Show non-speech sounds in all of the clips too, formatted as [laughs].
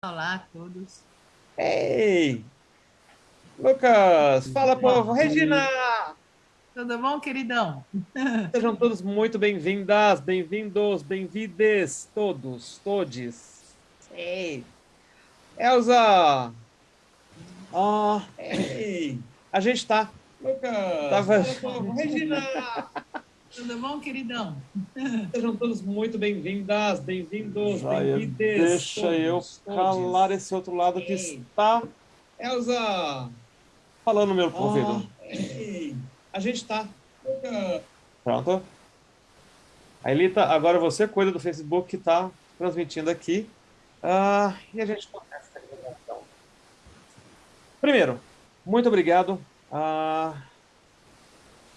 Olá a todos. Ei! Lucas, fala povo! Regina! Tudo bom, queridão? [laughs] Sejam todos muito bem-vindas, bem-vindos, bem-vindes, todos, todes. Ei! Elza! Ó, oh, ei! A gente tá. Lucas! Tava... Fala povo! Regina! [laughs] Tudo bom, queridão? Sejam todos muito bem-vindas, bem-vindos, bem-vindes. Deixa todos, eu calar todos. esse outro lado que está... Elza! Falando no meu oh, ouvido. Ei. A gente está. Pronto. A Elita, agora você cuida do Facebook que está transmitindo aqui. Uh, e a gente começa a gravação. Primeiro, muito obrigado a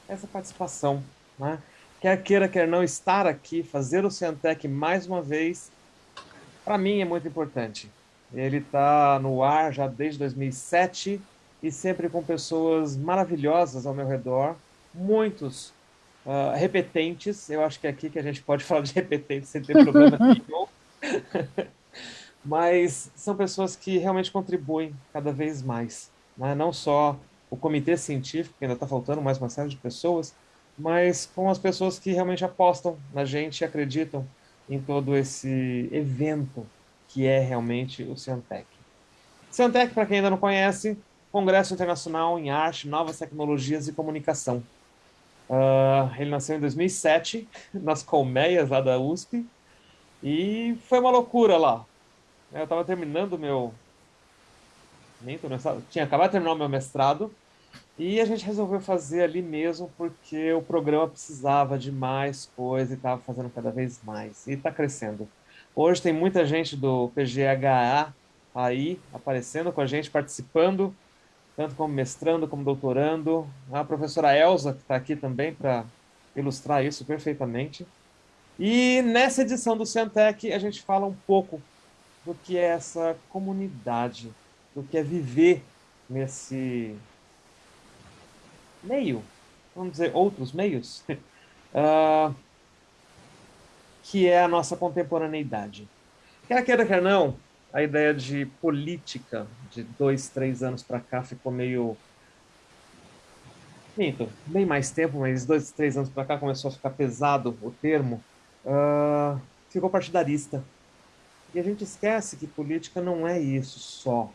essa participação né? Quer queira, quer não, estar aqui, fazer o Ciantec mais uma vez, para mim é muito importante. Ele está no ar já desde 2007 e sempre com pessoas maravilhosas ao meu redor, muitos uh, repetentes, eu acho que é aqui que a gente pode [laughs] falar de repetentes sem ter problema nenhum. [laughs] Mas são pessoas que realmente contribuem cada vez mais. Né? Não só o comitê científico, que ainda está faltando mais uma série de pessoas, mas com as pessoas que realmente apostam na gente e acreditam em todo esse evento que é realmente o Ciantec. Ciantec, para quem ainda não conhece, Congresso Internacional em Arte, Novas Tecnologias e Comunicação. Uh, ele nasceu em 2007, [laughs] nas colmeias lá da USP, e foi uma loucura lá. Eu estava terminando meu... Nem tô Tinha acabado de terminar o meu mestrado, e a gente resolveu fazer ali mesmo porque o programa precisava de mais coisa e estava fazendo cada vez mais. E está crescendo. Hoje tem muita gente do PGHA aí aparecendo com a gente, participando, tanto como mestrando como doutorando. A professora Elza, que está aqui também para ilustrar isso perfeitamente. E nessa edição do Ciantec a gente fala um pouco do que é essa comunidade, do que é viver nesse meio, vamos dizer, outros meios, uh, [laughs] que é a nossa contemporaneidade. Quer queira, quer não, a ideia de política de dois, três anos para cá ficou meio... Minto, bem mais tempo, mas dois, três anos para cá começou a ficar pesado o termo, uh, ficou partidarista. E a gente esquece que política não é isso só,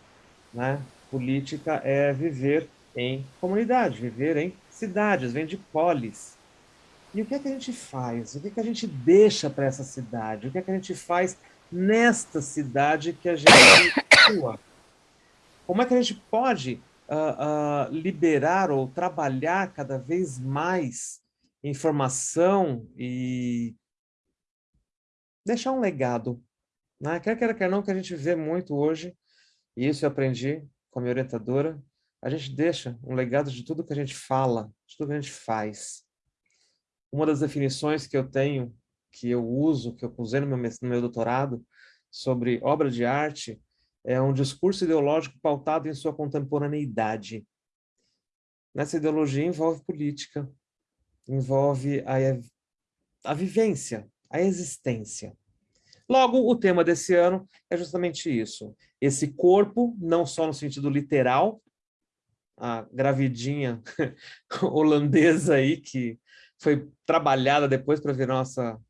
né? Política é viver em comunidade, viver em cidades, vem de polis. E o que é que a gente faz? O que é que a gente deixa para essa cidade? O que é que a gente faz nesta cidade que a gente atua? Como é que a gente pode uh, uh, liberar ou trabalhar cada vez mais informação e deixar um legado? Né? Quer queira, quer não, que a gente vê muito hoje, e isso eu aprendi com a minha orientadora, a gente deixa um legado de tudo que a gente fala, de tudo que a gente faz. Uma das definições que eu tenho, que eu uso, que eu usei no meu, no meu doutorado, sobre obra de arte, é um discurso ideológico pautado em sua contemporaneidade. Nessa ideologia envolve política, envolve a, a vivência, a existência. Logo, o tema desse ano é justamente isso. Esse corpo, não só no sentido literal, a gravidinha [laughs] holandesa aí, que foi trabalhada depois para ver nossa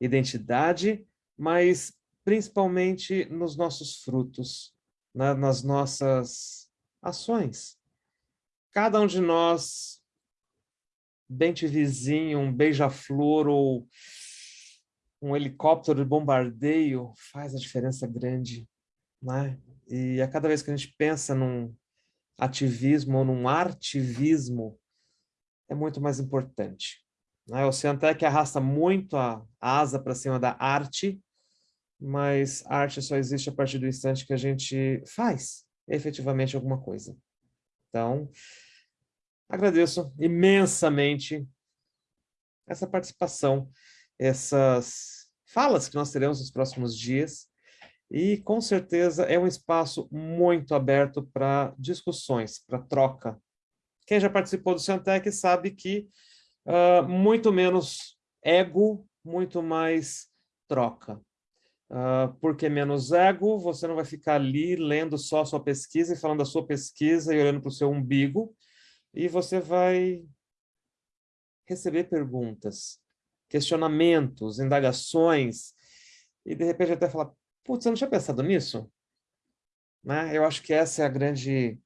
identidade, mas principalmente nos nossos frutos, na, nas nossas ações. Cada um de nós, dente vizinho, um beija-flor ou um helicóptero de bombardeio faz a diferença grande. Né? E a cada vez que a gente pensa num, ativismo ou num artivismo é muito mais importante. Né? O Ciantec arrasta muito a asa para cima da arte, mas a arte só existe a partir do instante que a gente faz efetivamente alguma coisa. Então, agradeço imensamente essa participação, essas falas que nós teremos nos próximos dias, e, com certeza, é um espaço muito aberto para discussões, para troca. Quem já participou do Ciantec sabe que uh, muito menos ego, muito mais troca. Uh, porque menos ego, você não vai ficar ali lendo só sua pesquisa e falando da sua pesquisa e olhando para o seu umbigo, e você vai receber perguntas, questionamentos, indagações, e de repente até falar, putz, você não tinha pensado nisso? Né? Eu acho que essa é a grande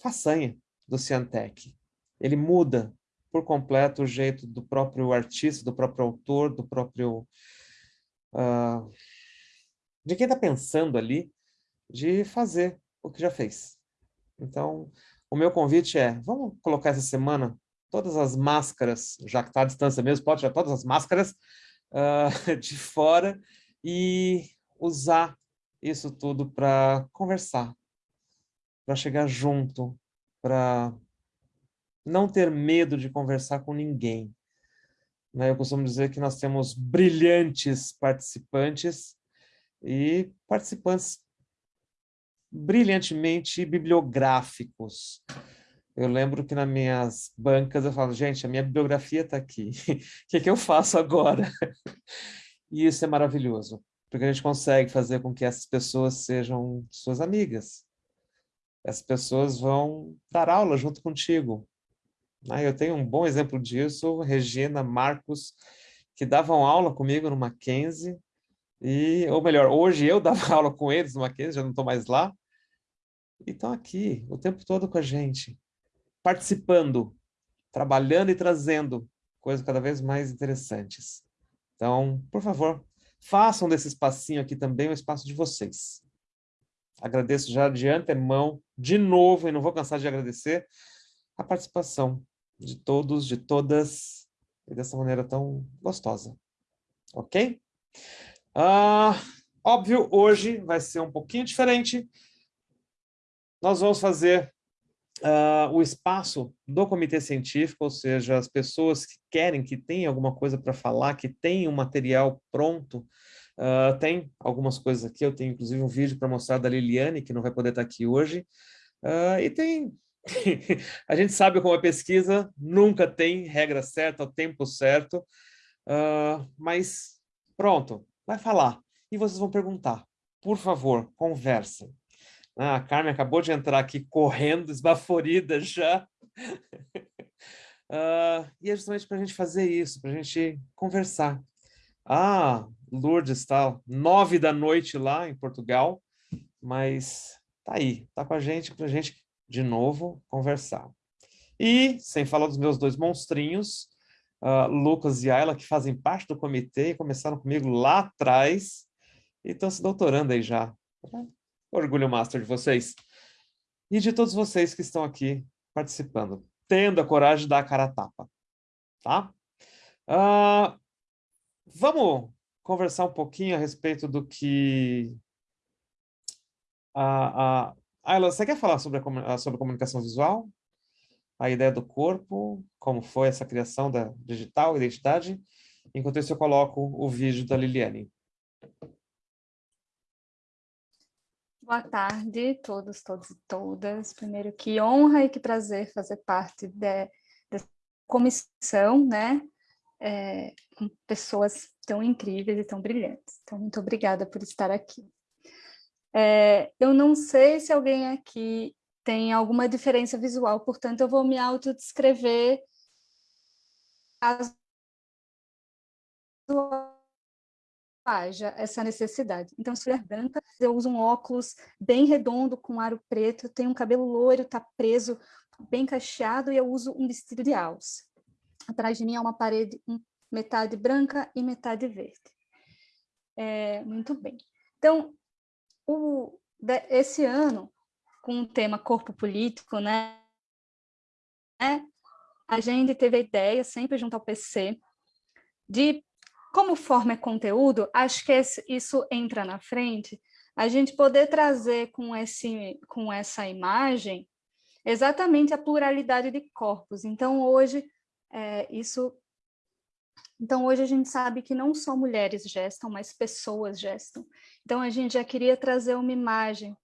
façanha do Ciantec. Ele muda por completo o jeito do próprio artista, do próprio autor, do próprio... Uh, de quem está pensando ali, de fazer o que já fez. Então, o meu convite é, vamos colocar essa semana todas as máscaras, já que está à distância mesmo, pode tirar todas as máscaras uh, [laughs] de fora e usar isso tudo para conversar, para chegar junto, para não ter medo de conversar com ninguém. Né? Eu costumo dizer que nós temos brilhantes participantes e participantes brilhantemente bibliográficos. Eu lembro que nas minhas bancas eu falo, gente, a minha bibliografia está aqui, o [laughs] que, que eu faço agora? [laughs] E isso é maravilhoso, porque a gente consegue fazer com que essas pessoas sejam suas amigas. Essas pessoas vão dar aula junto contigo. Né? Eu tenho um bom exemplo disso, Regina, Marcos, que davam aula comigo no Mackenzie, e, ou melhor, hoje eu [laughs] dava aula com eles no Mackenzie, já não estou mais lá, e estão aqui o tempo todo com a gente, participando, trabalhando e trazendo coisas cada vez mais interessantes. Então, por favor, façam desse espacinho aqui também o espaço de vocês. Agradeço já de antemão, de novo, e não vou cansar de agradecer, a participação de todos, de todas, e dessa maneira tão gostosa. Ok? Ah, óbvio, hoje vai ser um pouquinho diferente. Nós vamos fazer uh, o espaço do comitê científico, ou seja, as pessoas que querem, que têm alguma coisa para falar, que têm um material pronto, uh, tem algumas coisas aqui, eu tenho inclusive um vídeo para mostrar da Liliane, que não vai poder estar aqui hoje, uh, e tem... [laughs] a gente sabe como a pesquisa nunca tem regra certa, o tempo certo, mas pronto, vai falar. E vocês vão perguntar. Por favor, conversem. Ah, a Carmen acabou de entrar aqui correndo, esbaforida já. uh, [laughs] e é justamente para a gente fazer isso, para a gente conversar. Ah, Lourdes está nove da noite lá em Portugal, mas tá aí, tá com a gente para a gente, de novo, conversar. E, sem falar dos meus dois monstrinhos, uh, Lucas e Ayla, que fazem parte do comitê e começaram comigo lá atrás e estão se doutorando aí já. Orgulho master de vocês. E de todos vocês que estão aqui participando, tendo a coragem de dar a cara a tapa. Tá? Uh, vamos conversar um pouquinho a respeito do que... A, a... Ayla, você quer falar sobre a, sobre a comunicação visual? A ideia do corpo, como foi essa criação da digital, identidade? Enquanto isso, eu coloco o vídeo da Liliane. Boa tarde, todos, todos e todas. Primeiro, que honra e que prazer fazer parte da comissão, né? É, com pessoas tão incríveis e tão brilhantes. Então, muito obrigada por estar aqui. É, eu não sei se alguém aqui tem alguma diferença visual, portanto, eu vou me autodescrever as haja essa necessidade. Então, se mulher branca, eu uso um óculos bem redondo, com aro preto, tenho um cabelo loiro, tá preso, bem cacheado, e eu uso um vestido de alça. Atrás de mim é uma parede metade branca e metade verde. É, muito bem. Então, o, esse ano, com o tema corpo político, né, a gente teve a ideia, sempre junto ao PC, de como forma é conteúdo, acho que esse, isso entra na frente, a gente poder trazer com, esse, com essa imagem exatamente a pluralidade de corpos. Então, hoje, é, isso... Então, hoje a gente sabe que não só mulheres gestam, mas pessoas gestam. Então, a gente já queria trazer uma imagem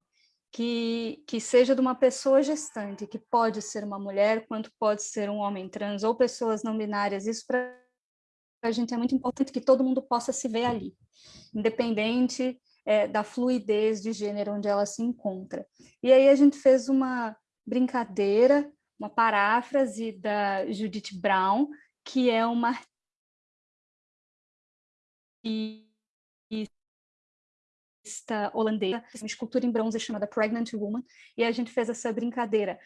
que, que seja de uma pessoa gestante, que pode ser uma mulher, quanto pode ser um homem trans, ou pessoas não binárias, isso para a gente é muito importante que todo mundo possa se ver ali, independente é, da fluidez de gênero onde ela se encontra. E aí a gente fez uma brincadeira, uma paráfrase da Judith Brown, que é uma artista holandesa, uma escultura em bronze chamada Pregnant Woman, e a gente fez essa brincadeira,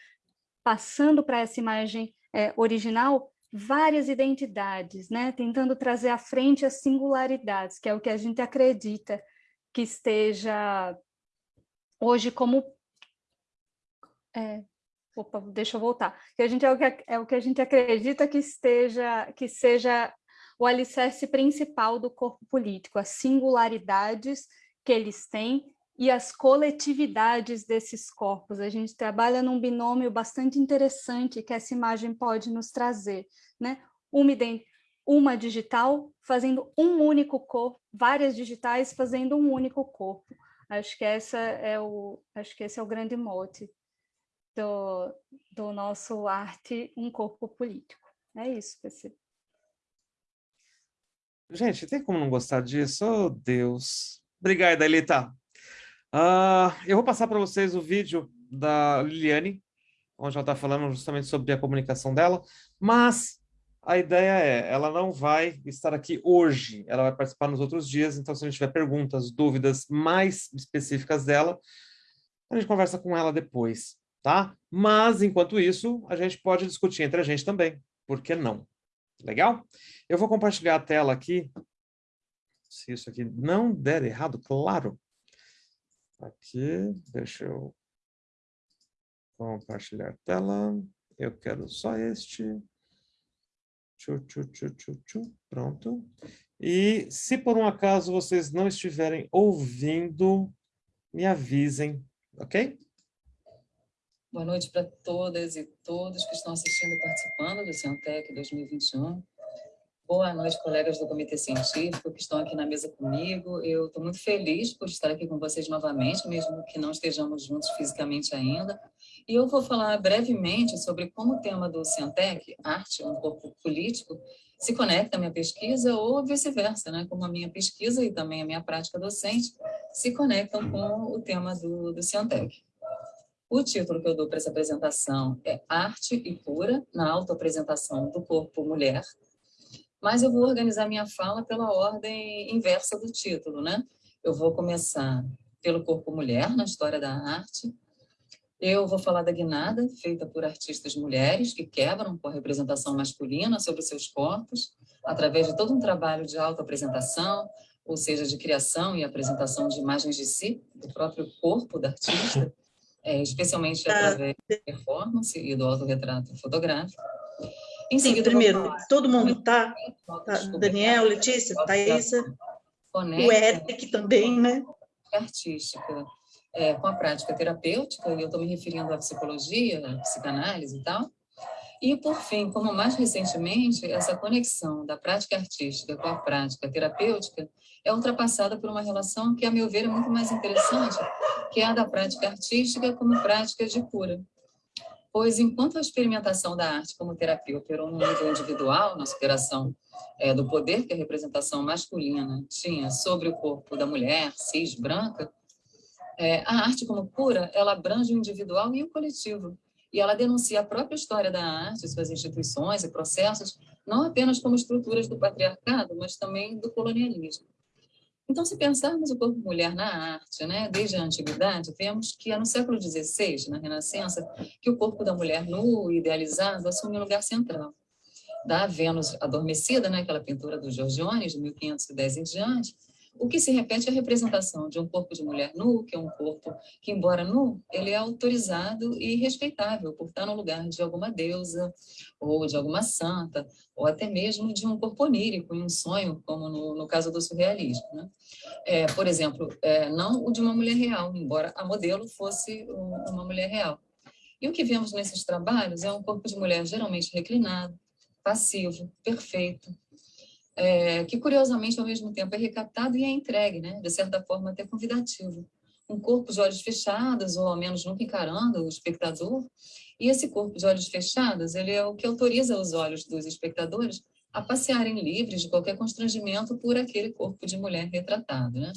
passando para essa imagem é, original várias identidades, né? tentando trazer à frente as singularidades, que é o que a gente acredita que esteja hoje como... É, opa, deixa eu voltar. Que a gente é o que, é o que a gente acredita que esteja que seja o alicerce principal do corpo político, as singularidades que eles têm e as coletividades desses corpos. A gente trabalha num binômio bastante interessante que essa imagem pode nos trazer. Né? Uma, uma digital fazendo um único corpo, várias digitais fazendo um único corpo. Acho que, essa é o, acho que esse é o grande mote do, do nosso arte, um corpo político. É isso, PC. Gente, tem como não gostar disso? Oh, Deus. Obrigado, Elita. Uh, eu vou passar para vocês o vídeo da Liliane, onde ela está falando justamente sobre a comunicação dela, mas a ideia é, ela não vai estar aqui hoje, ela vai participar nos outros dias, então se a gente tiver perguntas, dúvidas mais específicas dela, a gente conversa com ela depois, tá? Mas, enquanto isso, a gente pode discutir entre a gente também, por que não? Legal? Eu vou compartilhar a tela aqui, se isso aqui não der errado, claro, Aqui, deixa eu compartilhar a tela. Eu quero só este. Tchu, tchu, tchu, tchu, tchu. Pronto. E se por um acaso vocês não estiverem ouvindo, me avisem, ok? Boa noite para todas e todos que estão assistindo e participando do Ciantec 2021. Boa noite, colegas do Comitê Científico que estão aqui na mesa comigo. Eu estou muito feliz por estar aqui com vocês novamente, mesmo que não estejamos juntos fisicamente ainda. E eu vou falar brevemente sobre como o tema do Cientec, arte, um corpo político, se conecta à minha pesquisa ou vice-versa, né? como a minha pesquisa e também a minha prática docente se conectam com o tema do, do Cientec. O título que eu dou para essa apresentação é Arte e Cura na autoapresentação do corpo mulher, mas eu vou organizar minha fala pela ordem inversa do título, né? Eu vou começar pelo corpo mulher, na história da arte. Eu vou falar da guinada, feita por artistas mulheres que quebram com a representação masculina sobre seus corpos, através de todo um trabalho de autoapresentação, ou seja, de criação e apresentação de imagens de si, do próprio corpo da artista, é, especialmente ah, através da performance e do autorretrato fotográfico. Em Sim, primeiro, todo mundo está, tá, Daniel, Letícia, Thaisa, o Eric também, né? Artística, é, com a prática terapêutica, e eu estou me referindo à psicologia, à psicanálise e tal. E, por fim, como mais recentemente, essa conexão da prática artística com a prática terapêutica é ultrapassada por uma relação que, a meu ver, é muito mais interessante, que é a da prática artística como prática de cura pois enquanto a experimentação da arte como terapia operou no nível individual, na superação é, do poder que a representação masculina tinha sobre o corpo da mulher cis branca, é, a arte como cura, ela abrange o individual e o coletivo, e ela denuncia a própria história da arte, suas instituições e processos, não apenas como estruturas do patriarcado, mas também do colonialismo. Então, se pensarmos o corpo mulher na arte, né, desde a antiguidade, vemos que é no século XVI, na Renascença, que o corpo da mulher nu, idealizado, assume um lugar central. Da Vênus adormecida, né, aquela pintura do Giorgione, de 1510 em diante, o que se repete é a representação de um corpo de mulher nu, que é um corpo que, embora nu, ele é autorizado e respeitável por estar no lugar de alguma deusa, ou de alguma santa, ou até mesmo de um corpo onírico, em um sonho, como no, no caso do surrealismo. Né? É, por exemplo, é, não o de uma mulher real, embora a modelo fosse uma mulher real. E o que vemos nesses trabalhos é um corpo de mulher geralmente reclinado, passivo, perfeito, é, que curiosamente ao mesmo tempo é recaptado e é entregue, né? de certa forma até convidativo. Um corpo de olhos fechados, ou ao menos nunca encarando o espectador, e esse corpo de olhos fechados, ele é o que autoriza os olhos dos espectadores a passearem livres de qualquer constrangimento por aquele corpo de mulher retratado. Né?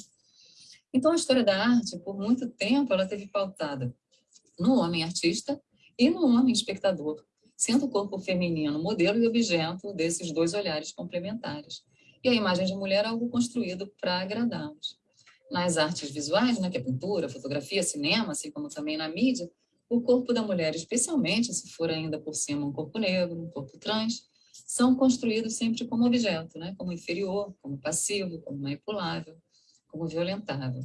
Então, a história da arte, por muito tempo, ela teve pautada no homem artista e no homem espectador, sendo o corpo feminino modelo e objeto desses dois olhares complementares. E a imagem de mulher é algo construído para agradá-los. Nas artes visuais, né, que é pintura, fotografia, cinema, assim como também na mídia, o corpo da mulher, especialmente se for ainda por cima um corpo negro, um corpo trans, são construídos sempre como objeto, né? como inferior, como passivo, como manipulável, como violentável.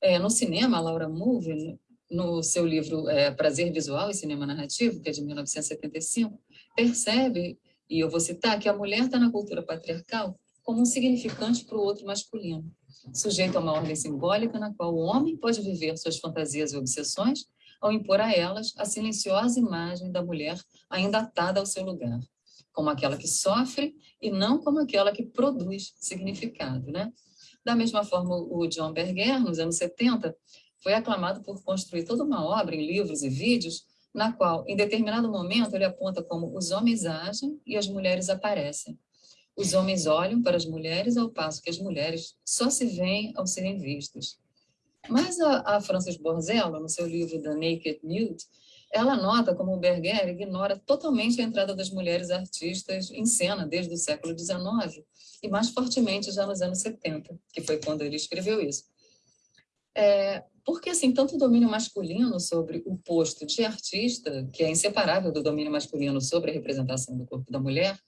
É, no cinema, a Laura Mulvey, no seu livro é, Prazer Visual e Cinema Narrativo, que é de 1975, percebe, e eu vou citar, que a mulher está na cultura patriarcal como um significante para o outro masculino, sujeito a uma ordem simbólica na qual o homem pode viver suas fantasias e obsessões ao impor a elas a silenciosa imagem da mulher ainda atada ao seu lugar, como aquela que sofre e não como aquela que produz significado. Né? Da mesma forma, o John Berger, nos anos 70, foi aclamado por construir toda uma obra em livros e vídeos, na qual, em determinado momento, ele aponta como os homens agem e as mulheres aparecem. Os homens olham para as mulheres ao passo que as mulheres só se veem ao serem vistas. Mas a, a Frances Borzello, no seu livro The Naked Nude, ela nota como o Berger ignora totalmente a entrada das mulheres artistas em cena desde o século XIX e mais fortemente já nos anos 70, que foi quando ele escreveu isso. É, porque, assim, tanto o domínio masculino sobre o posto de artista, que é inseparável do domínio masculino sobre a representação do corpo da mulher,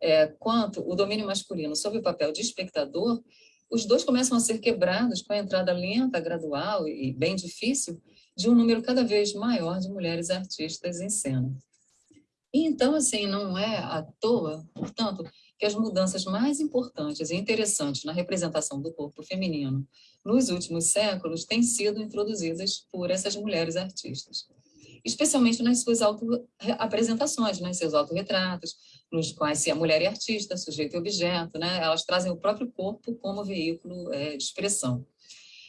é, quanto o domínio masculino sobre o papel de espectador, os dois começam a ser quebrados com a entrada lenta, gradual e bem difícil de um número cada vez maior de mulheres artistas em cena. E então, assim, não é à toa, portanto, que as mudanças mais importantes e interessantes na representação do corpo feminino nos últimos séculos têm sido introduzidas por essas mulheres artistas, especialmente nas suas auto-apresentações, nos seus autorretratos, nos quais se a mulher é artista, sujeito e objeto, né? elas trazem o próprio corpo como veículo é, de expressão.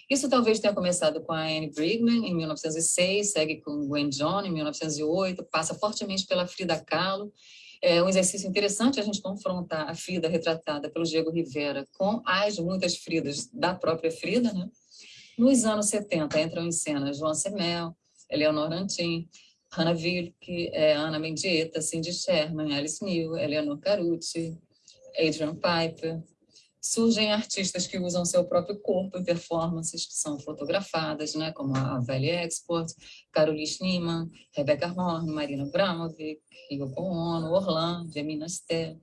Isso talvez tenha começado com a Anne Brigman, em 1906, segue com Gwen John, em 1908, passa fortemente pela Frida Kahlo. É um exercício interessante a gente confrontar a Frida retratada pelo Diego Rivera com as muitas Fridas da própria Frida. Né? Nos anos 70 entram em cena Joan Semel, Eleonora Antin, Hannah Wilke, é, Ana Mendieta, Cindy Sherman, Alice New, Eleanor Carucci, Adrian Piper. Surgem artistas que usam seu próprio corpo em performances que são fotografadas, né, como a Valley Export, Caroline Schneemann, Rebecca Horn, Marina Bramovic, Yoko Ono, Orlando, Emina Ster.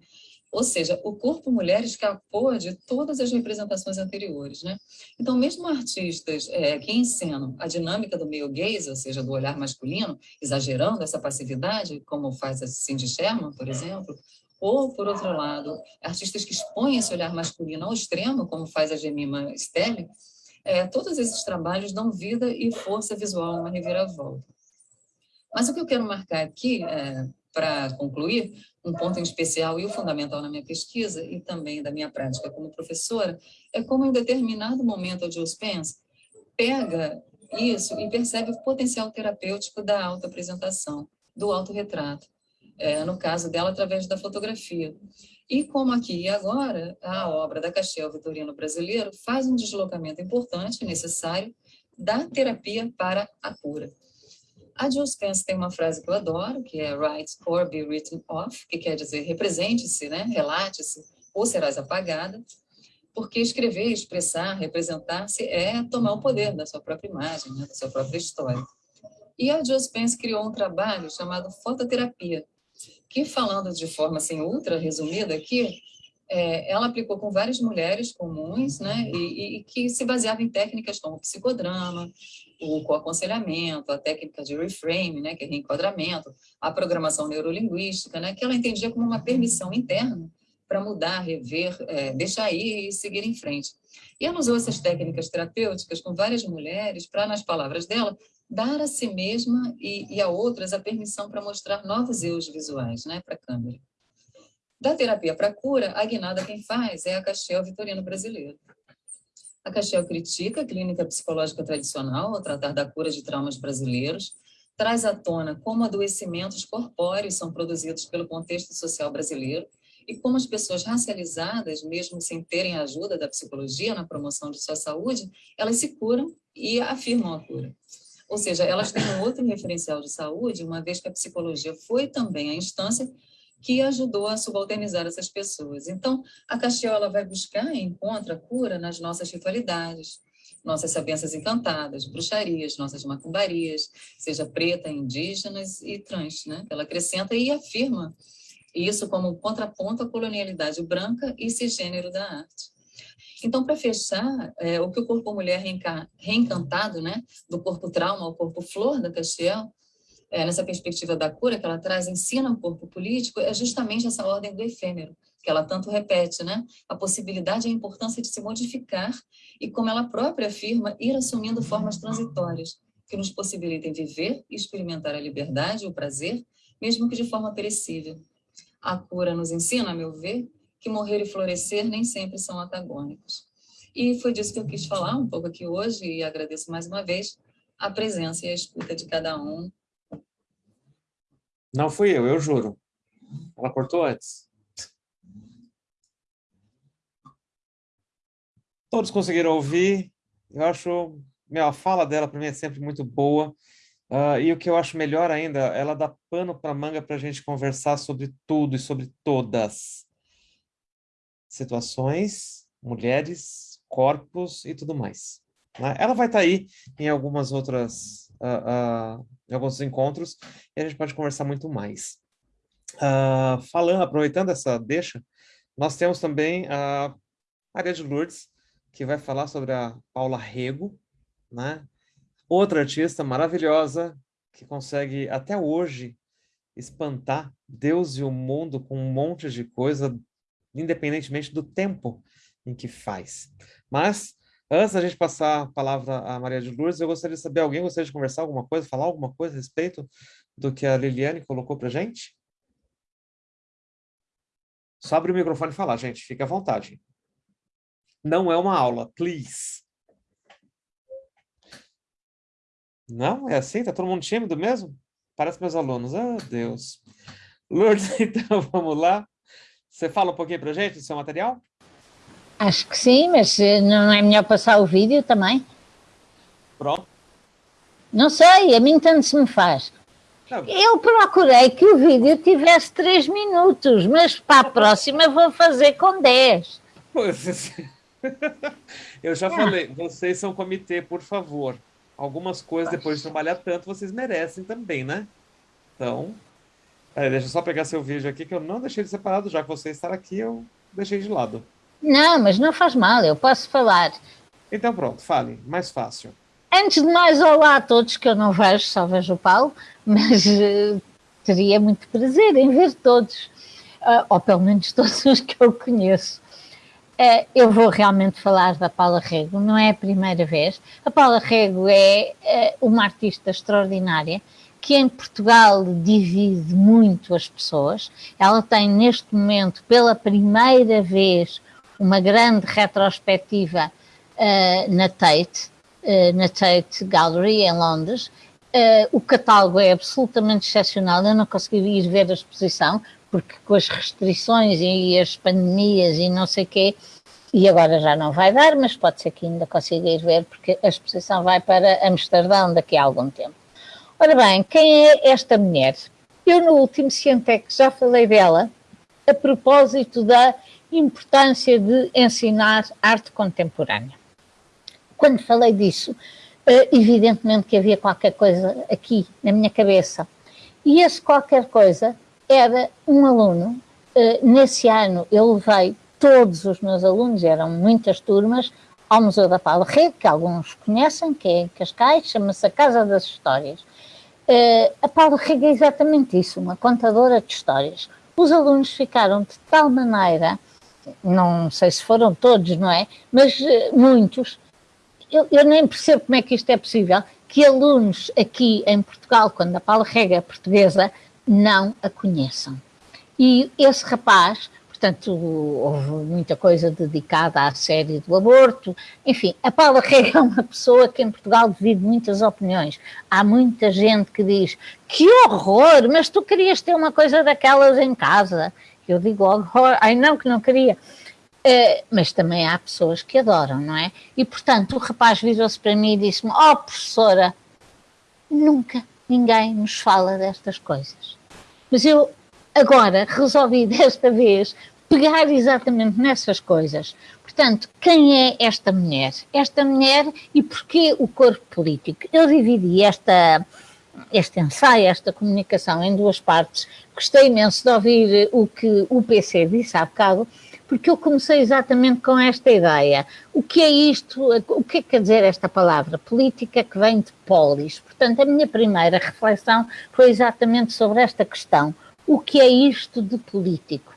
Ou seja, o corpo mulher escapou de todas as representações anteriores. Né? Então, mesmo artistas é, que encenam a dinâmica do meio gaze, ou seja, do olhar masculino, exagerando essa passividade, como faz a Cindy Sherman, por exemplo, ou, por outro lado, artistas que expõem esse olhar masculino ao extremo, como faz a Gemima Stelling, é, todos esses trabalhos dão vida e força visual a uma reviravolta. Mas o que eu quero marcar aqui, é, para concluir, um ponto em especial e o fundamental na minha pesquisa e também da minha prática como professora, é como em determinado momento a Jill Spence pega isso e percebe o potencial terapêutico da autoapresentação, do autorretrato, é, no caso dela, através da fotografia. E como aqui e agora, a obra da Castiel Vitorino Brasileiro faz um deslocamento importante, necessário, da terapia para a cura. A Jill Spence tem uma frase que eu adoro, que é write or be written off, que quer dizer represente-se, né? relate-se, ou serás apagada, porque escrever, expressar, representar-se é tomar o poder da sua própria imagem, né? da sua própria história. E a Jill Spence criou um trabalho chamado fototerapia, que falando de forma assim ultra resumida aqui, é, ela aplicou com várias mulheres comuns, né, e, e, que se baseava em técnicas como psicodrama, o coaconselhamento, a técnica de reframe, né, que é reenquadramento, a programação neurolinguística, né, que ela entendia como uma permissão interna para mudar, rever, é, deixar ir e seguir em frente. E ela usou essas técnicas terapêuticas com várias mulheres para, nas palavras dela, dar a si mesma e, e a outras a permissão para mostrar novos eus visuais né, para a câmera. Da terapia para cura, a guinada quem faz é a Castiel Vitorino brasileiro. A Castiel critica a clínica psicológica tradicional ao tratar da cura de traumas brasileiros, traz à tona como adoecimentos corpóreos são produzidos pelo contexto social brasileiro e como as pessoas racializadas, mesmo sem terem a ajuda da psicologia na promoção de sua saúde, elas se curam e afirmam a cura. Ou seja, elas têm um outro referencial de saúde, uma vez que a psicologia foi também a instância que ajudou a subalternizar essas pessoas. Então, a Castiel ela vai buscar e encontra cura nas nossas ritualidades, nossas sabenças encantadas, bruxarias, nossas macumbarias, seja preta, indígenas e trans, né? Ela acrescenta e afirma isso como contraponto à colonialidade branca e cisgênero da arte. Então, para fechar, é, o que o corpo mulher reencantado, né, do corpo trauma ao corpo flor da Castiel, é, nessa perspectiva da cura que ela traz, ensina o corpo político, é justamente essa ordem do efêmero, que ela tanto repete, né? A possibilidade e a importância de se modificar e, como ela própria afirma, ir assumindo formas transitórias que nos possibilitem viver e experimentar a liberdade e o prazer, mesmo que de forma perecível. A cura nos ensina, a meu ver, que morrer e florescer nem sempre são antagônicos. E foi disso que eu quis falar um pouco aqui hoje e agradeço mais uma vez a presença e a escuta de cada um não fui eu, eu juro. Ela cortou antes. Todos conseguiram ouvir. Eu acho... A fala dela para mim é sempre muito boa. Uh, e o que eu acho melhor ainda, ela dá pano para manga para a gente conversar sobre tudo e sobre todas. Situações, mulheres, corpos e tudo mais. Né? Ela vai estar tá aí em algumas outras uh, uh, em alguns encontros e a gente pode conversar muito mais. Uh, falando, aproveitando essa deixa, nós temos também a Maria de Lourdes, que vai falar sobre a Paula Rego, né? outra artista maravilhosa, que consegue até hoje espantar Deus e o mundo com um monte de coisa, independentemente do tempo em que faz. Mas Antes da gente passar a palavra à Maria de Lourdes, eu gostaria de saber, alguém gostaria de conversar alguma coisa, falar alguma coisa a respeito do que a Liliane colocou para gente? Só abre o microfone e falar, gente, fique à vontade. Não é uma aula, please. Não? É assim? Tá todo mundo tímido mesmo? Parece meus alunos. Ah, oh, Deus. Lourdes, [laughs] então vamos lá. Você fala um pouquinho para gente do seu material? Acho que sim, mas eh, não é melhor passar o vídeo também? Pronto. Não sei, a mim tanto se me faz. Não. Eu procurei que o vídeo tivesse 3 minutos, mas para a próxima vou fazer com 10. [laughs] Eu já ah. falei, vocês são comitê, por favor. Algumas coisas, depois de trabalhar tanto, vocês merecem também, né? Então, peraí, deixa eu só pegar seu vídeo aqui, que eu não deixei de separado, já que você está aqui, eu deixei de lado. Não, mas não faz mal, eu posso falar. Então pronto, fale, mais fácil. Antes de mais, olá a todos, que eu não vejo, só vejo o Paulo, [laughs] mas uh, teria muito prazer em ver todos, uh, ou pelo menos todos os que eu conheço. Uh, eu vou realmente falar da Paula Rego, não é a primeira vez. A Paula Rego é uma artista extraordinária, que em Portugal divide muito as pessoas. Ela tem neste momento, pela primeira vez, uma grande retrospectiva uh, na Tate, uh, na Tate Gallery em Londres. Uh, o catálogo é absolutamente excepcional, eu não consegui ir ver a exposição, porque com as restrições e as pandemias e não sei o quê, e agora já não vai dar, mas pode ser que ainda consiga ir ver, porque a exposição vai para Amsterdão daqui a algum tempo. Ora bem, quem é esta mulher? Eu no último Cientec já falei dela, a propósito da importância de ensinar arte contemporânea. Quando falei disso, eh, evidentemente que havia qualquer coisa aqui na minha cabeça. E esse qualquer coisa era um aluno. Eh, nesse ano eu levei todos os meus alunos, eram muitas turmas, ao Museu da Paula Rede, que alguns conhecem, que é em Cascais, chama-se a Casa das Histórias. Uh, a Paula Rega é exatamente isso, uma contadora de histórias. Os alunos ficaram de tal maneira não sei se foram todos, não é? Mas uh, muitos. Eu, eu, nem percebo como é que isto é possível, que alunos aqui em Portugal, quando a Paula Rega é portuguesa, não a conheçam. E esse rapaz, portanto, houve muita coisa dedicada à série do aborto, enfim, a Paula Rega é uma pessoa que em Portugal divide muitas opiniões. Há muita gente que diz, que horror, mas tu querias ter uma coisa daquelas em casa eu digo oh, ai não, que não queria. Uh, mas também há pessoas que adoram, não é? E portanto o rapaz virou-se para mim e disse-me: Oh, professora, nunca ninguém nos fala destas coisas. Mas eu agora resolvi desta vez pegar exatamente nessas coisas. Portanto, quem é esta mulher? Esta mulher e porquê o corpo político? Eu dividi esta, este ensaio, esta comunicação em duas partes. Gostei imenso de ouvir o que o PC disse há bocado, porque eu comecei exatamente com esta ideia. O que é isto? O que é que quer dizer esta palavra? Política que vem de polis. Portanto, a minha primeira reflexão foi exatamente sobre esta questão. O que é isto de político?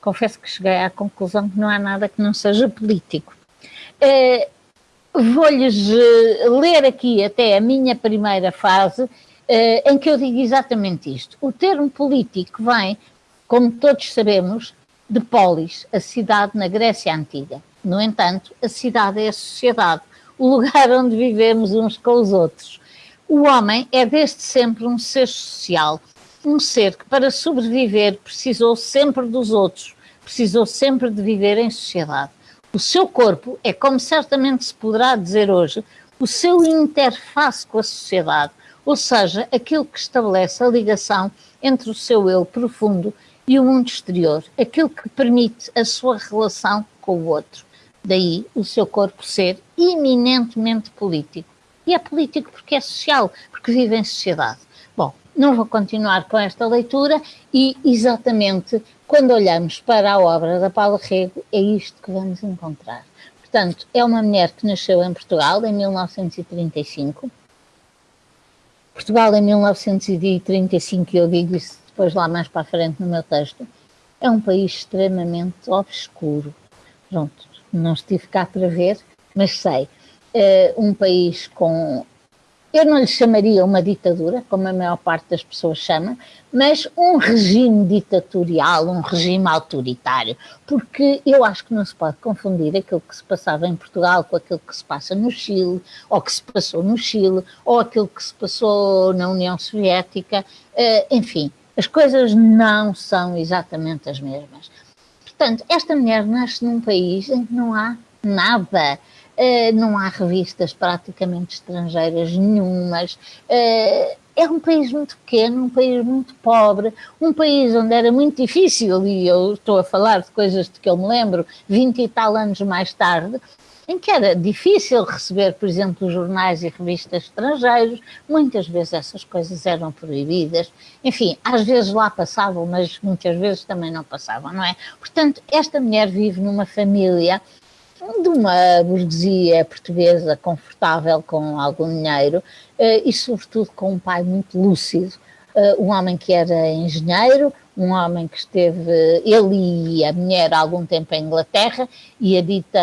Confesso que cheguei à conclusão que não há nada que não seja político. Uh, Vou-lhes eh, ler aqui até a minha primeira fase, uh, em que eu digo exatamente isto. O termo político vem, como todos sabemos, de polis, a cidade na Grécia Antiga. No entanto, a cidade é a sociedade, o lugar onde vivemos uns com os outros. O homem é desde sempre um ser social, um ser que para sobreviver precisou sempre dos outros, precisou sempre de viver em sociedade. O seu corpo é, como certamente se poderá dizer hoje, o seu interface com a sociedade, ou seja, aquilo que estabelece a ligação entre o seu eu profundo e o mundo exterior, aquilo que permite a sua relação com o outro. Daí o seu corpo ser eminentemente político. E é político porque é social, porque vive em sociedade. Não vou continuar com esta leitura e exatamente quando olhamos para a obra da Paula Rego é isto que vamos encontrar. Portanto, é uma mulher que nasceu em Portugal em 1935. Portugal em 1935, eu digo isso depois lá mais para a frente no meu texto, é um país extremamente obscuro. Pronto, não estive cá para ver, mas sei. É um país com. Eu não lhe chamaria uma ditadura, como a maior parte das pessoas chama, mas um regime ditatorial, um regime autoritário, porque eu acho que não se pode confundir aquilo que se passava em Portugal com aquilo que se passa no Chile, ou que se passou no Chile, ou aquilo que se passou na União Soviética, eh, enfim, as coisas não são exatamente as mesmas. Portanto, esta mulher nasce num país em que não há nada. Uh, não há revistas praticamente estrangeiras nenhumas. Uh, é um país muito pequeno, um país muito pobre, um país onde era muito difícil, e eu estou a falar de coisas de que eu me lembro 20 e tal anos mais tarde, em que era difícil receber, por exemplo, jornais e revistas estrangeiros, muitas vezes essas coisas eram proibidas, enfim, às vezes lá passavam, mas muitas vezes também não passavam, não é? Portanto, esta mulher vive numa família de uma burguesia portuguesa confortável, com algum dinheiro, eh, e sobretudo com um pai muito lúcido, eh, um homem que era engenheiro, um homem que esteve, ele e a mulher, há algum tempo em Inglaterra, e a dita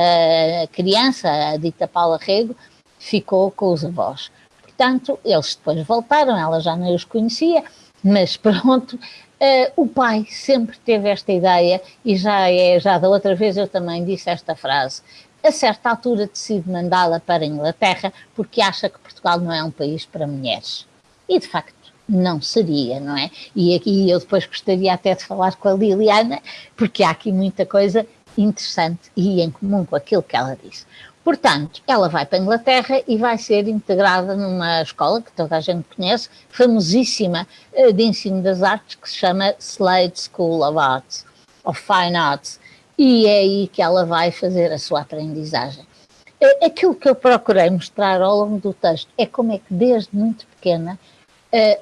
criança, a dita Paula Rego, ficou com os avós. Portanto, eles depois voltaram, ela já não os conhecia, mas [laughs] pronto, uh, o pai sempre teve esta ideia, e já, é, já da outra vez eu também disse esta frase, a certa altura decide mandá-la para a Inglaterra porque acha que Portugal não é um país para mulheres. E de facto não seria, não é? E aqui eu depois gostaria até de falar com a Liliana, porque há aqui muita coisa interessante e em comum com aquilo que ela disse. Portanto, ela vai para a Inglaterra e vai ser integrada numa escola que toda a gente conhece, famosíssima eh, de ensino das artes, que se chama Slade School of Arts, of Fine Arts, e é aí que ela vai fazer a sua aprendizagem. Eh, aquilo que eu procurei mostrar ao longo do texto é como é que desde muito pequena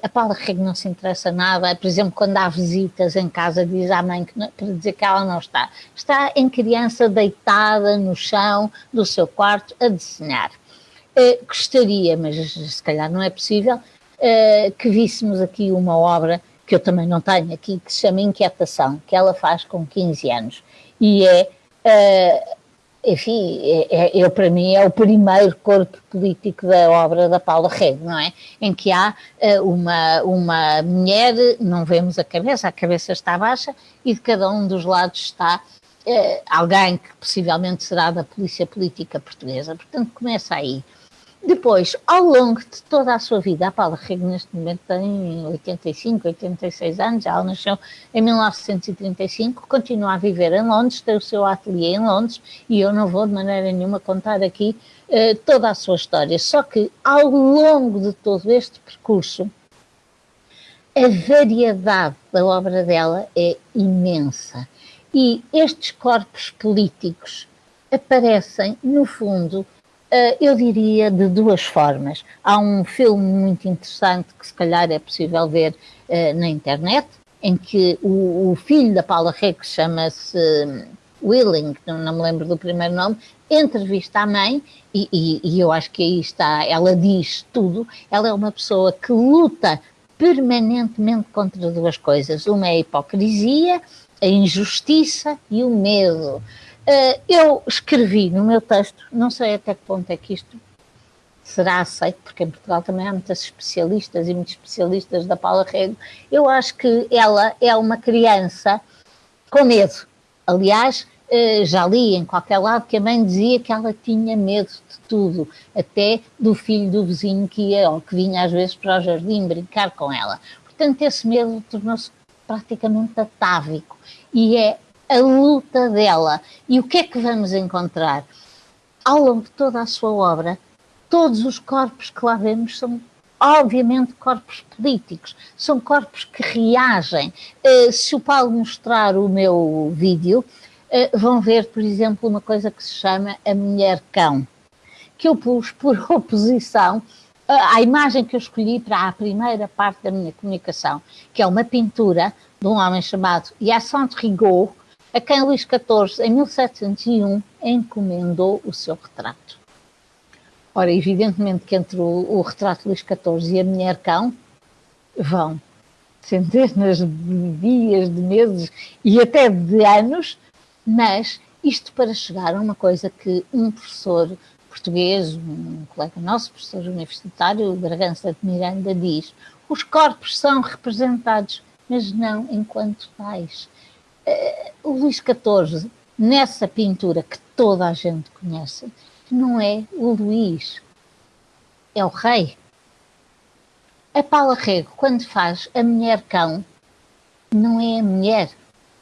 a Paula Rego não se interessa nada, por exemplo, quando há visitas em casa, diz à mãe que não, para dizer que ela não está. Está em criança deitada no chão do seu quarto a desenhar. Uh, gostaria, mas se calhar não é possível, uh, que víssemos aqui uma obra que eu também não tenho aqui, que se chama Inquietação, que ela faz com 15 anos. E é enfim, é, é, eu para mim é o primeiro corpo político da obra da Paula Rego, não é? Em que há uh, uma, uma mulher, não vemos a cabeça, a cabeça está baixa e de cada um dos lados está uh, alguém que possivelmente será da polícia política portuguesa. Portanto, começa aí. Depois, ao longo de toda a sua vida, a Paula Rego neste momento tem 85, 86 anos, ela nasceu em 1935, continua a viver em Londres, tem o seu ateliê em Londres e eu não vou de maneira nenhuma contar aqui uh, toda a sua história. Só que ao longo de todo este percurso, a variedade da obra dela é imensa e estes corpos políticos aparecem, no fundo, eh, eu diria de duas formas. Há um filme muito interessante que se calhar é possível ver uh, na internet, em que o, o filho da Paula Rego, chama-se hum, Willing, não, não, me lembro do primeiro nome, entrevista a mãe, e, e, e, eu acho que aí está, ela diz tudo, ela é uma pessoa que luta permanentemente contra duas coisas, uma é a hipocrisia, a injustiça e o medo. Uh, eu escrevi no meu texto, não sei até que ponto é que isto será aceito, porque em Portugal também há muitas especialistas e muitos especialistas da Paula Rego. Eu acho que ela é uma criança com medo. Aliás, uh, já li em qualquer lado que a mãe dizia que ela tinha medo de tudo, até do filho do vizinho que ia ou que vinha às vezes para o jardim brincar com ela. Portanto, esse medo tornou-se praticamente atávico e é a luta dela. E o que é que vamos encontrar? Ao longo de toda a sua obra, todos os corpos que lá vemos são obviamente corpos políticos, são corpos que reagem. Uh, se o Paulo mostrar o meu vídeo, uh, vão ver, por exemplo, uma coisa que se chama a mulher cão, que eu pus por [laughs] oposição uh, à imagem que eu escolhi para a primeira parte da minha comunicação, que é uma pintura de um homem chamado Hyacinthe Rigaud, a quem Luís XIV, em 1701, encomendou o seu retrato. Ora, evidentemente que entre o, o retrato de Luís XIV e a mulher cão vão centenas de dias, de meses e até de anos, mas isto para chegar a uma coisa que um professor português, um colega nosso, professor universitário, Bragança de Miranda, diz: os corpos são representados, mas não enquanto tais. O Luís XIV, nessa pintura que toda a gente conhece, não é o Luís, é o rei. A Paula Rego, quando faz a mulher cão, não é a mulher,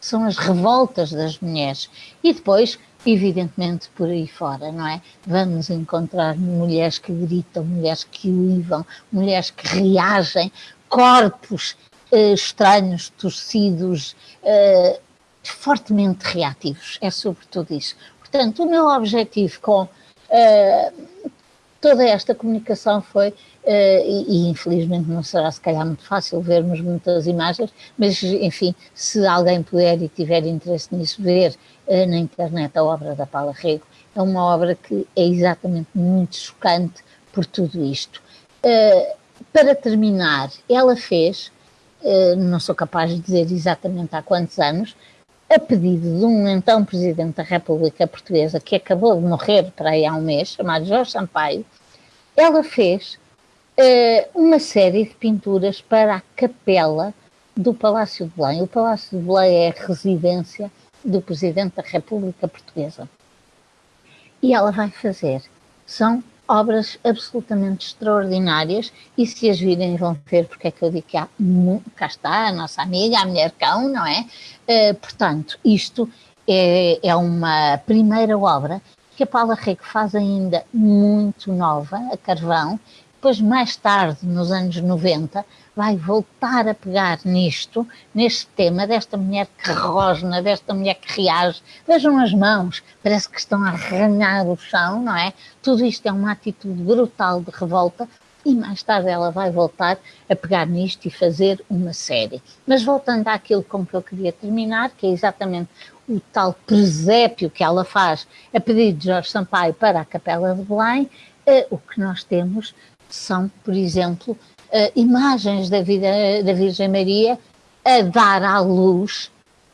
são as revoltas das mulheres. E depois, evidentemente, por aí fora, não é? Vamos encontrar mulheres que gritam, mulheres que uivam, mulheres que reagem, corpos eh, estranhos, torcidos, eh, fortemente reativos, é sobretudo isso. Portanto, o meu objetivo com uh, toda esta comunicação foi, uh, e, e, infelizmente não será se calhar muito fácil vermos muitas imagens, mas enfim, se alguém puder e tiver interesse nisso, ver uh, na internet a obra da Paula Rego, é uma obra que é exatamente muito chocante por tudo isto. para terminar, ela fez, não sou capaz de dizer exatamente há quantos anos, a pedido de um então Presidente da República Portuguesa, que acabou de morrer para aí há um mês, chamado Jorge Sampaio, ela fez uh, uma série de pinturas para a capela do Palácio de Belém. O Palácio de Belém é a residência do Presidente da República Portuguesa. E ela vai fazer. São obras absolutamente extraordinárias e se as virem vão ver porque é que eu digo que há, cá está a nossa amiga, a mulher cão, não é? Uh, portanto, isto é, é uma primeira obra que a Paula Rego faz ainda muito nova, a carvão, depois mais tarde, nos anos 90, vai voltar a pegar nisto, neste tema desta mulher que rosna, desta mulher que reage. Vejam as mãos, parece que estão a arranhar o chão, não é? Tudo isto é uma atitude brutal de revolta e mais tarde ela vai voltar a pegar nisto e fazer uma série. Mas voltando àquilo com que eu queria terminar, que é exatamente o tal presépio que ela faz a pedido de Jorge Sampaio para a Capela de Belém, eh, o que nós temos são, por exemplo, uh, imagens da, vida, da Virgem Maria a dar à luz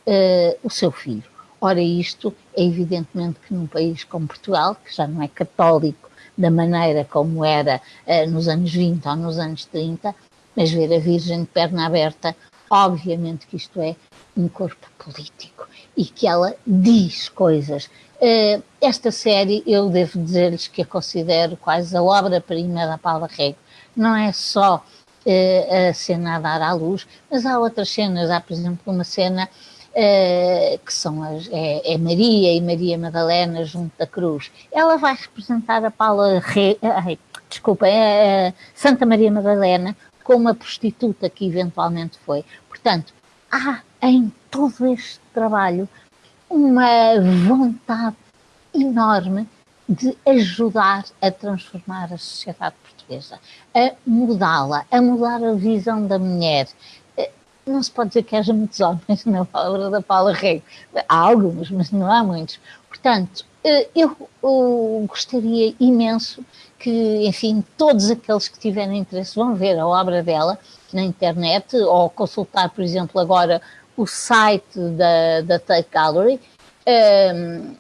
uh, o seu filho. Ora, isto é evidentemente que num país como Portugal, que já não é católico da maneira como era uh, nos anos 20 ou nos anos 30, mas ver a Virgem de perna aberta, obviamente que isto é um corpo político e que ela diz coisas Uh, esta série, eu devo dizer-lhes que a considero quase a obra-prima da Paula Rego. Não é só uh, a cena a dar à luz, mas há outras cenas. Há, por exemplo, uma cena uh, que são as, é, é, Maria e Maria Madalena junto da cruz. Ela vai representar a Paula Rego, desculpa, é, Santa Maria Madalena, com uma prostituta que eventualmente foi. Portanto, há em todo este trabalho uma vontade enorme de ajudar a transformar a sociedade portuguesa, a mudá-la, a mudar a visão da mulher. Eh, não se pode dizer que haja muitos homens [laughs] na obra da Paula Rego. Há alguns, mas não há muitos. Portanto, eh, eu, eu gostaria imenso que, enfim, todos aqueles que tiverem interesse vão ver a obra dela na internet ou consultar, por exemplo, agora o site da, da Tate Gallery, um, ehm,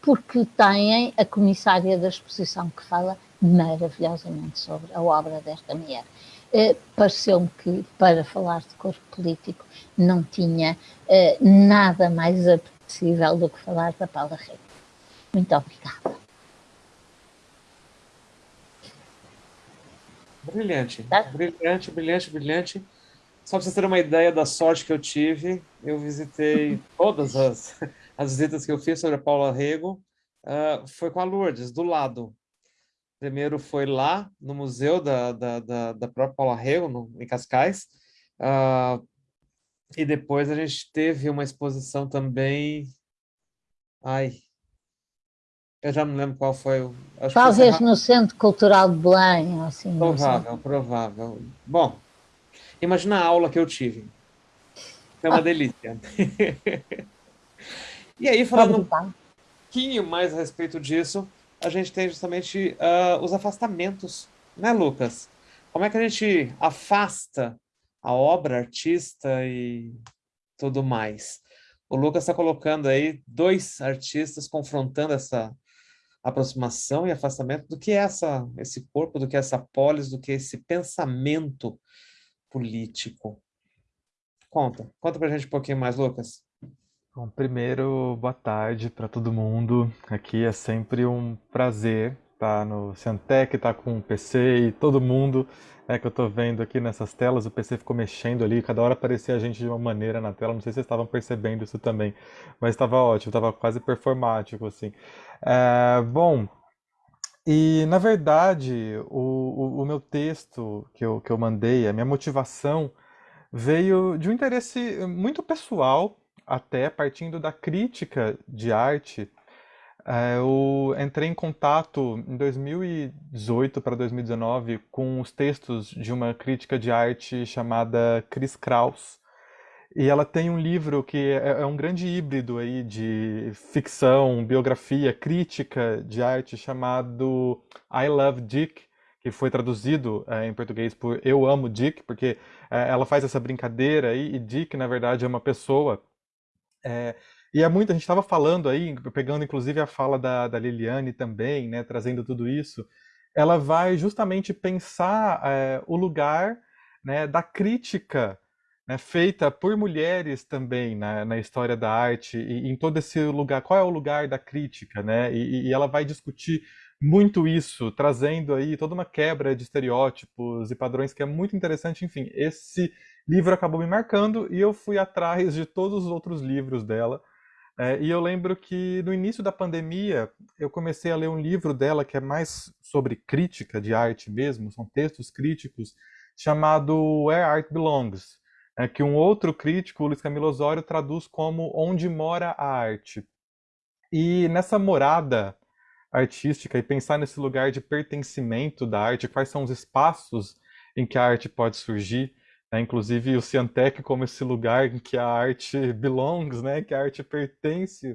porque têm a comissária da exposição que fala maravilhosamente sobre a obra desta mulher. Uh, Pareceu-me que, para falar de corpo político, não tinha uh, nada mais apetecível do que falar da Paula Rego. Muito obrigada. Brilhante, tá? brilhante, brilhante, brilhante. Só para vocês terem uma ideia da sorte que eu tive, eu visitei [laughs] todas as, as visitas que eu fiz sobre a Paula Rego, uh, foi com a Lourdes, do lado. Primeiro foi lá, no museu da, da, da, da própria Paula Rego, no, em Cascais, uh, e depois a gente teve uma exposição também... Ai, eu já me lembro qual foi. Talvez no Centro Cultural de Belém, assim. Provável, provável. Bom, Imagina a aula que eu tive. É uma delícia. [laughs] e aí, falando um pouquinho mais a respeito disso, a gente tem justamente uh, os afastamentos, né, Lucas? Como é que a gente afasta a obra, artista e tudo mais? O Lucas está colocando aí dois artistas confrontando essa aproximação e afastamento do que é essa, esse corpo, do que é essa polis, do que é esse pensamento político. Conta, conta pra gente um pouquinho mais, Lucas. Bom, primeiro, boa tarde para todo mundo. Aqui é sempre um prazer estar no Ciantec, estar com o PC e todo mundo é que eu estou vendo aqui nessas telas. O PC ficou mexendo ali, cada hora aparecia a gente de uma maneira na tela. Não sei se vocês estavam percebendo isso também, mas estava ótimo, estava quase performático assim. É, bom, e, na verdade, o, o, o, meu texto que eu, que eu mandei, a minha motivação, veio de um interesse muito pessoal, até partindo da crítica de arte. É, eu entrei em contato em 2018 para 2019 com os textos de uma crítica de arte chamada Chris Kraus. E ela tem um livro que é, é, um grande híbrido aí de ficção, biografia, crítica de arte chamado I Love Dick, que foi traduzido é, em português por Eu Amo Dick, porque é, ela faz essa brincadeira aí, e Dick, na verdade, é uma pessoa. É, e é muito, a gente estava falando aí, pegando inclusive a fala da, da Liliane também, né, trazendo tudo isso, ela vai justamente pensar é, o lugar né, da crítica né, feita por mulheres também na, na história da arte e em todo esse lugar. Qual é o lugar da crítica, né? E, e, ela vai discutir muito isso, trazendo aí toda uma quebra de estereótipos e padrões que é muito interessante. Enfim, esse livro acabou me marcando e eu fui atrás de todos os outros livros dela. É, e eu lembro que no início da pandemia eu comecei a ler um livro dela que é mais sobre crítica de arte mesmo, são textos críticos, chamado Where Art Belongs é, que um outro crítico, Luiz Camilo Osório, traduz como onde mora a arte. E nessa morada artística e pensar nesse lugar de pertencimento da arte, quais são os espaços em que a arte pode surgir, né? inclusive o Ciantec como esse lugar em que a arte belongs, né? que a arte pertence,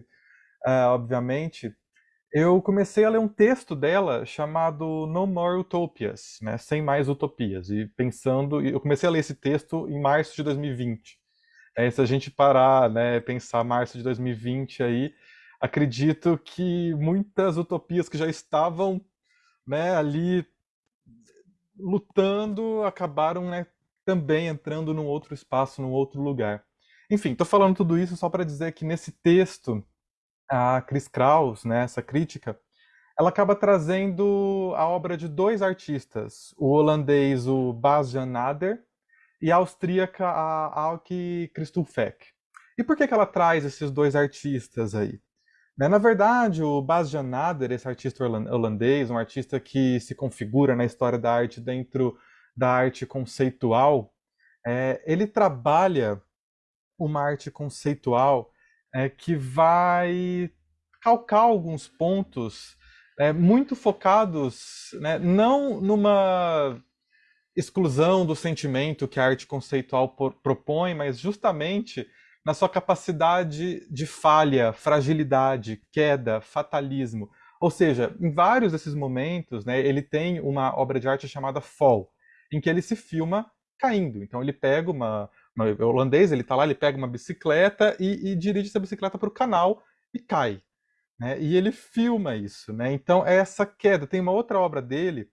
uh, obviamente, eu comecei a ler um texto dela chamado No More Utopias, né? Sem Mais Utopias. E pensando, eu comecei a ler esse texto em março de 2020. É, se a gente parar, né, pensar março de 2020 aí, acredito que muitas utopias que já estavam, né, ali lutando acabaram, né, também entrando num outro espaço, num outro lugar. Enfim, estou falando tudo isso só para dizer que nesse texto a Chris Kraus, né, essa crítica, ela acaba trazendo a obra de dois artistas, o holandês o Bas-Jan Nader e a austríaca a Alke Christoffek. E por que, que ela traz esses dois artistas aí? Né, na verdade, o Bas-Jan Nader, esse artista holandês, um artista que se configura na história da arte dentro da arte conceitual, é, ele trabalha uma arte conceitual é, que vai calcar alguns pontos é, muito focados né, não numa exclusão do sentimento que a arte conceitual propõe, mas justamente na sua capacidade de falha, fragilidade, queda, fatalismo. Ou seja, em vários desses momentos, né, ele tem uma obra de arte chamada Fall, em que ele se filma caindo. Então ele pega uma, o holandês, ele está lá, ele pega uma bicicleta e, e dirige essa bicicleta para o canal e cai. Né? E ele filma isso. Né? Então é essa queda. Tem uma outra obra dele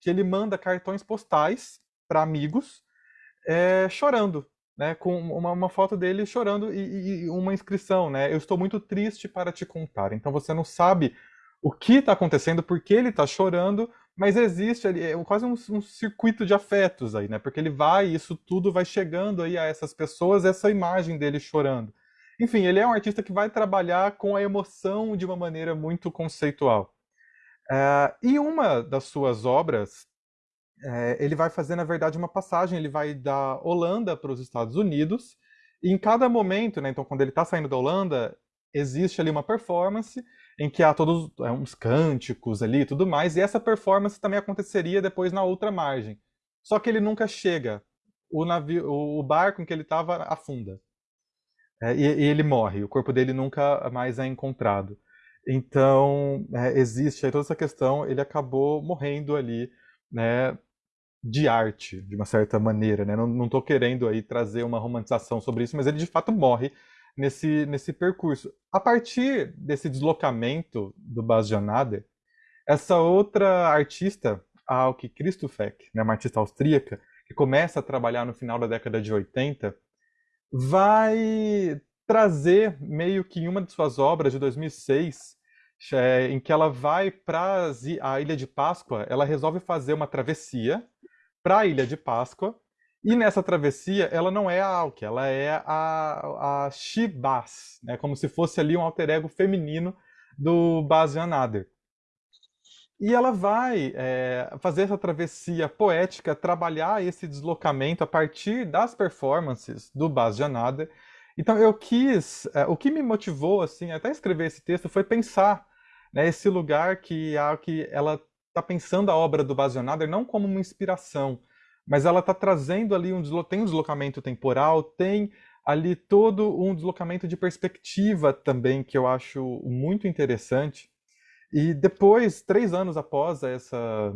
que ele manda cartões postais para amigos é, chorando, né, com uma, uma, foto dele chorando e, e, uma inscrição, né? Eu estou muito triste para te contar. Então você não sabe o que está acontecendo, por que ele está chorando, mas existe ali é quase um, um, circuito de afetos aí, né? Porque ele vai, isso tudo vai chegando aí a essas pessoas, essa imagem dele chorando. Enfim, ele é um artista que vai trabalhar com a emoção de uma maneira muito conceitual. Uh, e uma das suas obras, uh, ele vai fazer, na verdade, uma passagem, ele vai da Holanda para os Estados Unidos, e em cada momento, né, então quando ele está saindo da Holanda, existe ali uma performance em que há todos é, uns cânticos ali e tudo mais, e essa performance também aconteceria depois na outra margem. Só que ele nunca chega. O, navio, o barco em que ele estava afunda. É, e, e, ele morre, o corpo dele nunca mais é encontrado. Então, é, existe aí toda essa questão, ele acabou morrendo ali, né, de arte, de uma certa maneira, né? Não estou querendo aí trazer uma romantização sobre isso, mas ele de fato morre nesse, nesse percurso. A partir desse deslocamento do Bas Janader, essa outra artista, a Alke Christoffek, né, uma artista austríaca, que começa a trabalhar no final da década de 80, vai trazer meio que em uma de suas obras de 2006, é, em que ela vai para a Ilha de Páscoa, ela resolve fazer uma travessia para a Ilha de Páscoa, e nessa travessia ela não é a Alke, ela é a, a Shibas, né, como se fosse ali um alter ego feminino do Baz Nader. E ela vai é, fazer essa travessia poética, trabalhar esse deslocamento a partir das performances do Baz Janada. Então eu quis, é, o que me motivou assim até escrever esse texto foi pensar né, esse lugar que, a, que ela está pensando a obra do Baz Janada não como uma inspiração, mas ela está trazendo ali um tem um deslocamento temporal, tem ali todo um deslocamento de perspectiva também que eu acho muito interessante. E depois, três anos após essa,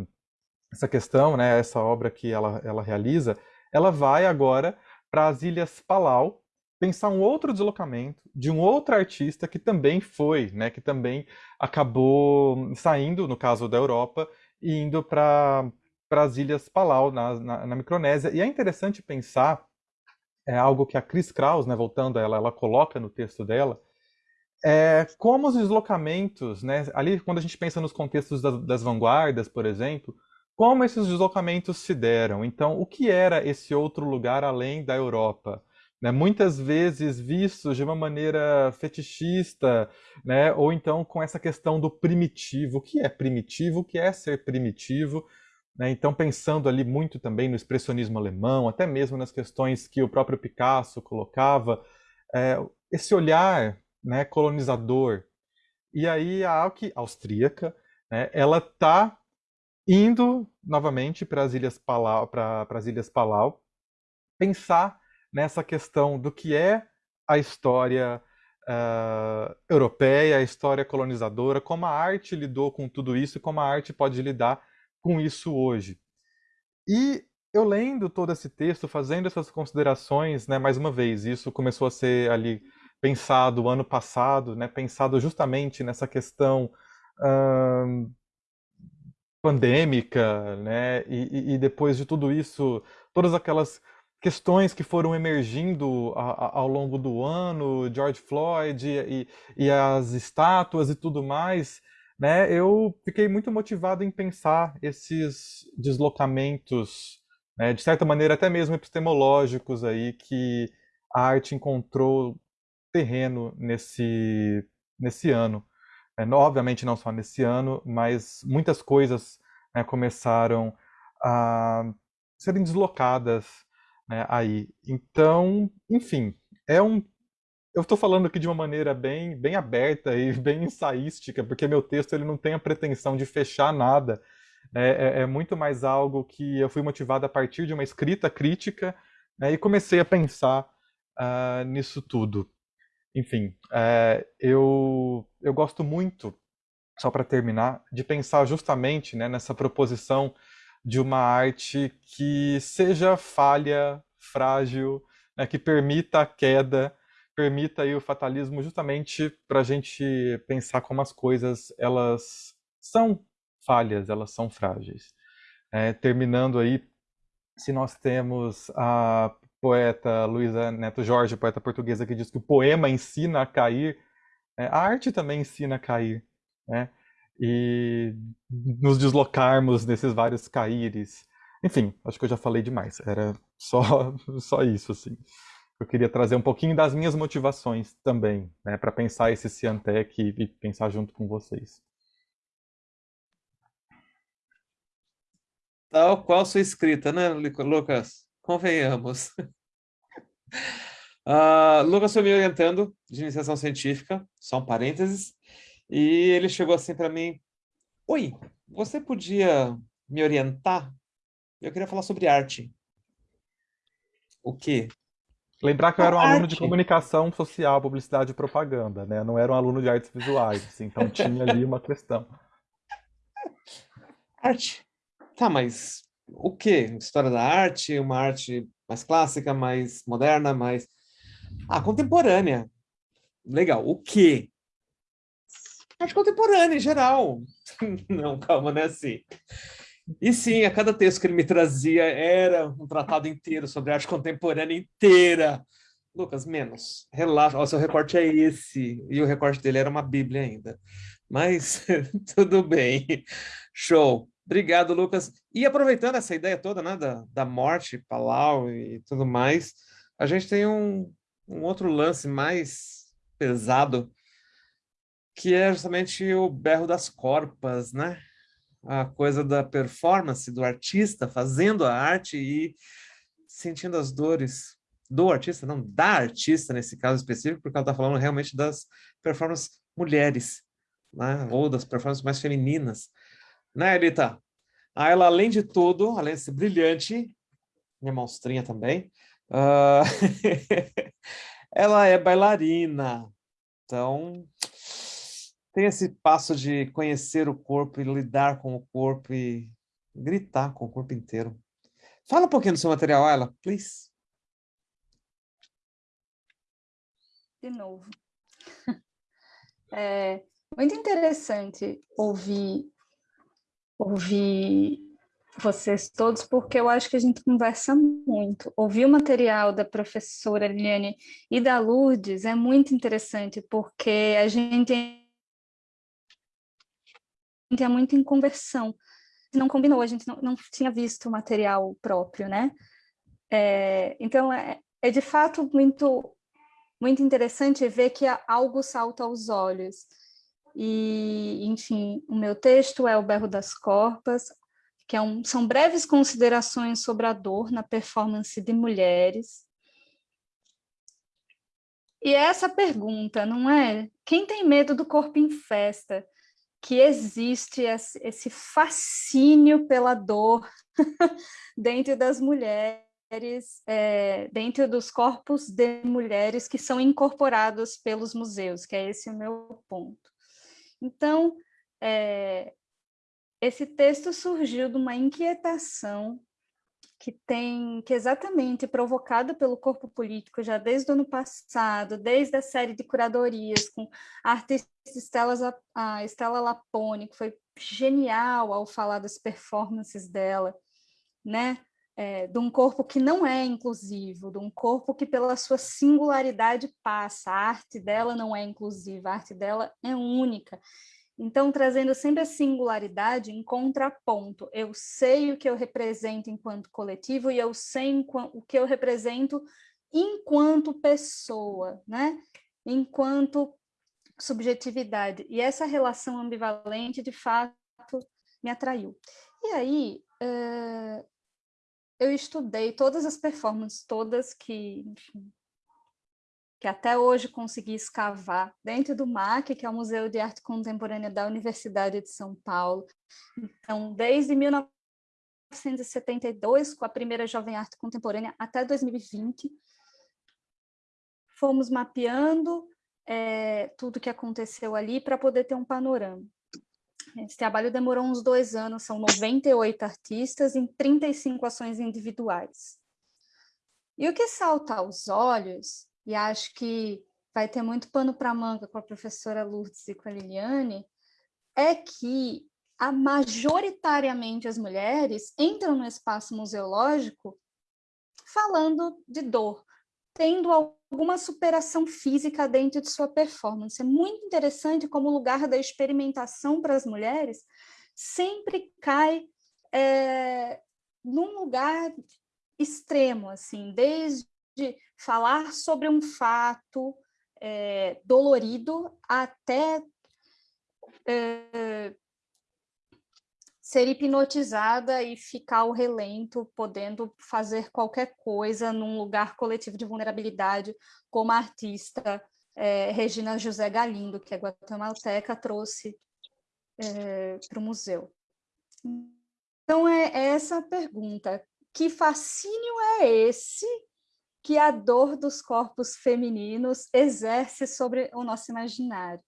essa questão, né, essa obra que ela, ela realiza, ela vai agora para as Ilhas Palau, pensar um outro deslocamento de um outro artista que também foi, né, que também acabou saindo, no caso da Europa, e indo para as Ilhas Palau, na, na, na, Micronésia. E é interessante pensar, é algo que a Chris Kraus, né, voltando a ela, ela coloca no texto dela, é, como os deslocamentos, né, ali quando a gente pensa nos contextos das, das, vanguardas, por exemplo, como esses deslocamentos se deram. Então, o que era esse outro lugar além da Europa? Né, muitas vezes vistos de uma maneira fetichista, né, ou então com essa questão do primitivo. O que é primitivo? O que é ser primitivo? Né, então, pensando ali muito também no expressionismo alemão, até mesmo nas questões que o próprio Picasso colocava, é, esse olhar né, colonizador. E aí a Alki austríaca, né, ela está indo novamente para as Ilhas Palau, para as Ilhas Palau, pensar nessa questão do que é a história uh, europeia, a história colonizadora, como a arte lidou com tudo isso como a arte pode lidar com isso hoje. E eu lendo todo esse texto, fazendo essas considerações, né, mais uma vez, isso começou a ser ali pensado ano passado, né, pensado justamente nessa questão hum, pandêmica, né, e, e, depois de tudo isso, todas aquelas questões que foram emergindo ao longo do ano, George Floyd e, e, as estátuas e tudo mais, né, eu fiquei muito motivado em pensar esses deslocamentos, né, de certa maneira até mesmo epistemológicos aí que a arte encontrou terreno nesse, nesse ano. É, obviamente não só nesse ano, mas muitas coisas né, começaram a serem deslocadas né, aí. Então, enfim, é um. Eu estou falando aqui de uma maneira bem, bem aberta e [laughs] bem ensaística, porque meu texto ele não tem a pretensão de fechar nada. É, é, é muito mais algo que eu fui motivado a partir de uma escrita crítica né, e comecei a pensar uh, nisso tudo. Enfim, é, eu, eu gosto muito, só para terminar, de pensar justamente né, nessa proposição de uma arte que seja falha, frágil, né, que permita a queda, permita aí o fatalismo justamente para a gente pensar como as coisas elas são falhas, elas são frágeis. É, terminando aí, se nós temos a poeta Luísa Neto Jorge, poeta portuguesa, que diz que o poema ensina a cair, é, a arte também ensina a cair, né? E nos deslocarmos nesses vários caíres. Enfim, acho que eu já falei demais. Era só, [laughs] só isso, assim. Eu queria trazer um pouquinho das minhas motivações também, né, para pensar esse Ciantec e, pensar junto com vocês. Tal qual sua escrita, né, Lucas? Convenhamos. Uh, [laughs] Lucas foi me orientando de iniciação científica, só um parênteses, e ele chegou assim para mim, Oi, você podia me orientar? Eu queria falar sobre arte. O quê? Lembrar que eu era um arte. aluno de comunicação social, publicidade e propaganda, né? Eu não era um aluno de artes visuais, assim, então tinha ali uma questão. [laughs] Arte. Tá, mas o quê? História da arte, uma arte mais clássica, mais moderna, mais... Ah, contemporânea. Legal. O quê? Arte contemporânea, em geral. [laughs] Não, calma, não é assim. E sim, a cada texto que ele me trazia era um tratado inteiro sobre arte contemporânea inteira. Lucas, menos. Relaxa, o seu recorte é esse. E o recorte dele era uma bíblia ainda. Mas [laughs] tudo bem. Show. Obrigado, Lucas. E aproveitando essa ideia toda né, da, da morte, Palau e tudo mais, a gente tem um, um outro lance mais pesado, que é justamente o berro das corpas, né? A coisa da performance do artista fazendo a arte e sentindo as dores do artista, não da artista nesse caso específico, porque ela está falando realmente das performances mulheres, né? ou das performances mais femininas né, Elita? Ah, ela, além de tudo, além de ser brilhante, minha monstrinha também, uh, [laughs] ela é bailarina. Então, tem esse passo de conhecer o corpo e lidar com o corpo e gritar com o corpo inteiro. Fala um pouquinho do seu material, ela, please. De novo. [laughs] É muito interessante ouvir ouvir vocês todos, porque eu acho que a gente conversa muito. Ouvir o material da professora Liliane e da Lourdes é muito interessante, porque a gente é muito em conversão. Não combinou, a gente não, não tinha visto o material próprio, né? É, então, é, é de fato muito, muito interessante ver que algo salta aos olhos. E, enfim, o meu texto é O Berro das Corpas, que é um, são breves considerações sobre a dor na performance de mulheres. E é essa pergunta, não é? Quem tem medo do corpo em festa? Que existe esse fascínio pela dor [laughs] dentro das mulheres, é, dentro dos corpos de mulheres que são incorporados pelos museus, que é esse o meu ponto. Então, é, esse texto surgiu de uma inquietação que tem que exatamente provocada pelo corpo político já desde o ano passado, desde a série de curadorias com a artista Estela, a Lapone, que foi genial ao falar das performances dela, né? é, de um corpo que não é inclusivo, de um corpo que pela sua singularidade passa, a arte dela não é inclusiva, a arte dela é única. Então, trazendo sempre a singularidade em contraponto. Eu sei o que eu represento enquanto coletivo e eu sei o que eu represento enquanto pessoa, né? enquanto subjetividade. E essa relação ambivalente, de fato, me atraiu. E aí, uh, eu estudei todas as performances, todas que, enfim, que até hoje consegui escavar dentro do MAC, que é o Museu de Arte Contemporânea da Universidade de São Paulo. Então, desde 1972, com a primeira Jovem Arte Contemporânea, até 2020, fomos mapeando é, tudo que aconteceu ali para poder ter um panorama. Esse trabalho demorou uns dois anos, são 98 artistas em 35 ações individuais. E o que salta aos olhos, e acho que vai ter muito pano para manga com a professora Lourdes e com a Liliane, é que a, majoritariamente as mulheres entram no espaço museológico falando de dor, tendo alguma superação física dentro de sua performance. É muito interessante como o lugar da experimentação para as mulheres sempre cai é, num lugar extremo, assim, desde falar sobre um fato é, dolorido até é, ser hipnotizada e ficar ao relento, podendo fazer qualquer coisa num lugar coletivo de vulnerabilidade, como a artista é, Regina José Galindo, que é guatemalteca, trouxe para o museu. Então, é essa a pergunta. Que fascínio é esse que a dor dos corpos femininos exerce sobre o nosso imaginário?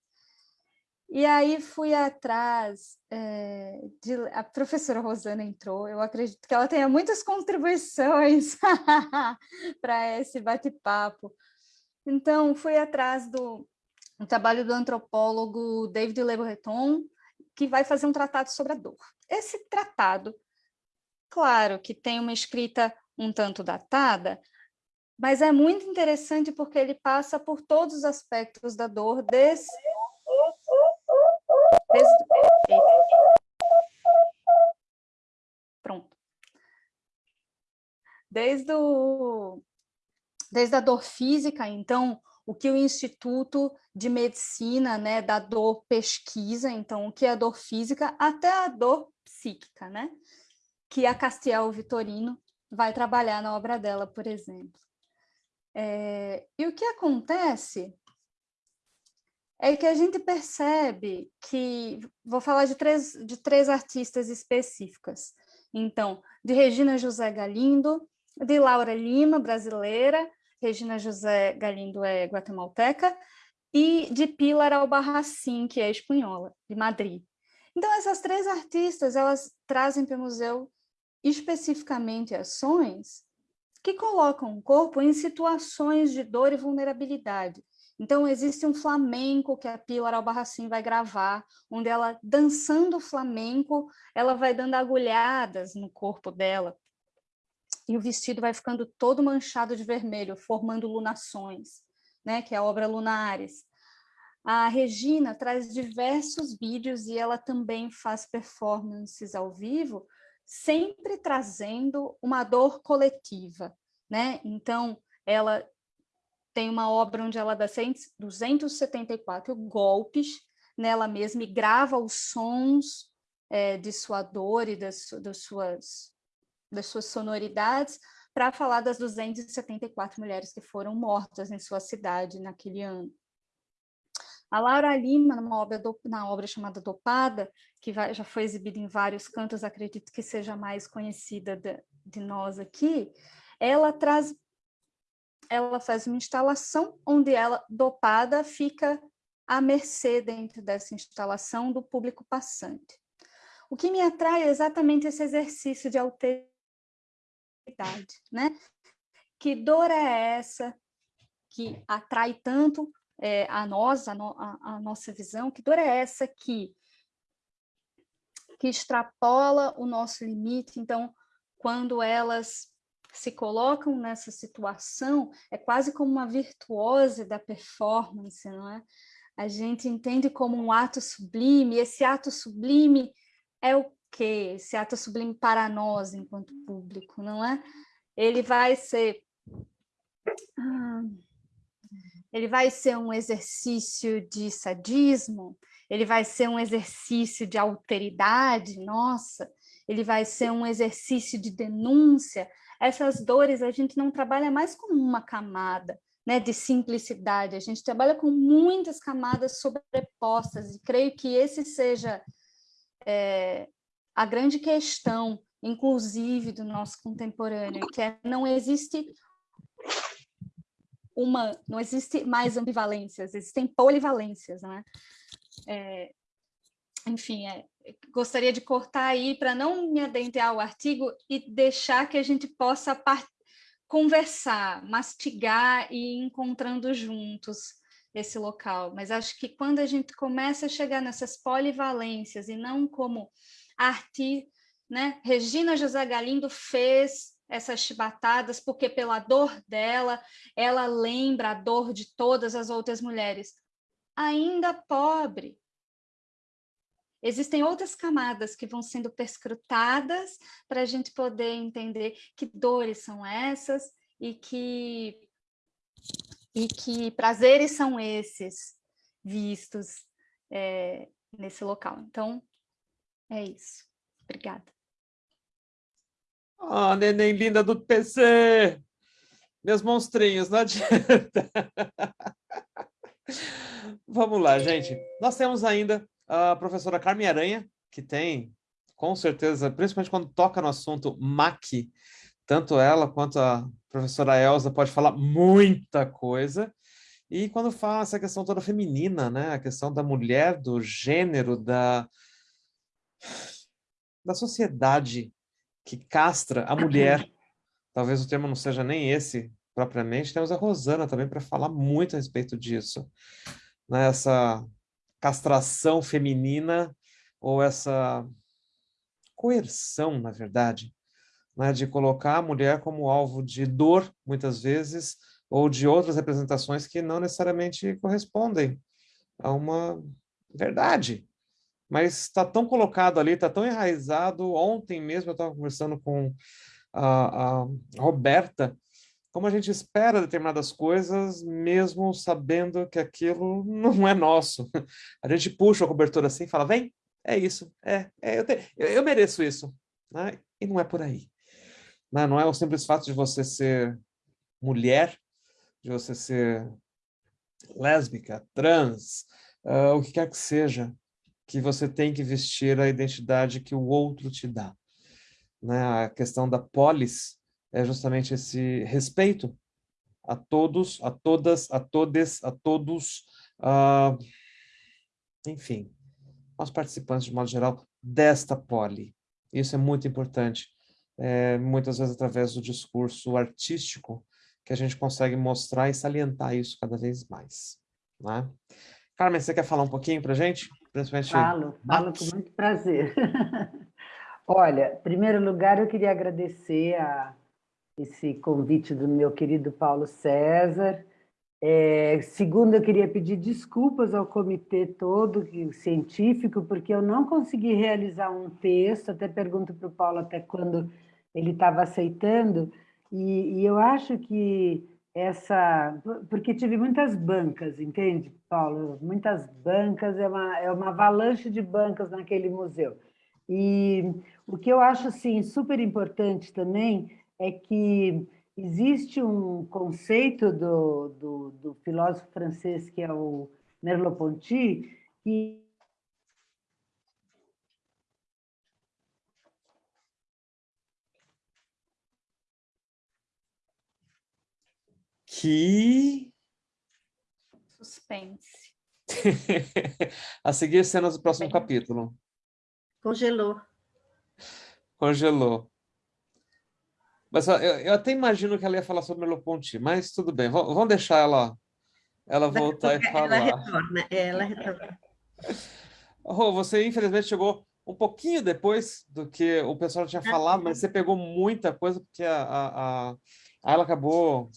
E aí fui atrás, é, de, a professora Rosana entrou, eu acredito que ela tenha muitas contribuições [laughs] para esse bate-papo. Então, fui atrás do, do trabalho do antropólogo David Le Breton, que vai fazer um tratado sobre a dor. Esse tratado, claro que tem uma escrita um tanto datada, mas é muito interessante porque ele passa por todos os aspectos da dor, desse Pronto. Desde, o, desde a dor física, então, o que o Instituto de Medicina né, da dor pesquisa, então, o que é a dor física, até a dor psíquica, né? Que a Castiel Vitorino vai trabalhar na obra dela, por exemplo. É, e o que acontece é que a gente percebe que, vou falar de três, de três artistas específicas, então, de Regina José Galindo, de Laura Lima, brasileira, Regina José Galindo é guatemalteca, e de Pilar Albarracín, que é espanhola, de Madrid. Então, essas três artistas, elas trazem para o museu especificamente ações que colocam o corpo em situações de dor e vulnerabilidade, então, existe um flamenco que a Pilar Albarracin vai gravar, onde ela, dançando flamenco, ela vai dando agulhadas no corpo dela, e o vestido vai ficando todo manchado de vermelho, formando lunações, né, que é a obra Lunares. A Regina traz diversos vídeos e ela também faz performances ao vivo, sempre trazendo uma dor coletiva, né? Então, ela tem uma obra onde ela dá 274 golpes nela mesma e grava os sons é, de sua dor e das, das, suas, das suas sonoridades para falar das 274 mulheres que foram mortas em sua cidade naquele ano. A Laura Lima, numa obra do, na obra chamada Dopada, que vai, já foi exibida em vários cantos, acredito que seja mais conhecida de, de nós aqui, ela traz ela faz uma instalação onde ela, dopada, fica à mercê dentro dessa instalação do público passante. O que me atrai é exatamente esse exercício de alteridade, né? Que dor é essa que atrai tanto é, a nós, a, no, a, a nossa visão? Que dor é essa que, que extrapola o nosso limite? Então, quando elas se colocam nessa situação, é quase como uma virtuose da performance, não é? A gente entende como um ato sublime, esse ato sublime é o quê? Esse ato sublime para nós, enquanto público, não é? Ele vai ser... Ah, ele vai ser um exercício de sadismo, ele vai ser um exercício de alteridade, nossa, ele vai ser um exercício de denúncia. Essas dores a gente não trabalha mais com uma camada né, de simplicidade, a gente trabalha com muitas camadas sobrepostas, e creio que esse seja é, a grande questão, inclusive, do nosso contemporâneo, que é não existe uma, não existe mais ambivalências, existem polivalências, né? É, enfim, é, gostaria de cortar aí para não me adentrar ao artigo e deixar que a gente possa conversar, mastigar e ir encontrando juntos esse local. Mas acho que quando a gente começa a chegar nessas polivalências e não como arte, né? Regina José Galindo fez essas chibatadas, porque pela dor dela, ela lembra a dor de todas as outras mulheres. Ainda pobre. Existem outras camadas que vão sendo perscrutadas para a gente poder entender que dores são essas e que, e que prazeres são esses vistos é, nesse local. Então, é isso. Obrigada. Ah, oh, neném linda do PC! Meus monstrinhos, não [laughs] adianta. Vamos lá, gente. Nós temos ainda a professora Carmen Aranha, que tem, com certeza, principalmente quando toca no assunto MAC, tanto ela quanto a professora Elza pode falar muita coisa. E quando fala essa questão toda feminina, né? A questão da mulher, do gênero, da, da sociedade que castra a mulher. Talvez o termo não seja nem esse propriamente. Temos a Rosana também para falar muito a respeito disso. Né? Essa castração feminina ou essa coerção, na verdade, né? de colocar a mulher como alvo de dor, muitas vezes, ou de outras representações que não necessariamente correspondem a uma verdade mas está tão colocado ali, está tão enraizado. Ontem mesmo eu estava conversando com a, a, Roberta, como a gente espera determinadas coisas, mesmo sabendo que aquilo [laughs] não é nosso. A gente puxa a cobertura assim e fala, vem, é isso, é, é eu, te, eu, eu, mereço isso. Né? E não é por aí. Né? Não é o simples fato de você ser mulher, de você ser lésbica, trans, uh, o que quer que seja que você tem que vestir a identidade que o outro te dá. Né? A questão da polis é justamente esse respeito a todos, a todas, a todes, a todos, uh, enfim, aos participantes de modo geral desta poli. Isso é muito importante, é, muitas vezes através do discurso artístico que a gente consegue mostrar e salientar isso cada vez mais. Né? Carmen, você quer falar um pouquinho para gente? Principalmente falo, falo com muito prazer. [laughs] Olha, em primeiro lugar, eu queria agradecer a esse convite do meu querido Paulo César. É, segundo, eu queria pedir desculpas ao comitê todo científico, porque eu não consegui realizar um texto, até pergunto para o Paulo até quando ele estava aceitando, e, e eu acho que essa... Porque tive muitas bancas, entende, Paulo? Muitas bancas, é uma, é uma avalanche de bancas naquele museu. E o que eu acho, assim, super importante também é que existe um conceito do, do, do filósofo francês, que é o Merleau-Ponty, que que... Suspense. [laughs] a seguir cenas do próximo Bem. capítulo. Congelou. Congelou. Mas eu, eu, até imagino que ela ia falar sobre Merleau-Ponty, mas tudo bem, vamos deixar ela, ela voltar e falar. Ela retorna, é, ela retorna. [laughs] Rô, você infelizmente chegou um pouquinho depois do que o pessoal tinha falado, mas você pegou muita coisa, porque a, a, a ela acabou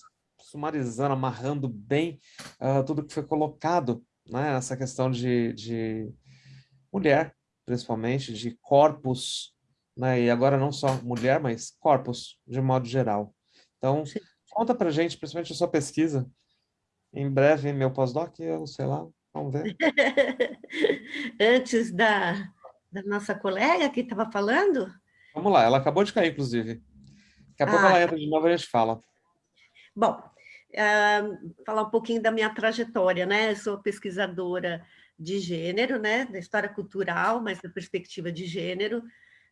sumarizando, amarrando bem uh, tudo que foi colocado, né? essa questão de, de mulher, principalmente, de corpos, né? e agora não só mulher, mas corpos, de modo geral. Então, Sim. conta pra gente, principalmente a sua pesquisa, em breve meu pós-doc, eu sei lá, vamos ver. [laughs] Antes da, da nossa colega que estava falando? Vamos lá, ela acabou de cair, inclusive. Daqui a ah, pouco ela entra de novo e a gente fala. Bom, uh, falar um pouquinho da minha trajetória, né? Eu sou pesquisadora de gênero, né? Da história cultural, mas da perspectiva de gênero,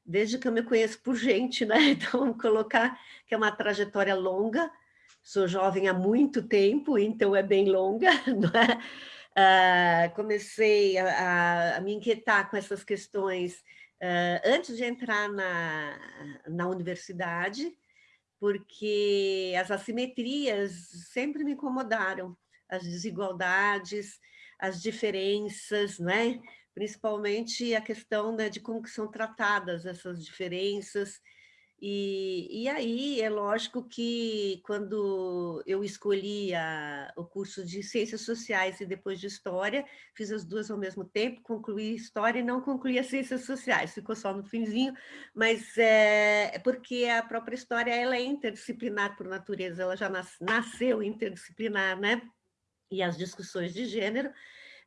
desde que eu me conheço por gente, né? [laughs] Então, colocar que é uma trajetória longa, sou jovem há muito tempo, então é bem longa, [laughs] é? Uh, comecei a, a, me inquietar com essas questões uh, antes de entrar na, na universidade, porque as assimetrias sempre me incomodaram, as desigualdades, as diferenças, né? principalmente a questão né, de como que são tratadas essas diferenças, e, e aí é lógico que quando eu escolhi a, o curso de Ciências Sociais e depois de História, fiz as duas ao mesmo tempo, concluí História e não concluí as Ciências Sociais, ficou só no finzinho, mas é, porque a própria História ela é interdisciplinar por natureza, ela já nas, nasceu interdisciplinar, né? E as discussões de gênero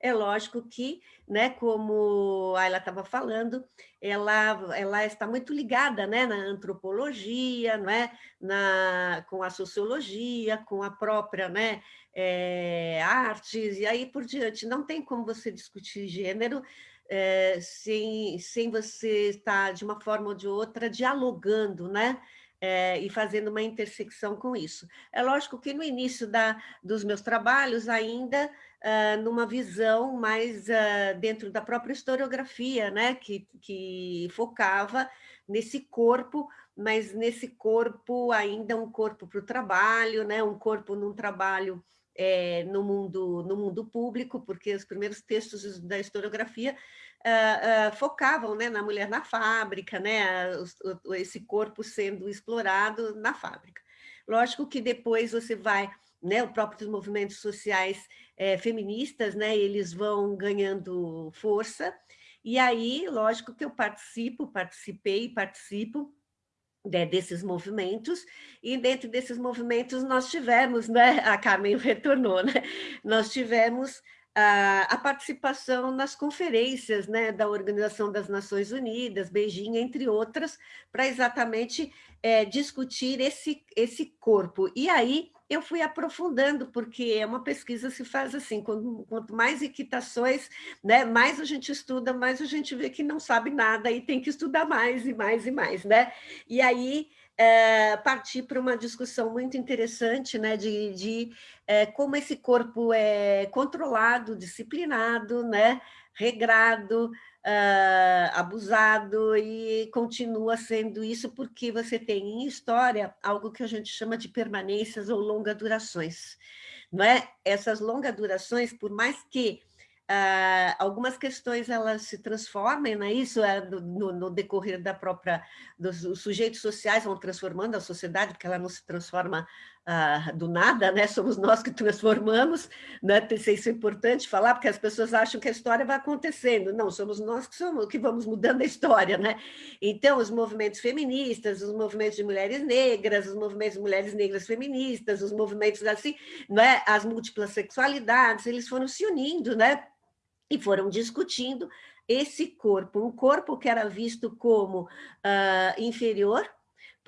é lógico que, né, como a Ayla estava falando, ela, ela está muito ligada né, na antropologia, não é? na, com a sociologia, com a própria né, é, artes, e aí por diante. Não tem como você discutir gênero é, sem, sem você estar, de uma forma ou de outra, dialogando, né? É, e fazendo uma intersecção com isso. É lógico que no início da, dos meus trabalhos ainda uh, numa visão mais uh, dentro da própria historiografia, né? que, que focava nesse corpo, mas nesse corpo ainda um corpo para o trabalho, né? um corpo num trabalho é, no, mundo, no mundo público, porque os primeiros textos da historiografia uh, uh, focavam né, na mulher na fábrica, né, o, esse corpo sendo explorado na fábrica. Lógico que depois você vai, né, os próprios movimentos sociais é, feministas, né, eles vão ganhando força, e aí, lógico que eu participo, participei participo né, desses movimentos, e dentro desses movimentos nós tivemos, né, a Carmen [laughs] retornou, né, nós tivemos a, participação nas conferências né, da Organização das Nações Unidas, Beijing, entre outras, para exatamente é, discutir esse, esse corpo. E aí eu fui aprofundando, porque é uma pesquisa se faz assim, quanto, quanto mais equitações, né, mais a gente estuda, mais a gente vê que não sabe nada e tem que estudar mais e mais e mais, né? E aí é, partir para uma discussão muito interessante né, de, de é, como esse corpo é controlado, disciplinado, né, regrado, uh, abusado e continua sendo isso porque você tem em história algo que a gente chama de permanências ou longa durações. Não é? Essas longas durações, por mais que Uh, algumas questões elas se transformam, né? isso é no, no, decorrer da própria, dos sujeitos sociais vão transformando a sociedade, porque ela não se transforma uh, do nada, né? somos nós que transformamos, né? isso é importante falar, porque as pessoas acham que a história vai acontecendo, não, somos nós que, somos, que vamos mudando a história. Né? Então, os movimentos feministas, os movimentos de mulheres negras, os movimentos de mulheres negras feministas, os movimentos assim, né? as múltiplas sexualidades, eles foram se unindo, né? E foram discutindo esse corpo, um corpo que era visto como uh, inferior,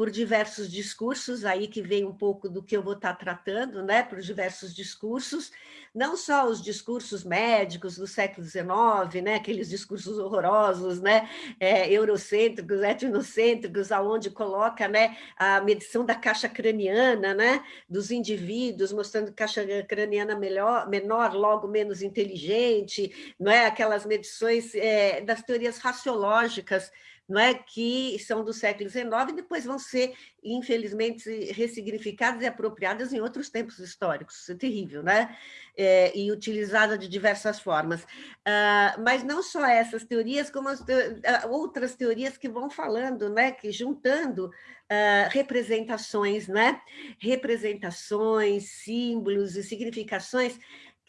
por diversos discursos, aí que vem um pouco do que eu vou estar tratando, né, por diversos discursos, não só os discursos médicos do século XIX, né, aqueles discursos horrorosos, né, é, eurocêntricos, etnocêntricos, aonde coloca, né, a medição da caixa craniana, né, dos indivíduos, mostrando caixa craniana melhor, menor, logo menos inteligente, não é, aquelas medições é, das teorias raciológicas, não é? que são do século XIX e depois vão ser, infelizmente, ressignificadas e apropriadas em outros tempos históricos. É terrível, né? É, e utilizada de diversas formas. Uh, mas não só essas teorias, como te uh, outras teorias que vão falando, né? que juntando uh, representações, né? representações, símbolos e significações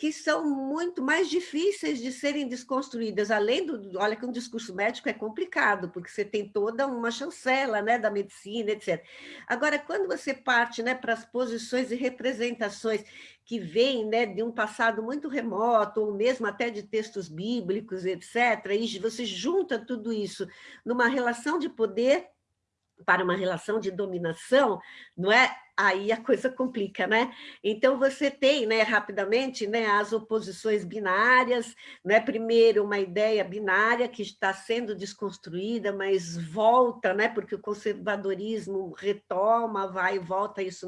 que são muito mais difíceis de serem desconstruídas, além do, olha que um discurso médico é complicado, porque você tem toda uma chancela né, da medicina, etc. Agora, quando você parte né, para as posições e representações que vêm né, de um passado muito remoto, ou mesmo até de textos bíblicos, etc., e você junta tudo isso numa relação de poder para uma relação de dominação, não é? Aí a coisa complica, né? Então você tem, né, rapidamente, né, as oposições binárias, né? Primeiro uma ideia binária que está sendo desconstruída, mas volta, né? Porque o conservadorismo retoma, vai e volta isso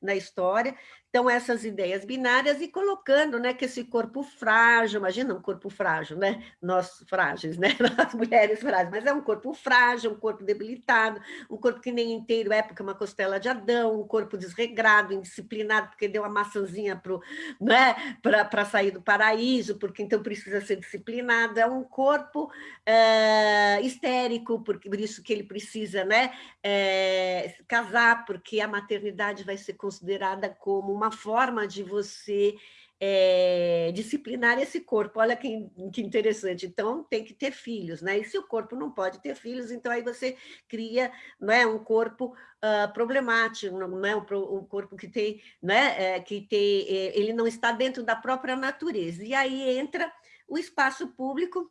na, história. Então, essas ideias binárias e colocando né, que esse corpo frágil, imagina um corpo frágil, né? Nós frágeis, né? [laughs] As mulheres frágeis, mas é um corpo frágil, um corpo debilitado, um corpo que nem inteiro é porque é uma costela de Adão, um corpo desregrado, indisciplinado, porque deu uma maçãzinha para né, sair do paraíso, porque então precisa ser disciplinado, é um corpo é, histérico, porque, por isso que ele precisa né, é, casar, porque a maternidade vai ser considerada como uma forma de você é, disciplinar esse corpo. Olha que, que, interessante. Então, tem que ter filhos, né? E se o corpo não pode ter filhos, então aí você cria não é, um corpo uh, problemático, não é um, um, corpo que tem, né, é, que tem, é, ele não está dentro da própria natureza. E aí entra o espaço público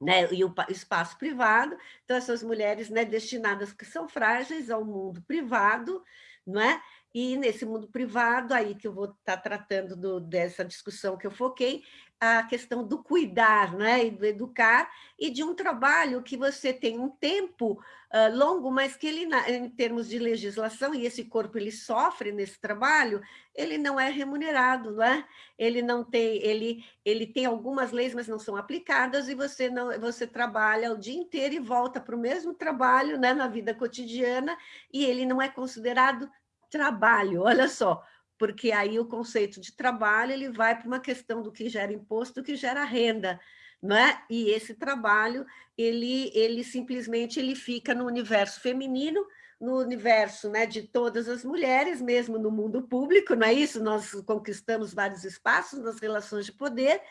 né, e o espaço privado, então essas mulheres né, destinadas que são frágeis ao mundo privado, não é? E nesse mundo privado, aí que eu vou estar tratando do, dessa discussão que eu foquei, a questão do cuidar, né, e do educar, e de um trabalho que você tem um tempo uh, longo, mas que ele, em termos de legislação, e esse corpo ele sofre nesse trabalho, ele não é remunerado, não é? Ele não tem, ele, ele tem algumas leis, mas não são aplicadas, e você não, você trabalha o dia inteiro e volta para o mesmo trabalho, né, na vida cotidiana, e ele não é considerado trabalho, olha só, porque aí o conceito de trabalho ele vai para uma questão do que gera imposto, do que gera renda, não é? E esse trabalho, ele, ele simplesmente ele fica no universo feminino, no universo né, de todas as mulheres, mesmo no mundo público, não é isso? Nós conquistamos vários espaços nas relações de poder,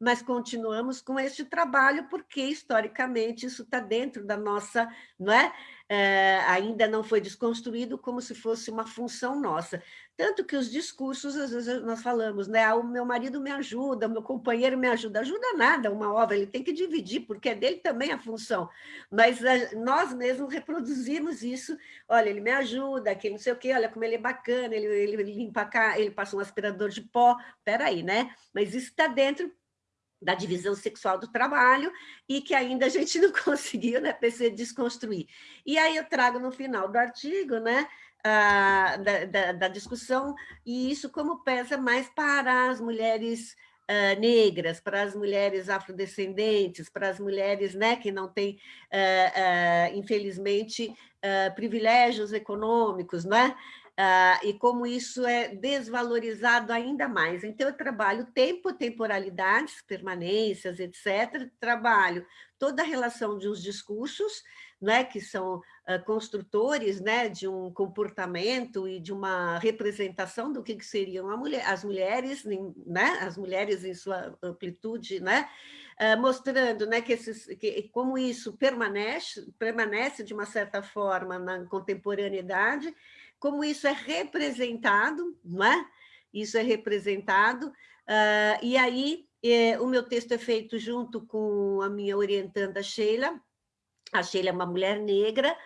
mas continuamos com este trabalho porque, historicamente, isso está dentro da nossa, não é? é? ainda não foi desconstruído como se fosse uma função nossa. Tanto que os discursos, às vezes nós falamos, né? Ah, o meu marido me ajuda, o meu companheiro me ajuda. Ajuda nada uma obra, ele tem que dividir, porque é dele também a função. Mas a, nós mesmos reproduzimos isso. Olha, ele me ajuda, que não sei o quê, olha como ele é bacana, ele, ele limpa cá, ele passa um aspirador de pó. Peraí, né? Mas isso está dentro da divisão sexual do trabalho e que ainda a gente [laughs] não conseguiu, né, desconstruir. E aí eu trago no final do artigo, né, a, da, da, da, discussão, e isso como pesa mais para as mulheres uh, negras, para as mulheres afrodescendentes, para as mulheres né, que não têm, uh, uh, infelizmente, privilégios econômicos, né? Uh, e como isso é desvalorizado ainda mais. Então, eu trabalho tempo, temporalidades, permanências, etc. Trabalho toda a relação de uns discursos, né, que são uh, construtores né, de um comportamento e de uma representação do que, que seriam mulher, as mulheres, né, as mulheres em sua amplitude, né, uh, mostrando né, que, esses, que como isso permanece, permanece de uma certa forma na contemporaneidade, como isso é representado, não é? Isso é representado, uh, e aí é, o meu texto é feito junto com a minha orientanda Sheila, a Sheila é uma mulher negra,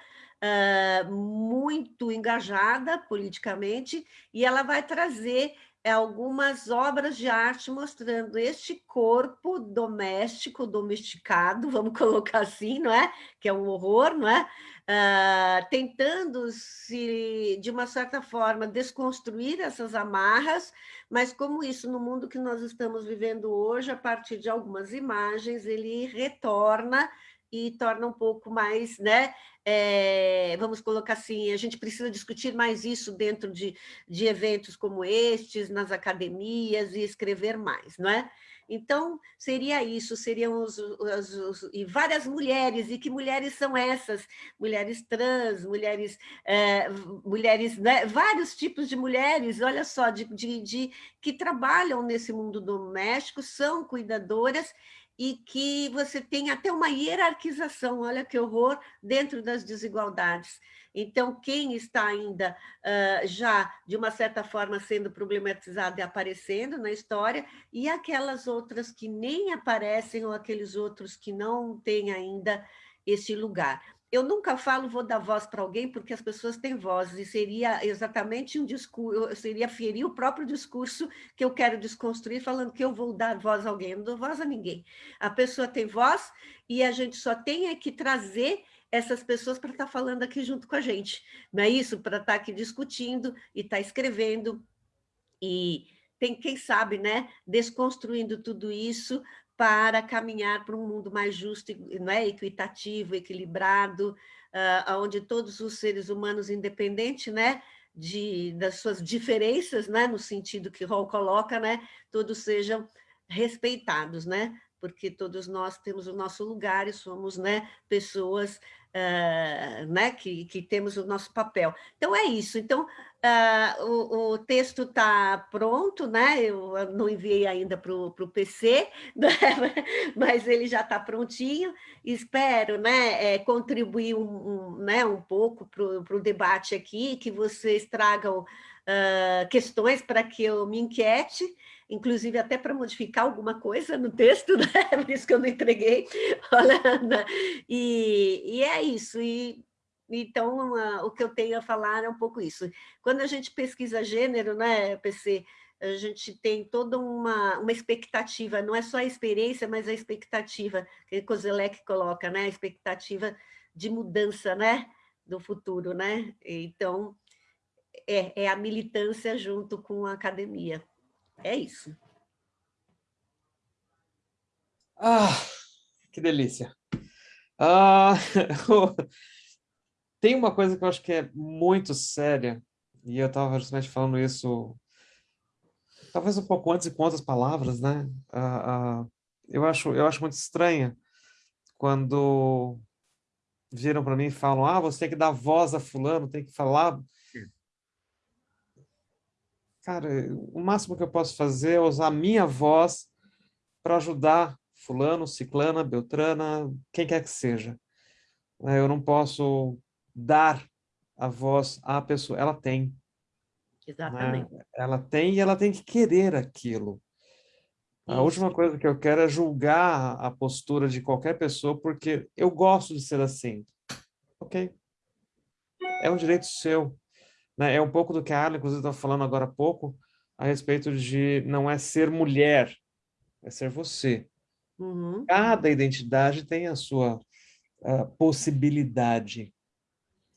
uh, muito engajada politicamente, e ela vai trazer algumas obras de arte mostrando este corpo doméstico, domesticado, [laughs] vamos colocar assim, não é? Que é um horror, não é? Uh, tentando se, de uma certa forma, desconstruir essas amarras, mas como isso, no mundo que nós estamos vivendo hoje, a partir de algumas imagens, ele retorna e torna um pouco mais, né? É, vamos colocar assim, a gente precisa discutir mais isso dentro de, de eventos como estes, nas academias, e escrever mais, não é? Então, seria isso, seriam os, os, os, e várias mulheres, e que mulheres são essas? Mulheres trans, mulheres, é, mulheres né? vários tipos de mulheres, olha só, de, de, de, que trabalham nesse mundo doméstico, são cuidadoras, e que você tem até uma hierarquização, olha que horror, dentro das desigualdades. Então, quem está ainda uh, já, de uma certa forma, sendo problematizado e aparecendo na história, e aquelas outras que nem aparecem, ou aqueles outros que não têm ainda esse lugar eu nunca falo vou dar voz para alguém porque as pessoas têm voz e seria exatamente um discurso, seria ferir o próprio discurso que eu quero desconstruir falando que eu vou dar voz a alguém, eu não dou voz a ninguém. A pessoa tem voz e a gente só tem é que trazer essas pessoas para estar tá falando aqui junto com a gente, não é isso? Para estar tá aqui discutindo e estar tá escrevendo e tem, quem sabe, né, desconstruindo tudo isso para caminhar para um mundo mais justo, né, equitativo, equilibrado, uh, onde todos os seres humanos, independente né, de, das suas diferenças, né, no sentido que Hall coloca, né, todos sejam respeitados, né, porque todos nós temos o nosso lugar e somos né, pessoas né, que, que temos o nosso papel. Então, é isso. Então, uh, o, o, texto está pronto, né? eu não enviei ainda para o PC, né? mas ele já está prontinho. Espero né, é, contribuir um, um, né, um pouco para o debate aqui, que vocês tragam uh, questões para que eu me inquiete, inclusive até para modificar alguma coisa no texto, [laughs] né? por isso que eu não entreguei. e, e é isso, e então o que eu tenho a falar é um pouco isso. Quando a gente pesquisa gênero, né, PC, a gente tem toda uma, uma expectativa, não é só a experiência, mas a expectativa, que Kozelek coloca, né, a expectativa de mudança, né, do futuro, né? Então, é, é a militância junto com a academia. É isso. Ah, que delícia. Ah, [laughs] tem uma coisa que eu acho que é muito séria, e eu estava justamente falando isso, talvez um pouco antes e com outras palavras, né? Ah, ah, eu, acho, eu acho muito estranha quando viram para mim e falam, ah, você tem que dar voz a fulano, tem que falar cara, o máximo que eu posso fazer é usar a minha voz para ajudar fulano, ciclana, beltrana, quem quer que seja. É, eu não posso dar a voz à pessoa, ela tem. Né? Exatamente. Né? Ela tem e ela tem que querer aquilo. A Isso. última coisa que eu quero é julgar a postura de qualquer pessoa, porque eu gosto de ser assim. Ok. É um direito seu. Né? É um pouco do que a Arlen, inclusive, estava falando agora há pouco, a respeito de não é ser mulher, é ser você. Uhum. Cada identidade tem a sua uh, possibilidade.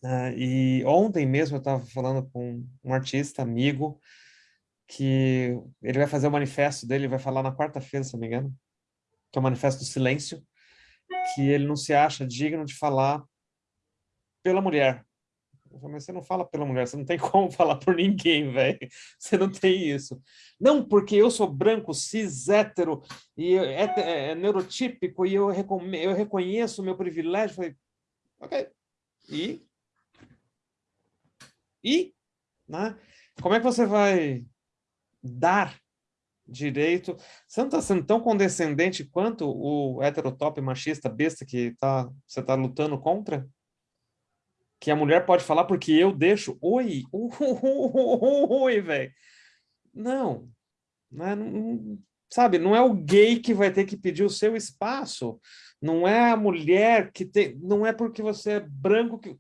Uh, e ontem mesmo eu estava falando com um artista amigo que ele vai fazer o manifesto dele, vai falar na quarta-feira, se não me engano, que é o Manifesto do Silêncio, que ele não se acha digno de falar pela mulher, mas você não fala pela mulher, você não tem [laughs] como falar por ninguém, velho. Você não tem isso. Não, porque eu sou branco, cis, hétero, e é, é, é neurotípico, e eu, eu reconheço o meu privilégio. Falei, ok. E? E? Né? Como é que você vai dar direito? Você não está sendo tão condescendente quanto o heterotop machista besta que tá, você está lutando contra? Que a mulher pode falar porque eu deixo. Oi, [laughs] oi, velho. Não, não, é, não, sabe, não é o gay que vai ter que pedir o seu espaço. Não é a mulher que tem, não é porque você é branco que...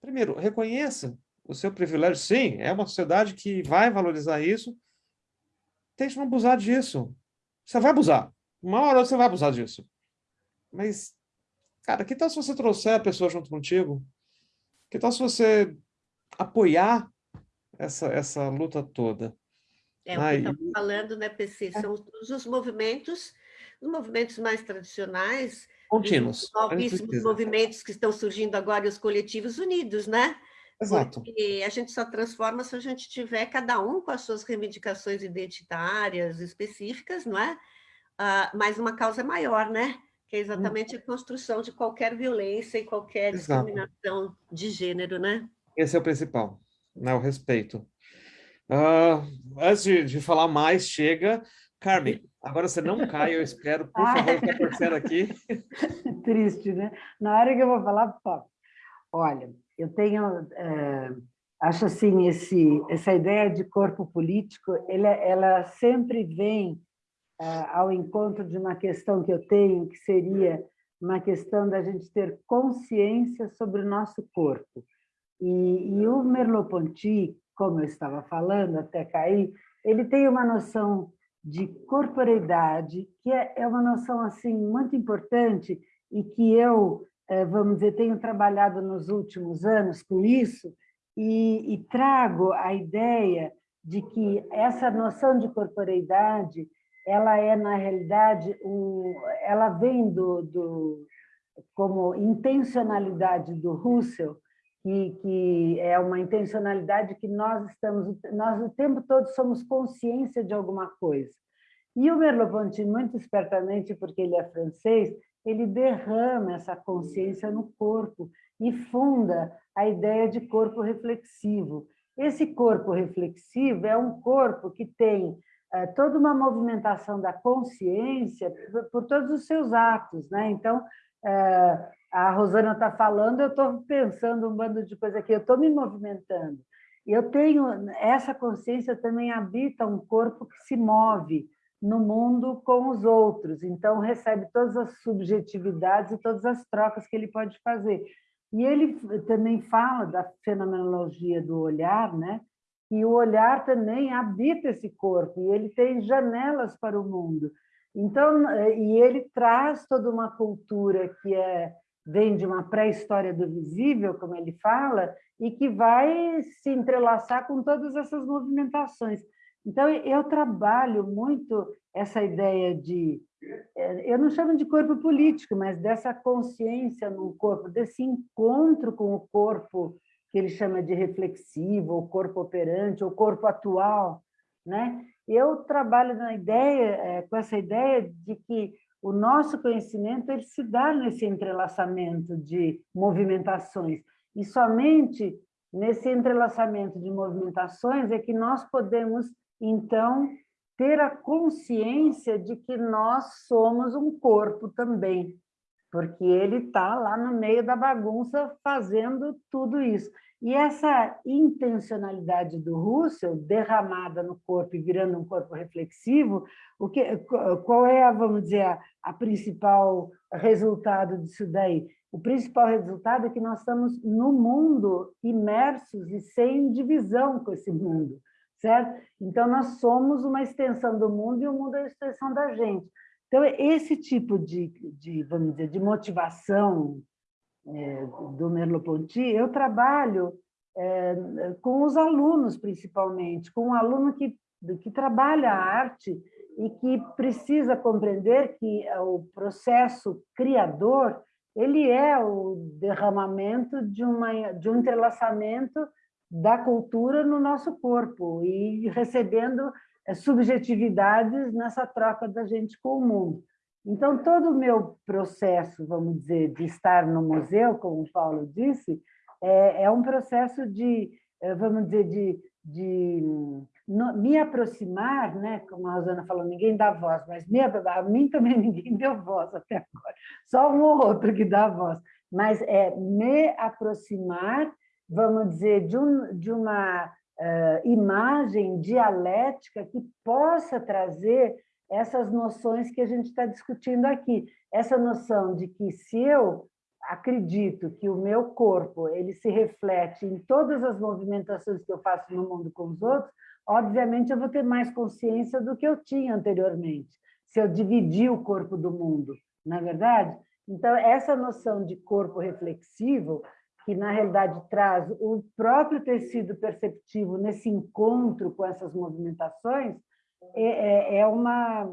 Primeiro, reconheça o seu privilégio. Sim, é uma sociedade que vai valorizar isso. Tente não abusar disso. Você vai abusar. Uma hora você vai abusar disso. Mas, cara, que tal se você trouxer a pessoa junto contigo? Que tal se você apoiar essa, essa luta toda? É o que estamos falando, né, PC? É. São todos os movimentos, os movimentos mais tradicionais, Contínuos. Novíssimos movimentos que estão surgindo agora e os coletivos unidos, né? Exato. Porque a gente só transforma se a gente tiver cada um com as suas reivindicações identitárias específicas, não é? Uh, mas uma causa maior, né? Que é exatamente a construção de qualquer violência e qualquer Exato. discriminação de gênero, né? Esse é o principal, né? o respeito. Uh, antes de, de, falar mais, chega. Carmen, agora você não cai, eu espero, por favor, estou torcendo aqui. [laughs] Triste, né? Na hora que eu vou falar, pô, olha, eu tenho, é, acho assim, esse, essa ideia de corpo político, ela, ela sempre vem é, ao encontro de uma questão que eu tenho, que seria uma questão da gente ter consciência sobre o nosso corpo. E, e o Merleau-Ponty, como eu estava falando até cair, ele tem uma noção de corporeidade, que é, é uma noção assim muito importante e que eu é, vamos dizer, tenho trabalhado nos últimos anos com isso e, e trago a ideia de que essa noção de corporeidade ela é, na realidade, um, ela vem do, do, como intencionalidade do Russell, que, que é uma intencionalidade que nós estamos, nós o tempo todo somos consciência de alguma coisa. E o Merleau-Ponty, muito espertamente, porque ele é francês, ele derrama essa consciência no corpo e funda a ideia de corpo reflexivo. Esse corpo reflexivo é um corpo que tem toda uma movimentação da consciência por, todos os seus atos. Né? Então, é, a Rosana está falando, eu estou pensando um bando de coisa aqui, eu estou me movimentando. Eu tenho, essa consciência também habita um corpo que se move, no mundo com os outros, então recebe todas as subjetividades e todas as trocas que ele pode fazer. E ele também fala da fenomenologia do olhar, né? E o olhar também habita esse corpo, e ele tem janelas para o mundo. Então, e ele traz toda uma cultura que é vem de uma pré-história do visível, como ele fala, e que vai se entrelaçar com todas essas movimentações. Então, eu trabalho muito essa ideia de, eu não chamo de corpo político, mas dessa consciência no corpo, desse encontro com o corpo que ele chama de reflexivo, o corpo operante, o corpo atual, né? Eu trabalho na ideia, é, com essa ideia de que o nosso conhecimento ele se dá nesse entrelaçamento de movimentações, e somente nesse entrelaçamento de movimentações é que nós podemos então, ter a consciência de que nós somos um corpo também, porque ele está lá no meio da bagunça fazendo tudo isso. E essa intencionalidade do Russell, derramada no corpo e virando um corpo reflexivo, o que, qual é, vamos dizer, a, a principal resultado disso daí? O principal resultado é que nós estamos no mundo imersos e sem divisão com esse mundo certo? Então, nós somos uma extensão do mundo e o mundo é uma extensão da gente. Então, esse tipo de, de vamos dizer, de motivação é, do Merleau-Ponty, eu trabalho é, com os alunos, principalmente, com um aluno que, que trabalha a arte e que precisa compreender que o processo criador ele é o derramamento de, uma, de um entrelaçamento da cultura no nosso corpo e recebendo subjetividades nessa troca da gente com o mundo. Então, todo o meu processo, vamos dizer, de estar no museu, como o Paulo disse, é, é um processo de, eh, vamos dizer, de, de me aproximar, né? como a Rosana falou, ninguém dá voz, mas me, a mim também [laughs] ninguém deu voz até agora, só um ou outro que dá voz, mas é me aproximar vamos dizer, de, um, de uma imagem dialética que possa trazer essas noções que a gente está discutindo aqui. Essa noção de que se eu acredito que o meu corpo ele se reflete em todas as movimentações que eu faço no mundo com os outros, obviamente eu vou ter mais consciência do que eu tinha anteriormente, se eu dividir o corpo do mundo, na é verdade? Então, essa noção de corpo reflexivo que na realidade traz o próprio tecido perceptivo nesse encontro com essas movimentações, é, é, é uma,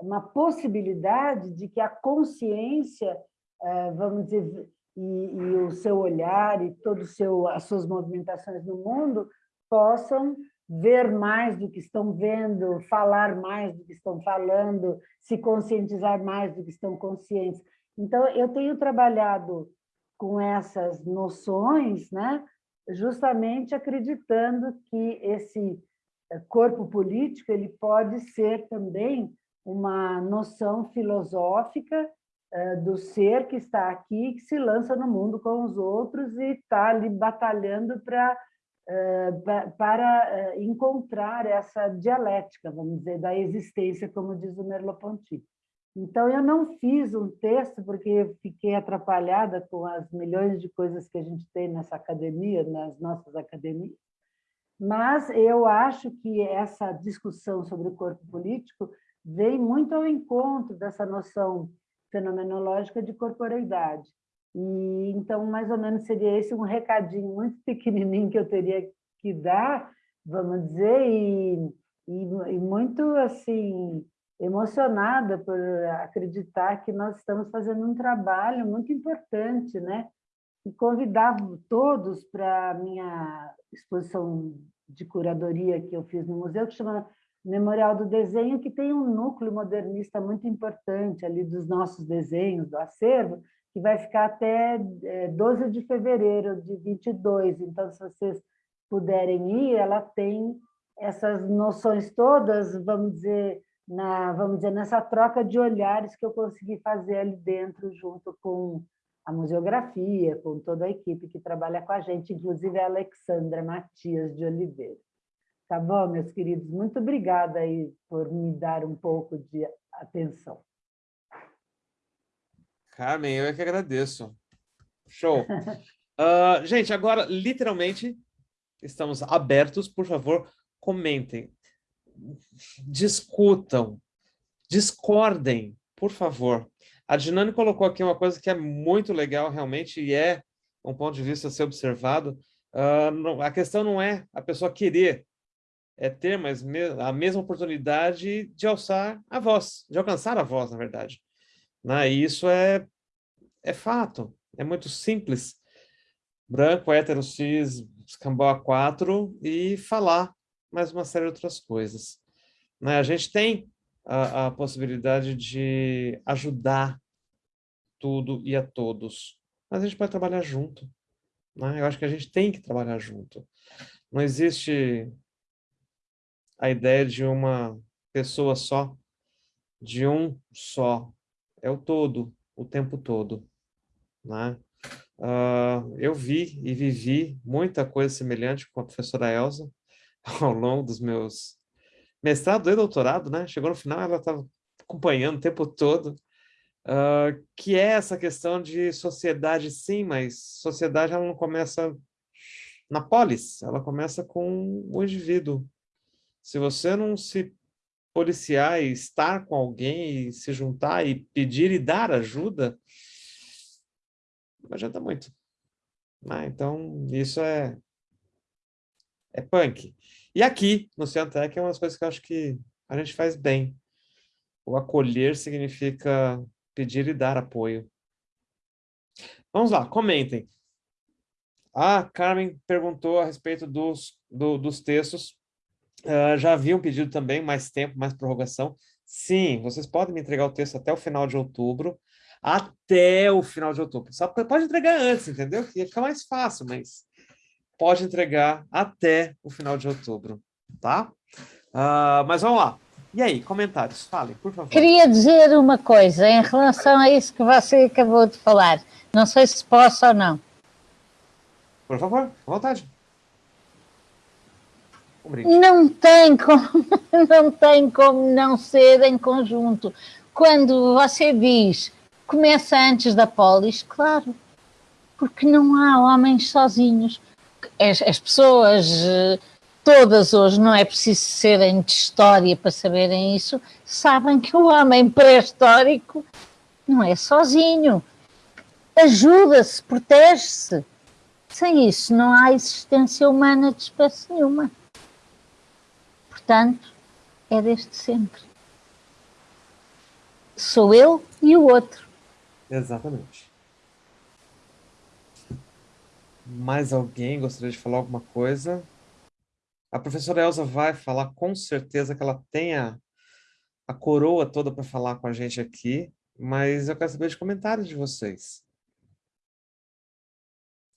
uma possibilidade de que a consciência uh, vamos dizer, e, e, o seu olhar e todo seu, as suas movimentações no mundo possam ver mais do que estão vendo, falar mais do que estão falando, se conscientizar mais do que estão conscientes. Então, eu tenho trabalhado com essas noções, né? justamente acreditando que esse eh, corpo político ele pode ser também uma noção filosófica eh, do ser que está aqui, que se lança no mundo com os outros e está ali batalhando para eh, para encontrar essa dialética, vamos dizer, da existência, como diz o Merleau-Ponty. Então, eu não fiz um texto porque fiquei atrapalhada com as milhões de coisas que a gente tem nessa academia, nas nossas academias, mas eu acho que essa discussão sobre o corpo político vem muito ao encontro dessa noção fenomenológica de corporeidade. E então, mais ou menos, seria esse um recadinho muito [laughs] pequenininho que eu teria que dar, vamos dizer, e, e, e muito assim emocionada por acreditar que nós estamos fazendo um trabalho muito importante, né? E convidar todos para a minha exposição de curadoria que eu fiz no museu, que chama Memorial do Desenho, que tem um núcleo modernista muito importante ali dos nossos desenhos, do acervo, que vai ficar até 12 é, de fevereiro de 22. Então, se vocês puderem ir, ela tem essas noções todas, vamos dizer, na, vamos dizer, nessa troca de olhares que eu consegui fazer ali dentro, junto com a museografia, com toda a equipe que trabalha com a gente, inclusive a Alexandra Matias de Oliveira. Tá bom, meus queridos? Muito obrigada aí por me dar um pouco de atenção. Carmen, eu é que agradeço. Show. Uh, [laughs] gente, agora, literalmente, estamos abertos. Por favor, comentem discutam, discordem, por favor. A Dinani colocou aqui uma coisa que é muito legal, realmente, e é um ponto de vista a ser observado. Uh, a questão não é a pessoa querer, é ter mais me a mesma oportunidade de alçar a voz, de alcançar a voz, na verdade. Né? E isso é, é fato, é muito simples. Branco, hétero, cis, escambau a quatro e falar mais uma série de outras coisas. Né? A gente tem a, a possibilidade de ajudar tudo e a todos, mas a gente pode trabalhar junto. Né? Eu acho que a gente tem que trabalhar junto. Não existe a ideia de uma pessoa só, de um só. É o todo, o tempo todo. Né? Uh, eu vi e vivi muita coisa semelhante com a professora Elsa, [laughs] ao longo dos meus mestrado e doutorado, né? Chegou no final, ela estava acompanhando o tempo todo, uh, que é essa questão de sociedade, sim, mas sociedade ela não começa na polis, ela começa com o indivíduo. Se você não se policiar e estar com alguém e se juntar e pedir e dar ajuda, não adianta muito. Né? Então, isso é é punk. E aqui, no Ciantec, é uma das coisas que eu acho que a gente faz bem. O acolher significa pedir e dar apoio. Vamos lá, comentem. A Carmen perguntou a respeito dos, do, dos textos. Uh, já havia um pedido também, mais tempo, mais prorrogação. Sim, vocês podem me entregar o texto até o final de outubro. Até o final de outubro. Só pode entregar antes, entendeu? Ia ficar mais fácil, mas pode entregar até o final de outubro, tá? Uh, mas vamos lá. E aí, comentários? Falem, por favor. Queria dizer uma coisa em relação a isso que você acabou de falar. Não sei se posso ou não. Por favor, à vontade. Um não tem como [laughs] não tem como não ser em conjunto. Quando você diz começa antes da polis, claro, porque não há homens sozinhos as, as pessoas eh, todas hoje, não é preciso serem de história para saberem isso, sabem que o homem pré-histórico não é sozinho. Ajuda-se, protege-se. Sem isso não há existência humana de espécie nenhuma. Portanto, é desde sempre. Sou eu e o outro. Exatamente. Mais alguém gostaria de falar alguma coisa? A professora Elza vai falar com certeza que ela tem a, a coroa toda para falar com a gente aqui, mas eu quero saber de comentários de vocês.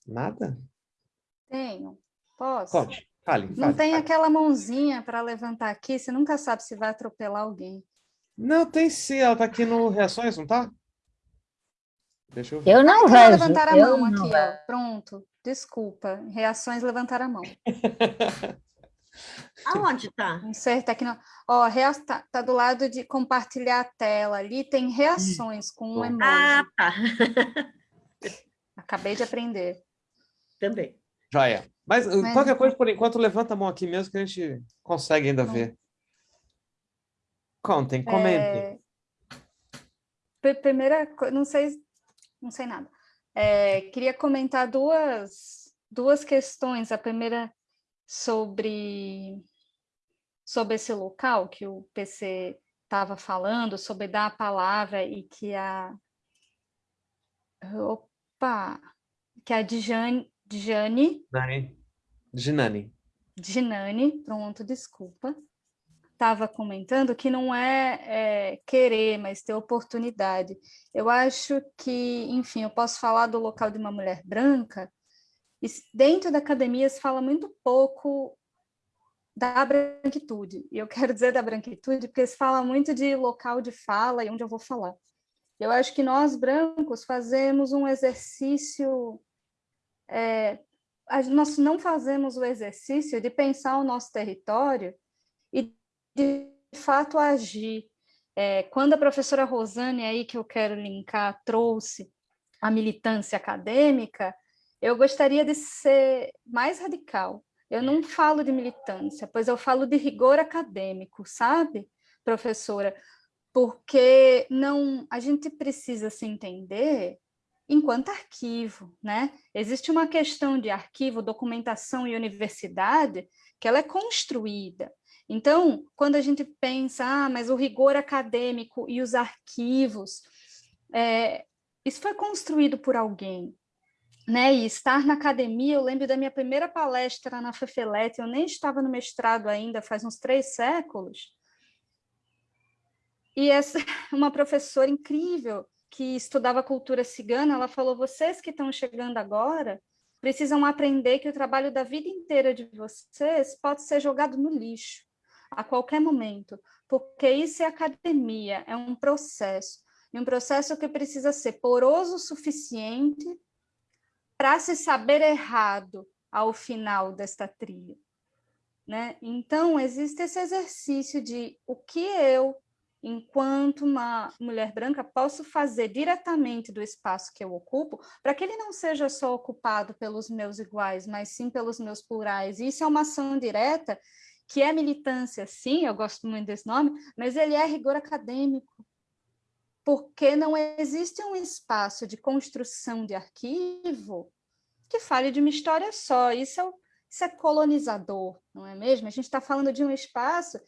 Nada? Tenho. Posso? Pode. Fale, Não fale, tem fale. aquela mãozinha para levantar aqui, você nunca sabe se vai atropelar alguém. Não, tem sim. Ela tá aqui no Reações, não tá? Deixa eu ver. Eu não Então, vejo. levantar a eu mão não aqui, ó. Pronto. Desculpa. Reações, levantar a mão. [laughs] Aonde tá? Não sei, tecno... Ó, rea... tá, tá do lado de compartilhar a tela. Ali tem reações com um emoji. Ah, tá. [laughs] Acabei de aprender. Também. Joia. Mas uh, Mas- qualquer coisa, por enquanto, levanta a mão aqui mesmo que a gente consegue ainda Não. ver. Contem, comentem. É, pri- Primeira coisa, não sei, não sei nada. É, queria comentar duas, duas questões. A primeira sobre, sobre esse local que o PC estava falando, sobre dar a palavra e que a opa, que a Dijane, Dijane Nani. Ginani. Ginani, pronto, desculpa, estava comentando que não é, é, querer, mas ter oportunidade. Eu acho que, enfim, eu posso falar do local de uma mulher branca, e dentro da academia se fala muito pouco da branquitude, e eu [laughs] quero dizer da branquitude porque se fala muito de local de fala e onde eu vou falar. Eu acho que nós, brancos, fazemos um exercício é, nós não fazemos o exercício de pensar o nosso território de fato agir. É, quando a professora Rosane, aí que eu quero linkar, trouxe a militância acadêmica, eu gostaria de ser mais radical. Eu não falo de militância, pois eu falo de rigor acadêmico, sabe, professora? Porque não, a gente precisa se entender enquanto arquivo, né? Existe uma questão de arquivo, documentação e universidade que ela é construída. Então, quando a gente pensa, ah, mas o rigor acadêmico e os arquivos, é, isso foi construído por alguém, né? E estar na academia, eu lembro da minha primeira palestra na FEFELET, eu nem estava no mestrado ainda, faz uns três séculos, e essa [laughs] uma professora incrível que estudava cultura cigana, ela falou: vocês que estão chegando agora precisam aprender que o trabalho da vida inteira de vocês pode ser jogado no lixo a qualquer momento, porque isso é academia, é um processo, e um processo que precisa ser poroso o suficiente para se saber errado ao final desta trilha. Né? Então, existe esse exercício de o que eu, enquanto uma mulher branca, posso fazer diretamente do espaço que eu ocupo, para que ele não seja só ocupado pelos meus iguais, mas sim pelos meus plurais. Isso é uma ação direta, que é militância, sim, eu gosto muito desse nome, mas ele é rigor acadêmico, porque não existe um espaço de construção de arquivo que fale de uma história só. Isso é, isso é colonizador, não é mesmo? A gente está falando de um espaço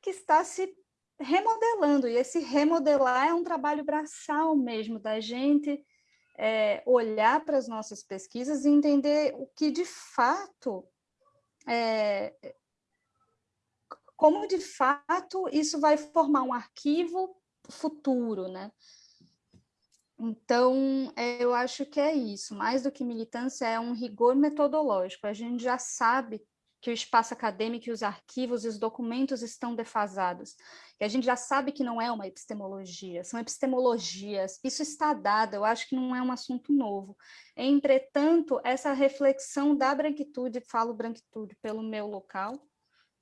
que está se remodelando, e esse remodelar é um trabalho braçal mesmo, da gente é, olhar para as nossas pesquisas e entender o que de fato, é, como de fato isso vai formar um arquivo futuro, né? Então, é, eu acho que é isso, mais do que militância, é um rigor metodológico. A gente já sabe que o espaço acadêmico e os arquivos e os documentos estão defasados. E a gente já sabe que não é uma epistemologia, são epistemologias. Isso está dado, eu acho que não é um assunto novo. Entretanto, essa reflexão da branquitude, falo branquitude pelo meu local,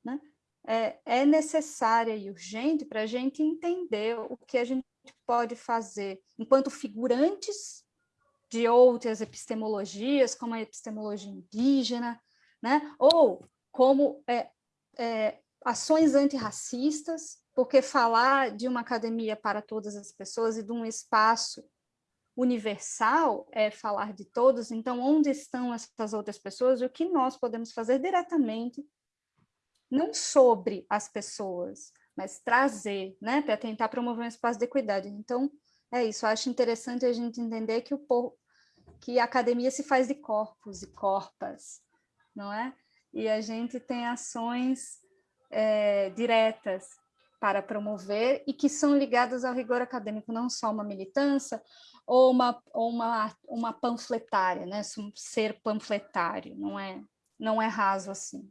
né? é, é necessária e urgente para a gente entender o que a gente pode fazer enquanto figurantes de outras epistemologias, como a epistemologia indígena, né? ou como é, é, ações antirracistas, porque falar de uma academia para todas as pessoas e de um espaço universal é falar de todos, então onde estão essas outras pessoas e o que nós podemos fazer diretamente não sobre as pessoas, mas trazer, né, para tentar promover um espaço de equidade. Então, é isso, eu acho interessante a gente entender que o que a academia se faz de corpos e corpas, não é? E a gente tem ações é, diretas para promover e que são ligadas ao rigor acadêmico, não só uma militância ou uma, ou uma, uma panfletária, né? ser panfletário, não é, não é raso assim.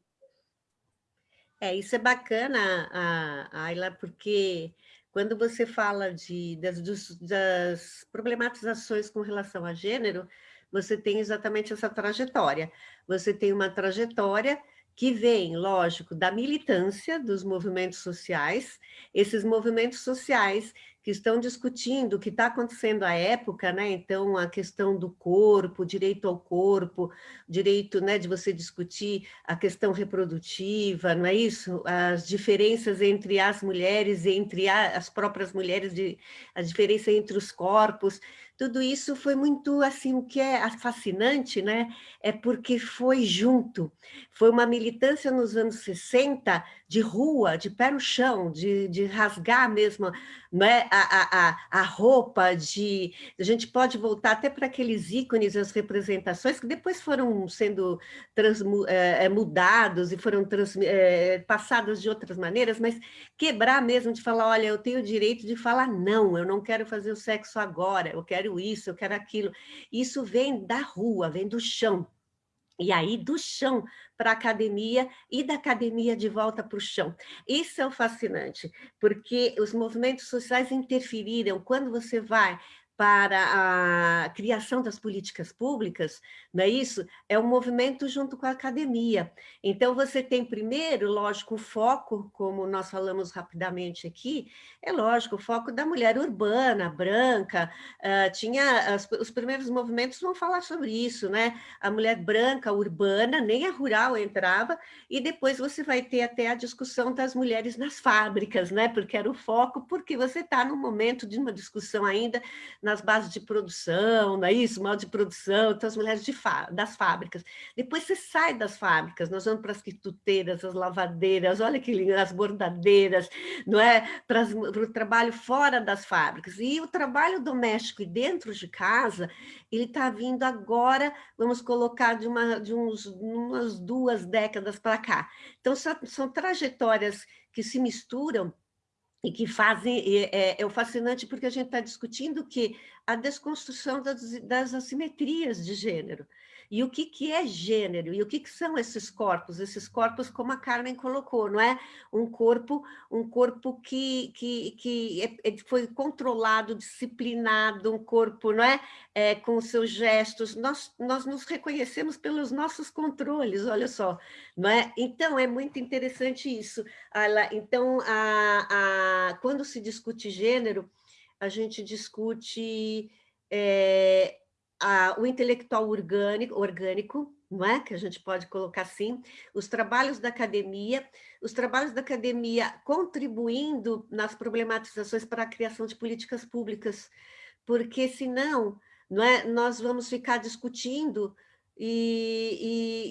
É, isso é bacana, Ayla, porque quando você fala de, das, das problematizações com relação a gênero, você tem exatamente essa trajetória. Você tem uma trajetória que vem, lógico, da militância dos movimentos sociais, esses movimentos sociais que estão discutindo o que está acontecendo à época, né? Então, a questão do corpo, direito ao corpo, direito né, de você discutir a questão reprodutiva, não é isso? As diferenças entre as mulheres, entre as próprias mulheres, de, a diferença entre os corpos, tudo isso foi muito, assim, o que é fascinante, né? É porque foi junto, foi uma militância nos anos 60 de rua, de pé no chão, de, de rasgar mesmo né, a, a, a roupa, de, a gente pode voltar até para aqueles ícones, as representações, que depois foram sendo trans, é, mudados e foram trans, é, de outras maneiras, mas quebrar mesmo de falar, olha, eu tenho o direito de falar não, eu não quero fazer o sexo agora, eu quero isso, eu quero aquilo. Isso vem da rua, vem do chão, e aí do chão para a academia e da academia de volta para o chão. Isso é o fascinante, porque os movimentos sociais interferiram. Quando você vai para a criação das políticas públicas, não é isso? É um movimento junto com a academia. Então, você tem primeiro, lógico, o foco, como nós falamos rapidamente aqui, é lógico, o foco da mulher urbana, branca, uh, tinha, as, os primeiros movimentos vão falar sobre isso, né? A mulher branca, urbana, nem a rural entrava, e depois você vai ter até a discussão das mulheres nas fábricas, né? Porque era o foco, porque você está no momento de uma discussão ainda nas bases de produção, não é isso? Mal de produção, então as mulheres das fábricas. Depois você sai das fábricas, nós vamos para as quituteiras, as lavadeiras, olha que lindo, as bordadeiras, não é? Para, para o trabalho fora das fábricas. E o trabalho doméstico e dentro de casa, ele está vindo agora, vamos colocar de, uma, de uns, umas duas décadas para cá. Então, são trajetórias que se misturam e que fazem, é, é, fascinante porque a gente está discutindo que a desconstrução das, das assimetrias de gênero, e o que, que é gênero? E o que, que são esses corpos? Esses corpos, como a Carmen colocou, não é? Um corpo, um corpo que, que, que é, é, foi controlado, disciplinado, um corpo, não é? é? Com seus gestos. Nós, nós nos reconhecemos pelos nossos controles, olha só, não é? Então, é muito interessante isso. Então, a, a, quando se discute gênero, a gente discute... É, a, o intelectual orgânico, orgânico, não é? Que a gente pode colocar assim, os trabalhos da academia, os trabalhos da academia contribuindo nas problematizações para a criação de políticas públicas, porque senão não é, nós vamos ficar discutindo e,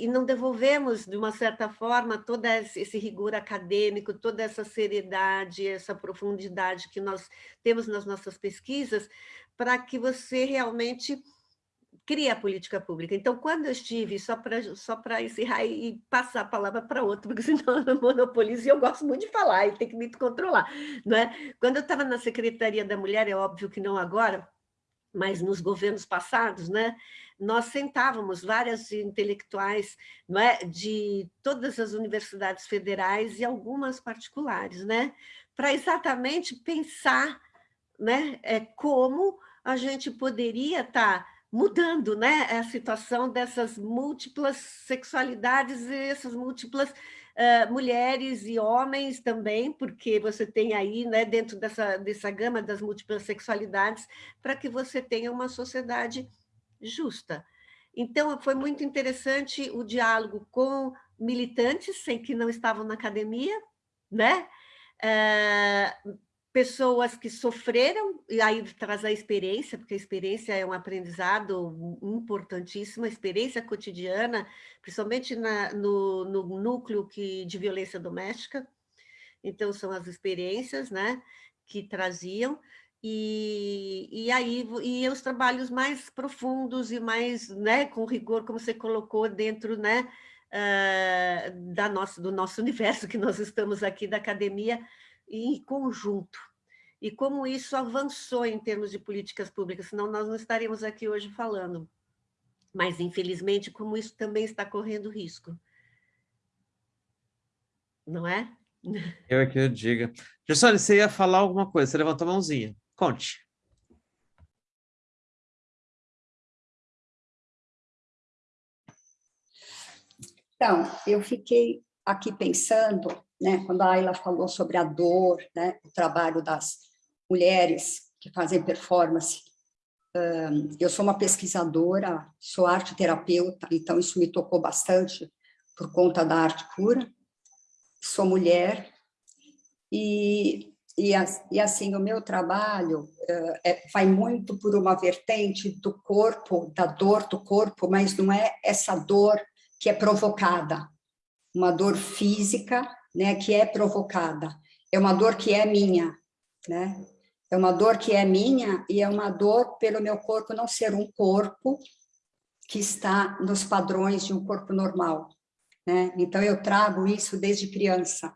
e, e, não devolvemos, de uma certa forma, todo esse rigor acadêmico, toda essa seriedade, essa profundidade que nós temos nas nossas pesquisas, para que você realmente cria a política pública. Então, quando eu estive, só para só encerrar e passar a palavra para outro, porque [laughs] senão eu monopolizo e eu gosto muito de falar e tem que me controlar. Não é? Quando eu estava na Secretaria da Mulher, é óbvio que não agora, mas nos governos passados, né, nós sentávamos várias intelectuais não é, de todas as universidades federais e algumas particulares, né, para exatamente pensar né, é, como a gente poderia estar tá mudando né, a situação dessas múltiplas sexualidades e essas múltiplas uh, mulheres e homens também, porque você tem aí, né, dentro dessa, dessa gama das múltiplas sexualidades, para que você tenha uma sociedade justa. Então, foi muito interessante o diálogo com militantes, sem que não estavam na academia, né? Uh, pessoas que sofreram, e aí traz a experiência, porque a experiência é um aprendizado importantíssimo, a experiência cotidiana, principalmente na, no, no núcleo que, de violência doméstica, então são as experiências né, que traziam, E, e aí e os trabalhos mais profundos e mais né, com rigor, como você colocou, dentro né, uh, da nossa, do nosso universo que nós estamos aqui, da academia, em conjunto. E como isso avançou em termos de políticas públicas, senão nós não estaríamos aqui hoje falando. Mas, infelizmente, como isso também está correndo risco. Não é? [laughs] Eu é que eu diga. Gessone, você ia falar alguma coisa, você levantou a mãozinha. Conte. Então, eu fiquei aqui pensando, né, quando a Ayla falou sobre a dor, né, o trabalho das mulheres que fazem performance. eu sou uma pesquisadora, sou arte terapeuta, então isso me tocou bastante por conta da arte cura. Sou mulher e e, e assim, o meu trabalho uh, é, vai muito por uma vertente do corpo, da dor do corpo, mas não é essa dor que é provocada, uma dor física, né, que é provocada, é uma dor que é minha, né? É uma dor que é minha e é uma dor pelo meu corpo não ser um corpo que está nos padrões de um corpo normal, né? Então eu trago isso desde criança.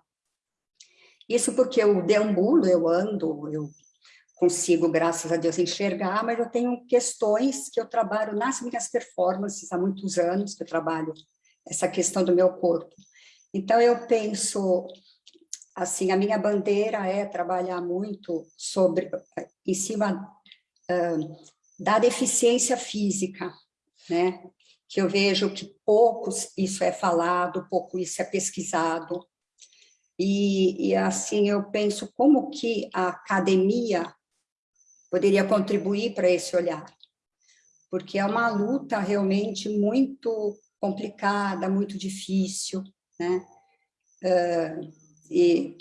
Isso porque eu deambulo, eu ando, eu consigo, graças a Deus, enxergar, mas eu tenho questões que eu trabalho nas minhas performances há muitos anos, que eu trabalho essa questão do meu corpo. Então, eu penso, assim, a minha bandeira é trabalhar muito sobre, em cima uh, da deficiência física, né? Que eu vejo que pouco isso é falado, pouco isso é pesquisado, e, e, assim eu penso como que a academia poderia contribuir para esse olhar, porque é uma luta realmente muito complicada, muito difícil, né? Uh, e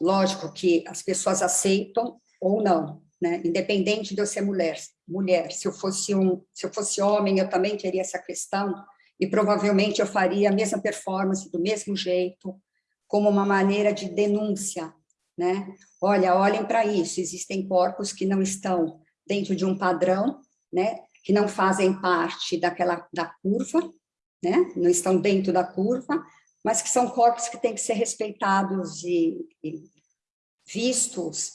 lógico que as pessoas aceitam ou não, né? Independente de eu ser mulher, mulher, se eu fosse um, se eu fosse homem, eu também teria essa questão e provavelmente eu faria a mesma performance do mesmo jeito, como uma maneira de denúncia, né? Olha, olhem para isso, existem corpos que não estão dentro de um padrão, né? Que não fazem parte daquela da curva, né? Não estão dentro da curva, mas que são corpos que têm que ser respeitados e, e vistos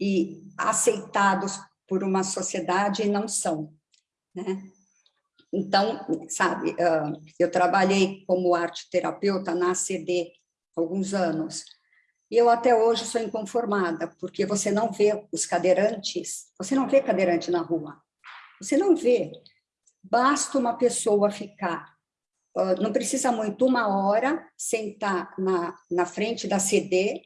e aceitados por uma sociedade e não são, né? Então, sabe, eu trabalhei como arte terapeuta na CD alguns anos. E eu até hoje sou inconformada, porque você não vê os cadeirantes, você não vê cadeirante na rua, você não vê. Basta uma pessoa ficar, não precisa muito, uma hora, sentar na, na frente da CD,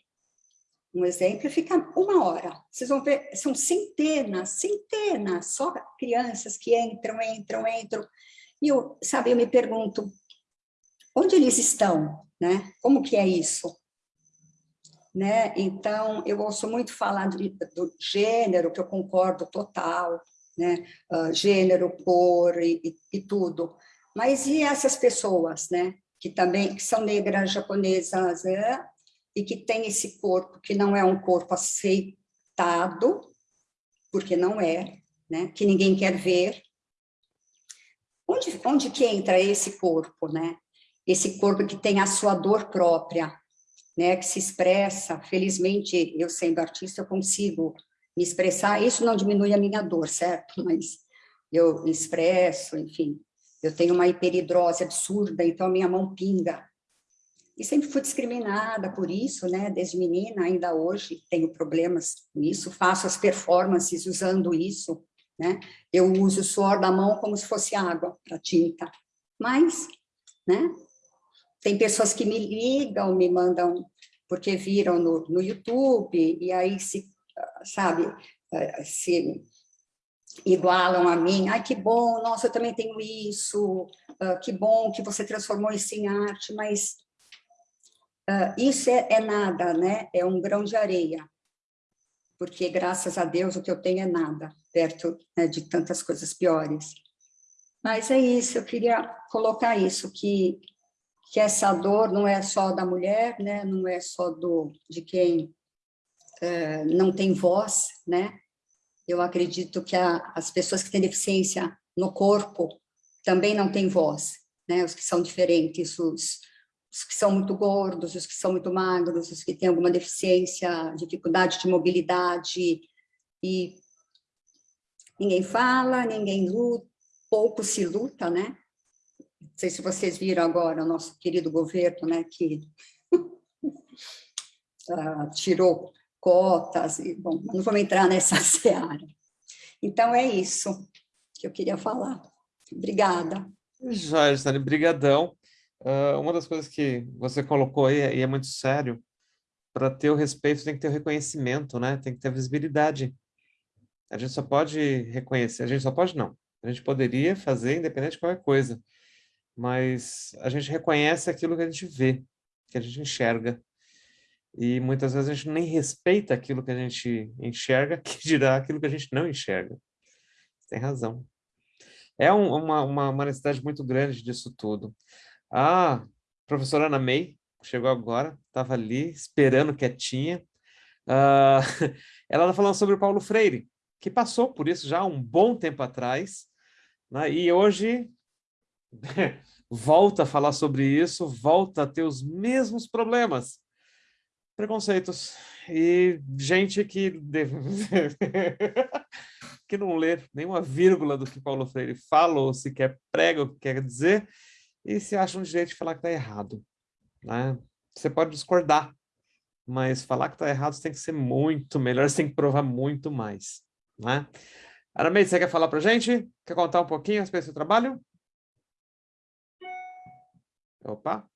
um exemplo, ficar uma hora. Vocês vão ver, são centenas, centenas, só crianças que entram, entram, entram. E eu, sabe, eu me pergunto, onde eles estão? né? Como que é isso? Né? Então, eu ouço muito falar do, do gênero, que eu concordo total, né? Uh, gênero, cor e, e, e, tudo. Mas e essas pessoas, né? Que também que são negras japonesas né? e que têm esse corpo que não é um corpo aceitado, porque não é, né? Que ninguém quer ver. Onde, onde que entra esse corpo, né? esse corpo que tem a sua dor própria, né, que se expressa, felizmente, eu sendo artista, eu consigo me expressar, isso não diminui a minha dor, certo? [laughs] Mas eu expresso, enfim, eu tenho uma hiperidrose absurda, então minha mão pinga. E sempre fui discriminada por isso, né, desde menina, ainda hoje tenho problemas com isso, faço as performances usando isso, né, eu uso o suor da mão como se fosse água para tinta, mas, né, tem pessoas que me ligam, me mandam, porque viram no, no YouTube, e aí se, sabe, se igualam a mim, ai que bom, nossa, eu também tenho isso, uh, que bom que você transformou isso em arte, mas uh, isso é, é, nada, né? É um grão de areia, porque graças a Deus o que eu tenho é nada, perto né, de tantas coisas piores. Mas é isso, eu queria colocar isso, que que essa dor não é só da mulher, né? não é só do, de quem é, não tem voz, né? Eu acredito que a, as pessoas que têm deficiência no corpo também não têm voz, né? Os que são diferentes, os, os que são muito gordos, os que são muito magros, os que têm alguma deficiência, dificuldade de mobilidade, e ninguém fala, ninguém luta, pouco se luta, né? Não sei se vocês viram agora o nosso querido governo, né, que uh, [laughs] tirou cotas, e, bom, não vamos entrar nessa [laughs] seara. Então, é isso que eu queria falar. Obrigada. Joia, Gisele, brigadão. Uh, uma das coisas que você colocou aí, e é muito sério, para ter o respeito tem que ter o reconhecimento, né? Tem que ter visibilidade. A gente só pode reconhecer, a gente só pode não. A gente poderia fazer independente de qualquer coisa, mas a gente reconhece aquilo que a gente vê, que a gente enxerga. E muitas vezes a gente nem respeita aquilo que a gente enxerga, [laughs] que dirá aquilo que a gente não enxerga. Tem razão. É um, uma, uma, uma necessidade muito grande disso tudo. A professora Ana May chegou agora, estava ali esperando quietinha. Uh, [laughs] ela está falando sobre o Paulo Freire, que passou por isso já um bom tempo atrás, né? e hoje [laughs] volta a falar sobre isso, volta a ter os mesmos problemas preconceitos e gente que [laughs] que não lê nenhuma vírgula do que Paulo Freire fala ou sequer prega o que quer dizer e se acha um direito de falar que está errado. Né? Você pode discordar, mas falar que está errado tem que ser muito melhor, [laughs] você tem que provar muito mais. Né? Arameide, você quer falar para gente? Quer contar um pouquinho a respeito do seu trabalho? Opa!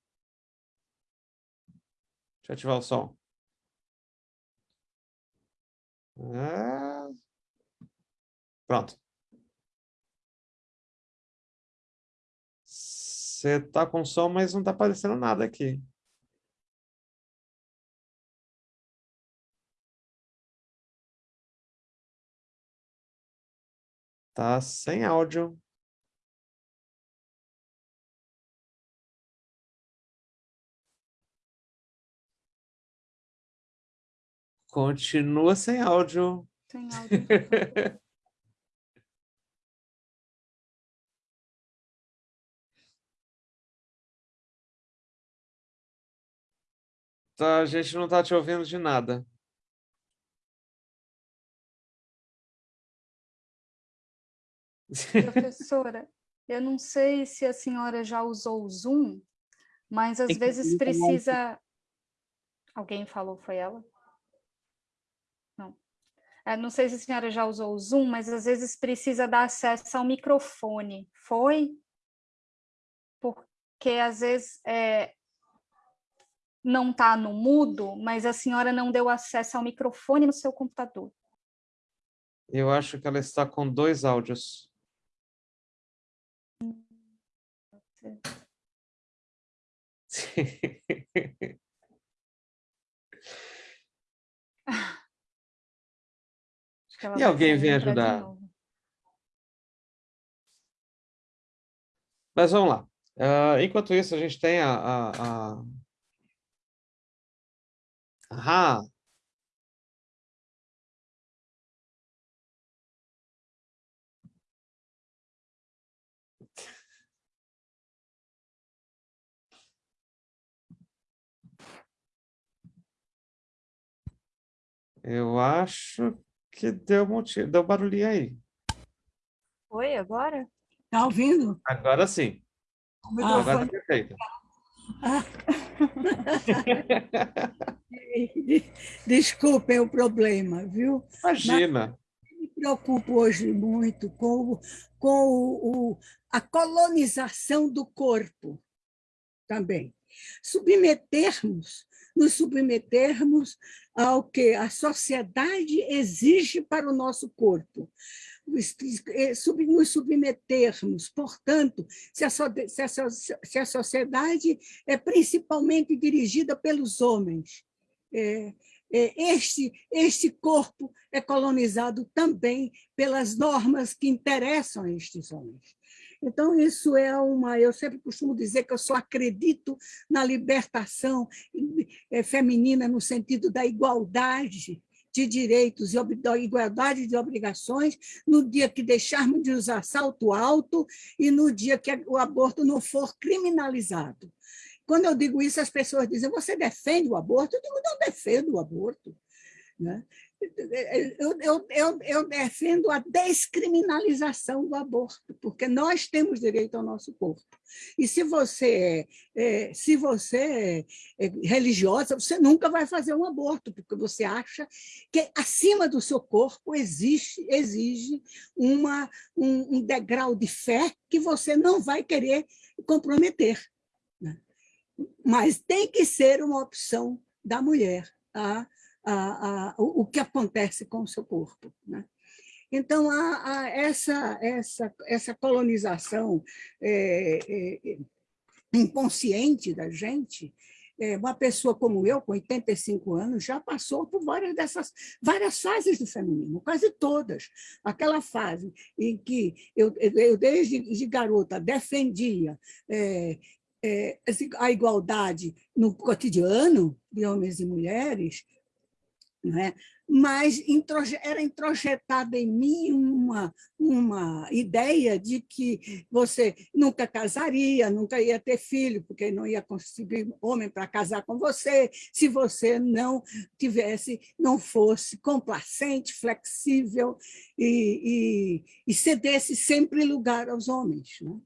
Deixa eu ativar o som. Ah. Pronto. Você tá com som, mas não tá aparecendo nada aqui. Tá sem áudio. Continua sem áudio. Sem [laughs] áudio. tá, a gente não está te ouvindo de nada. Professora, eu não sei se a senhora já usou o Zoom, mas às vezes precisa... Alguém falou, foi ela? É, não sei se a senhora já usou o Zoom, mas às vezes precisa dar acesso ao microfone. Foi? Porque às vezes é, não está no mudo, mas a senhora não deu acesso ao microfone no seu computador. Eu acho que ela está com dois áudios. [laughs] [laughs] [laughs] E alguém vem ajudar. Mas vamos lá. Uh, enquanto isso, a gente tem a... a, a... Ah, Eu acho que deu, motivo, deu barulhinho aí. Oi, agora? Tá ouvindo? Agora sim. Ah, agora tá perfeito. [laughs] Ah. Desculpem o problema, viu? Imagina. Mas me preocupo hoje muito com, com o, o, a colonização do corpo também. Submetermos nos submetermos ao que a sociedade exige para o nosso corpo. Nos submetermos, portanto, se a, se a sociedade é principalmente dirigida pelos homens, é, é, este, este corpo é colonizado também pelas normas que interessam a estes homens. Então, isso é uma... Eu sempre costumo dizer que eu só acredito na libertação eh, feminina no sentido da igualdade de direitos e igualdade de obrigações, no dia que deixarmos de usar salto alto e no dia que o aborto não for criminalizado. Quando eu digo isso, as pessoas dizem, você defende o aborto? Eu digo, não defendo o aborto. Né? Eu, eu, eu, eu, defendo a descriminalização do aborto, porque nós temos direito ao nosso corpo. E se você é, é, se você é, é religiosa, você nunca vai fazer um aborto, porque você acha que acima do seu corpo existe, exige uma, um, um degrau de fé que você não vai querer comprometer. Né? Mas tem que ser uma opção da mulher. Tá? A, a, o, que acontece com o seu corpo. Né? Então, essa, essa, essa colonização é, é, inconsciente da gente, é, uma pessoa como eu, com 85 anos, já passou por várias dessas várias fases do feminismo, quase todas. Aquela fase em que eu, eu desde de garota, defendia é, é, a igualdade no cotidiano de homens e mulheres, né? mas era introjetada em mim uma, uma ideia de que você nunca casaria, nunca ia ter filho, porque não ia conseguir homem para casar com você, se você não tivesse, não fosse complacente, flexível e, e, e cedesse sempre lugar aos homens. Né?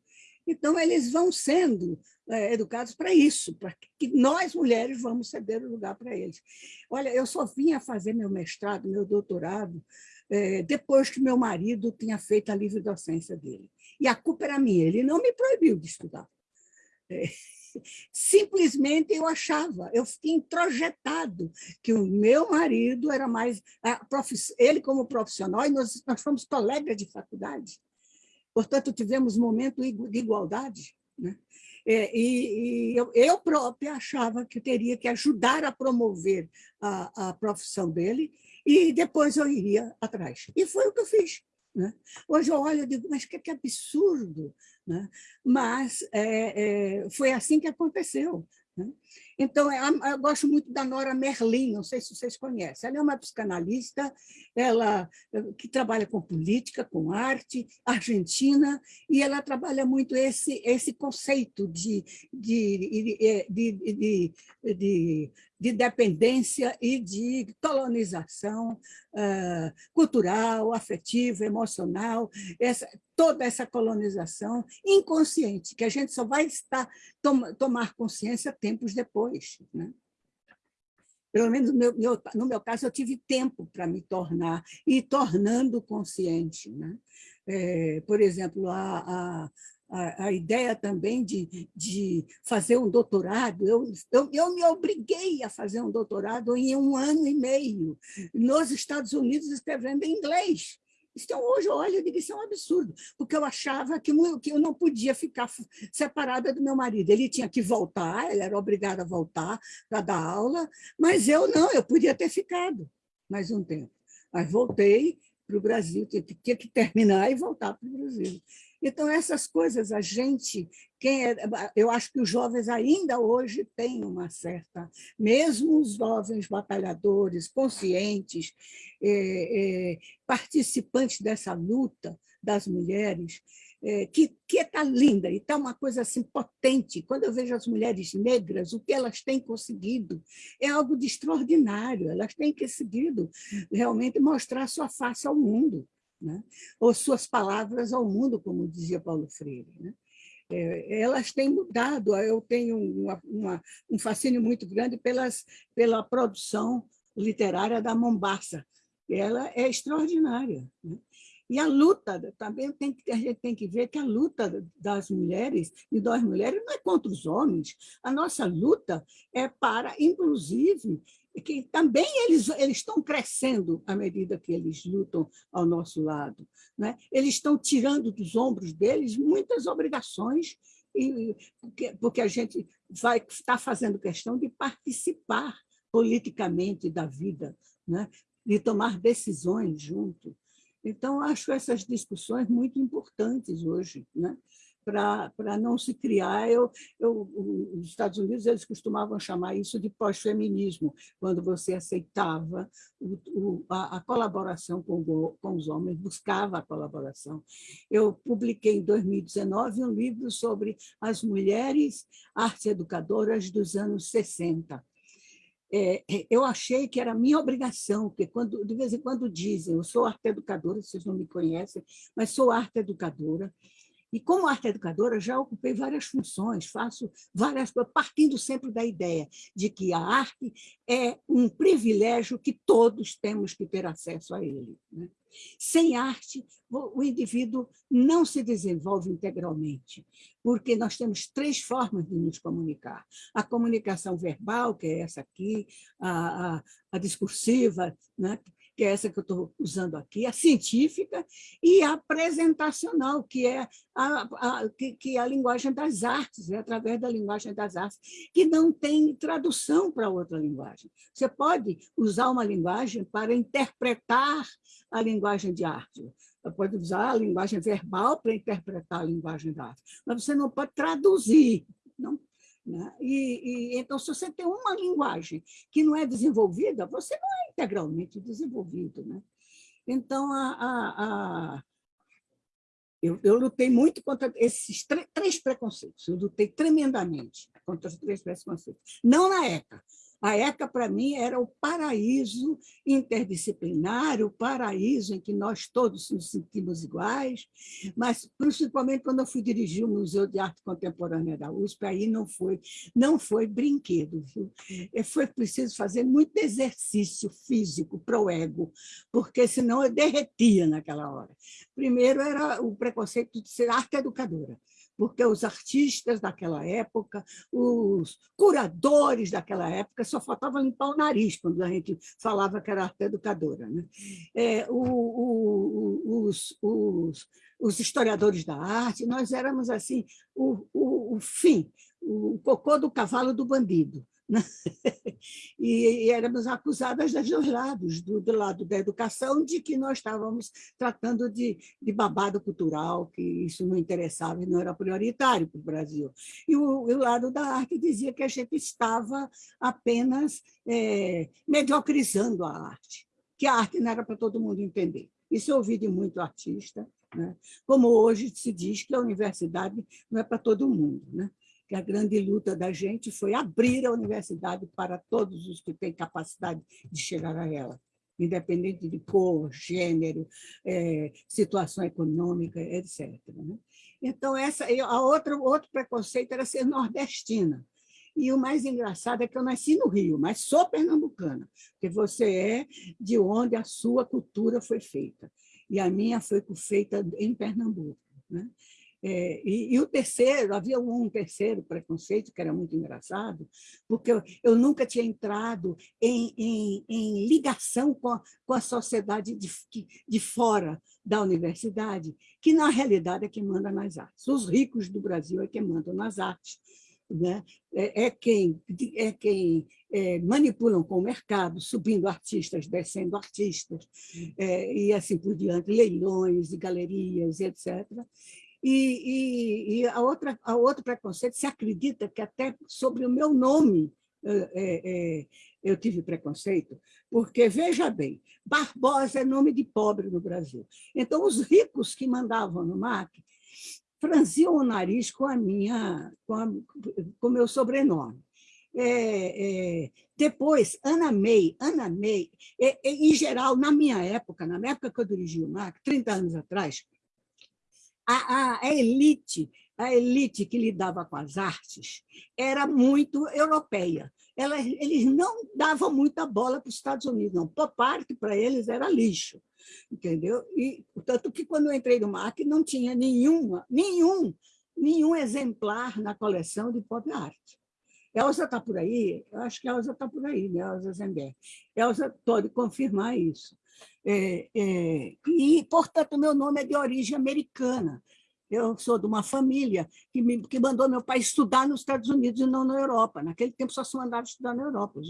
Então, eles vão sendo é, educados para isso, para que nós, mulheres, vamos ceder o lugar para eles. Olha, eu só vinha fazer meu mestrado, meu doutorado, é, depois que meu marido tinha feito a livre docência dele. E a culpa era minha, ele não me proibiu de estudar. É, [laughs] simplesmente eu achava, eu fiquei introjetado que o meu marido era mais, ele como profissional, e nós, nós fomos colegas de faculdade, portanto tivemos momento de igualdade. Né? É, e, e eu, eu, própria achava que teria que ajudar a promover a, a profissão dele e depois eu iria atrás. E foi o que eu fiz. Né? Hoje eu olho e digo, mas que, que absurdo! Né? Mas é, é, foi assim que aconteceu. Né? Então, é, eu gosto muito da Nora Merlin, não sei se vocês conhecem. Ela é uma psicanalista ela, que trabalha com política, com arte, argentina, e ela trabalha muito esse, esse conceito de, de, de, de, de de dependência e de colonização uh, cultural, afetiva, emocional, essa, toda essa colonização inconsciente, que a gente só vai estar tom, tomar consciência tempos depois. Né? Pelo menos no meu, meu, no meu caso, eu tive tempo para me tornar, e tornando consciente. Né? É, por exemplo, a, a, a, a ideia também de, de fazer um doutorado. Eu, eu, eu me obriguei a fazer um doutorado em um ano e meio, nos Estados Unidos, escrevendo em inglês. Então, hoje eu olho e digo, isso é um absurdo, porque eu achava que, eu não podia ficar separada do meu marido. Ele tinha que voltar, ele era obrigado a voltar para dar aula, mas eu não, eu podia ter ficado mais um tempo. Mas voltei para o Brasil, tinha que terminar e voltar para o Brasil. Então, essas coisas, a gente, quem é, eu acho que os jovens ainda hoje têm uma certa, mesmo os jovens batalhadores, conscientes, é, é, participantes dessa luta das mulheres, é, que está linda e está uma coisa assim potente. Quando eu vejo as mulheres negras, o que elas têm conseguido é algo de extraordinário. Elas têm conseguido realmente mostrar sua face ao mundo né? ou suas palavras ao mundo, como dizia Paulo Freire. Né? É, elas têm mudado, eu tenho uma, uma, um fascínio muito grande pelas, pela produção literária da Mombasa, ela é extraordinária. Né? E a luta, também tem a gente tem que ver que a luta das mulheres e das mulheres não é contra os homens, a nossa luta é para, inclusive, que também eles, eles estão crescendo à medida que eles lutam ao nosso lado. Né? Eles estão tirando dos ombros deles muitas obrigações, e, porque, a gente vai estar fazendo questão de participar politicamente da vida, né? de tomar decisões junto. Então, acho essas discussões muito importantes hoje. Né? Para não se criar. Eu, eu, os Estados Unidos eles costumavam chamar isso de pós-feminismo, quando você aceitava o, o, a, a, colaboração com, com os homens, buscava a colaboração. Eu publiquei em 2019 um livro sobre as mulheres arte educadoras dos anos 60 é, é, eu achei que era minha obrigação, porque quando, de vez em quando dizem, eu sou arte educadora, vocês não me conhecem, mas sou arte educadora, e como arte educadora, já ocupei várias funções, faço várias partindo sempre da ideia de que a arte é um privilégio que todos temos que ter acesso a ele. Né? Sem arte, o indivíduo não se desenvolve integralmente, porque nós temos três formas de nos comunicar. A comunicação verbal, que é essa aqui, a, a, a discursiva, né? Que é essa que eu estou usando aqui, a científica, e a apresentacional, que é a, a, que, que é a linguagem das artes, é através da linguagem das artes, que não tem tradução para outra linguagem. Você pode usar uma linguagem para interpretar a linguagem de arte, pode usar a linguagem verbal para interpretar a linguagem da arte, mas você não pode traduzir, não né? E, e, então, se você tem uma linguagem que não é desenvolvida, você não é integralmente desenvolvido. Né? Então, a, a, a eu, eu, lutei muito contra esses três preconceitos, eu lutei tremendamente contra os três preconceitos. Não na ECA, a ECA, para mim, era o paraíso interdisciplinar, o paraíso em que nós todos nos sentimos iguais, mas, principalmente, quando eu fui dirigir o Museu de Arte Contemporânea da USP, aí não foi, não foi brinquedo. Viu? Foi preciso fazer muito exercício físico para o ego, porque senão eu derretia naquela hora. Primeiro era o preconceito de ser arte educadora porque os artistas daquela época, os curadores daquela época, só faltava limpar o nariz quando a gente falava que era arte educadora. Né? É, o, o, os, os, os, historiadores da arte, nós éramos assim o, o, o fim, o cocô do cavalo do bandido. Né? [laughs] E, e, éramos acusadas dos dois lados, do, do, lado da educação, de que nós estávamos tratando de, de babado cultural, que isso não interessava e não era prioritário para o Brasil. E o, o, lado da arte dizia que a gente estava apenas é, mediocrizando a arte, que a arte não era para todo mundo entender. Isso eu ouvi de muito artista, né? como hoje se diz que a universidade não é para todo mundo. Né? Que a grande luta da gente foi abrir a universidade para todos os que têm capacidade de chegar a ela, independente de cor, gênero, é, situação econômica, etc. Né? Então, essa, a outra, outro preconceito era ser nordestina. E o mais engraçado é que eu nasci no Rio, mas sou pernambucana, porque você é de onde a sua cultura foi feita. E a minha foi feita em Pernambuco. Né? É, e, e, o terceiro, havia um terceiro preconceito que era muito engraçado, porque eu, eu nunca tinha entrado em, em, em ligação com a, com a sociedade de, de fora da universidade, que na realidade é quem manda nas artes. Os ricos do Brasil é quem mandam nas artes. Né? É, é quem, é quem é, manipulam com o mercado, subindo artistas, descendo artistas, é, e assim por diante, leilões e galerias, etc. E, e, e, a, outra, a outro preconceito, se acredita que até sobre o meu nome é, é, eu tive preconceito, porque, veja bem, Barbosa é nome de pobre no Brasil. Então, os ricos que mandavam no MAC franziam o nariz com a minha, com o meu sobrenome. É, é, depois, Ana May, Ana May, é, é, em geral, na minha época, na época que eu dirigi o MAC, 30 anos atrás, a, a, elite, a elite que lidava com as artes era muito europeia. Ela, eles não davam muita bola para os Estados Unidos, não. Por parte, para eles, era lixo. Entendeu? E, tanto que, quando eu entrei no MAC, não tinha nenhuma, nenhum, nenhum exemplar na coleção de pop art. Elza está por aí? Eu acho que Elza está por aí, né? Elza Zember. Elza pode confirmar isso. É, é, e, portanto, meu nome é de origem americana. Eu sou de uma família que, me, que mandou meu pai estudar nos Estados Unidos e não na Europa. Naquele tempo só se mandava estudar na Europa.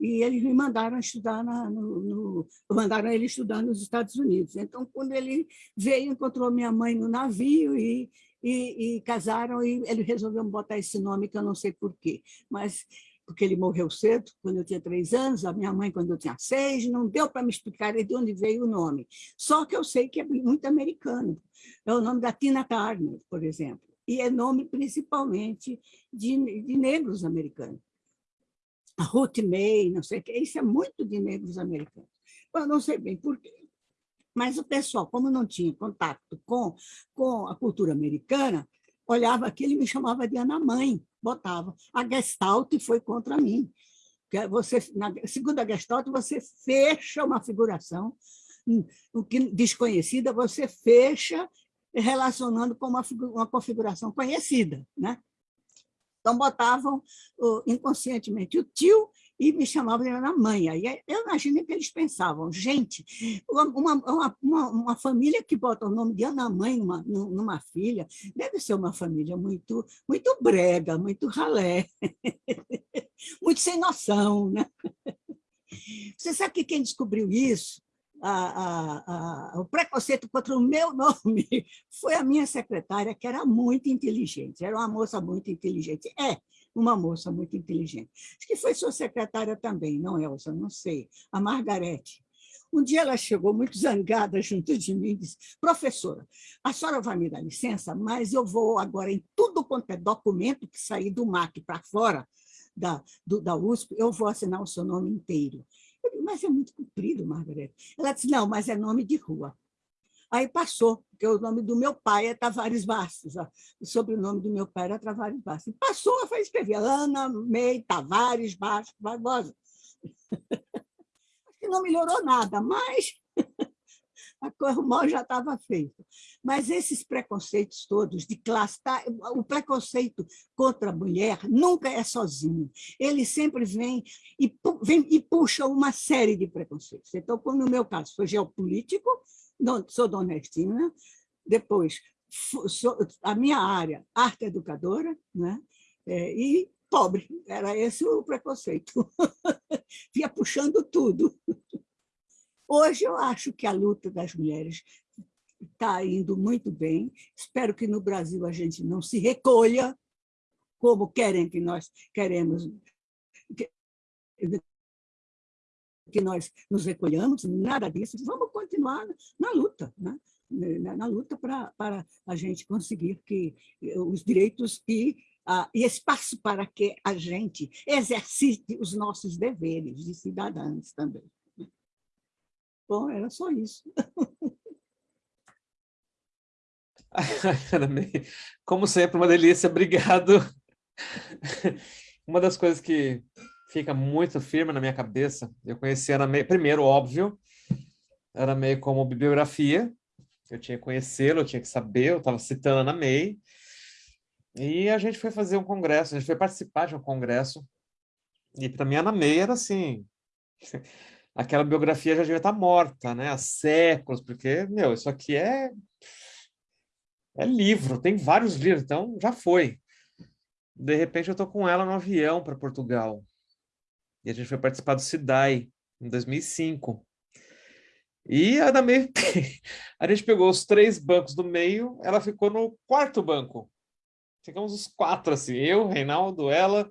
E eles me mandaram estudar na, no, no, mandaram ele estudar nos Estados Unidos. Então, quando ele veio, encontrou minha mãe no navio e, e, e casaram e ele resolveu botar esse nome que eu não sei porquê, mas porque ele morreu cedo, quando eu tinha três anos, a minha mãe quando eu tinha seis, não deu para me explicar de onde veio o nome. Só que eu sei que é muito americano. É o nome da Tina Turner, por exemplo, e é nome principalmente de, de negros americanos. A Ruth May, não sei o que, isso é muito de negros americanos. Eu não sei bem por quê. Mas o pessoal, como não tinha contato com, com a cultura americana, olhava aquilo e me chamava de Ana Mãe, botava. A Gestalt foi contra mim. Você, na segunda Gestalt, você fecha uma figuração hum, o que desconhecida, você fecha relacionando com uma, uma configuração conhecida. Né? Então, botavam inconscientemente o tio e me chamavam de Ana Mãe. Aí eu imagino que eles pensavam, gente, uma, uma, uma, uma, família que bota o nome de Ana Mãe numa, numa filha, deve ser uma família muito, muito brega, muito ralé, [laughs] muito sem noção. Né? Você sabe que quem descobriu isso a, a, o preconceito contra o meu nome [laughs] foi a minha secretária, que era muito inteligente, era uma moça muito inteligente. É uma moça muito inteligente. Acho que foi sua secretária também, não, Elsa? Não sei. A Margarete. Um dia ela chegou muito zangada junto de mim e disse, professora, a senhora vai me dar licença, mas eu vou agora em tudo quanto é documento que sair do MAC para fora da, do, da USP, eu vou assinar o seu nome inteiro. Eu disse, mas é muito comprido, Margarete. Ela disse, não, mas é nome de rua. Aí passou, porque o nome do meu pai é Tavares Bastos, ó. o sobrenome do meu pai era Tavares Bastos. Passou, eu escrever Ana Mei Tavares Bastos Barbosa. [laughs] Acho que não melhorou nada, mas [laughs] a o mal já estava feito. Mas esses preconceitos todos de classe, tá, o preconceito contra a mulher nunca é sozinho. Ele sempre vem e, vem e puxa uma série de preconceitos. Então, como no meu caso foi geopolítico, sou nordestina, depois sou, a minha área, arte educadora, né? É, e pobre, era esse o preconceito. [laughs] Via puxando tudo. Hoje eu acho que a luta das mulheres está indo muito bem. Espero que no Brasil a gente não se recolha como querem que nós queremos que, nós nos recolhamos, nada disso. Vamos continuar na luta, né? na luta para, para a gente conseguir que os direitos e, e espaço para que a gente exercite os nossos deveres de cidadãos também. Bom, era só isso. [laughs] Como sempre, uma delícia, obrigado. [laughs] Uma das coisas que fica muito firme na minha cabeça, eu conheci Ana May, primeiro, óbvio, era meio como bibliografia, eu tinha que conhecê-lo, eu tinha que saber, eu estava citando Ana May, e a gente foi fazer um congresso, a gente foi participar de um congresso, e para mim Ana May era assim, [laughs] aquela biografia já devia estar morta, né, há séculos, porque, meu, isso aqui é, é livro, tem vários livros, então já foi. De repente eu estou com ela no avião para Portugal, e a gente foi participar do CIDAI, em 2005. E a da meio, [laughs] a gente pegou os três bancos do meio, ela ficou no quarto banco. Ficamos os quatro, assim, eu, Reinaldo, ela,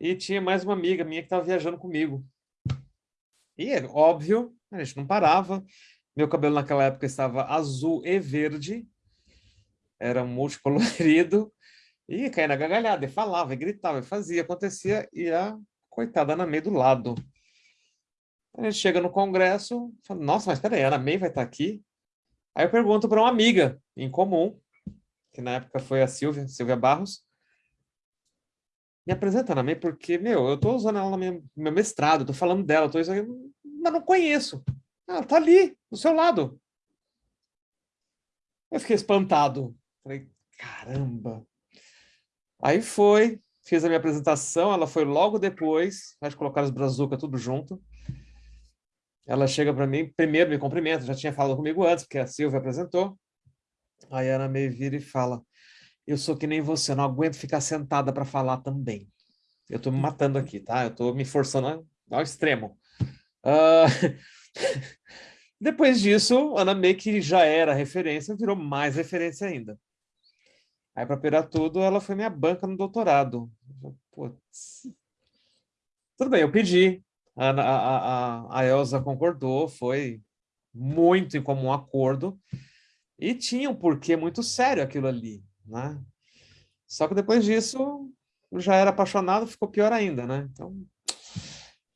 e tinha mais uma amiga minha que estava viajando comigo. E, óbvio, a gente não parava. Meu cabelo naquela época estava azul e verde, era multicolorido, e caía na gargalhada, e falava, e gritava, e fazia, acontecia, e a coitada Ana May do lado. A gente chega no congresso, fala, nossa, mas peraí, a Ana May vai estar aqui? Aí eu pergunto para uma amiga em comum, que na época foi a Silvia, Silvia Barros, me apresenta Ana May porque, meu, eu estou usando ela no meu, mestrado, estou falando dela, estou isso mas não conheço. Ela está ali, do seu lado. Eu fiquei espantado. Falei, caramba. Aí foi, fiz a minha apresentação, ela foi logo depois, vai colocar os brazuca tudo junto. Ela chega para mim, primeiro me cumprimenta, já tinha falado comigo antes, porque a Silvia apresentou. Aí a Ana me vira e fala, eu sou que nem você, não aguento ficar sentada para falar também. Eu estou me matando aqui, tá? Eu estou me forçando ao extremo. Uh... [laughs] Depois disso, Ana May, que já era referência, virou mais referência ainda. Aí, para piorar tudo, ela foi minha banca no doutorado. Putz. Tudo bem, eu pedi. A, a, a, a Elsa concordou, foi muito em comum acordo. E tinha um porquê muito sério aquilo ali, né? Só que depois disso, já era apaixonado, ficou pior ainda, né? Então,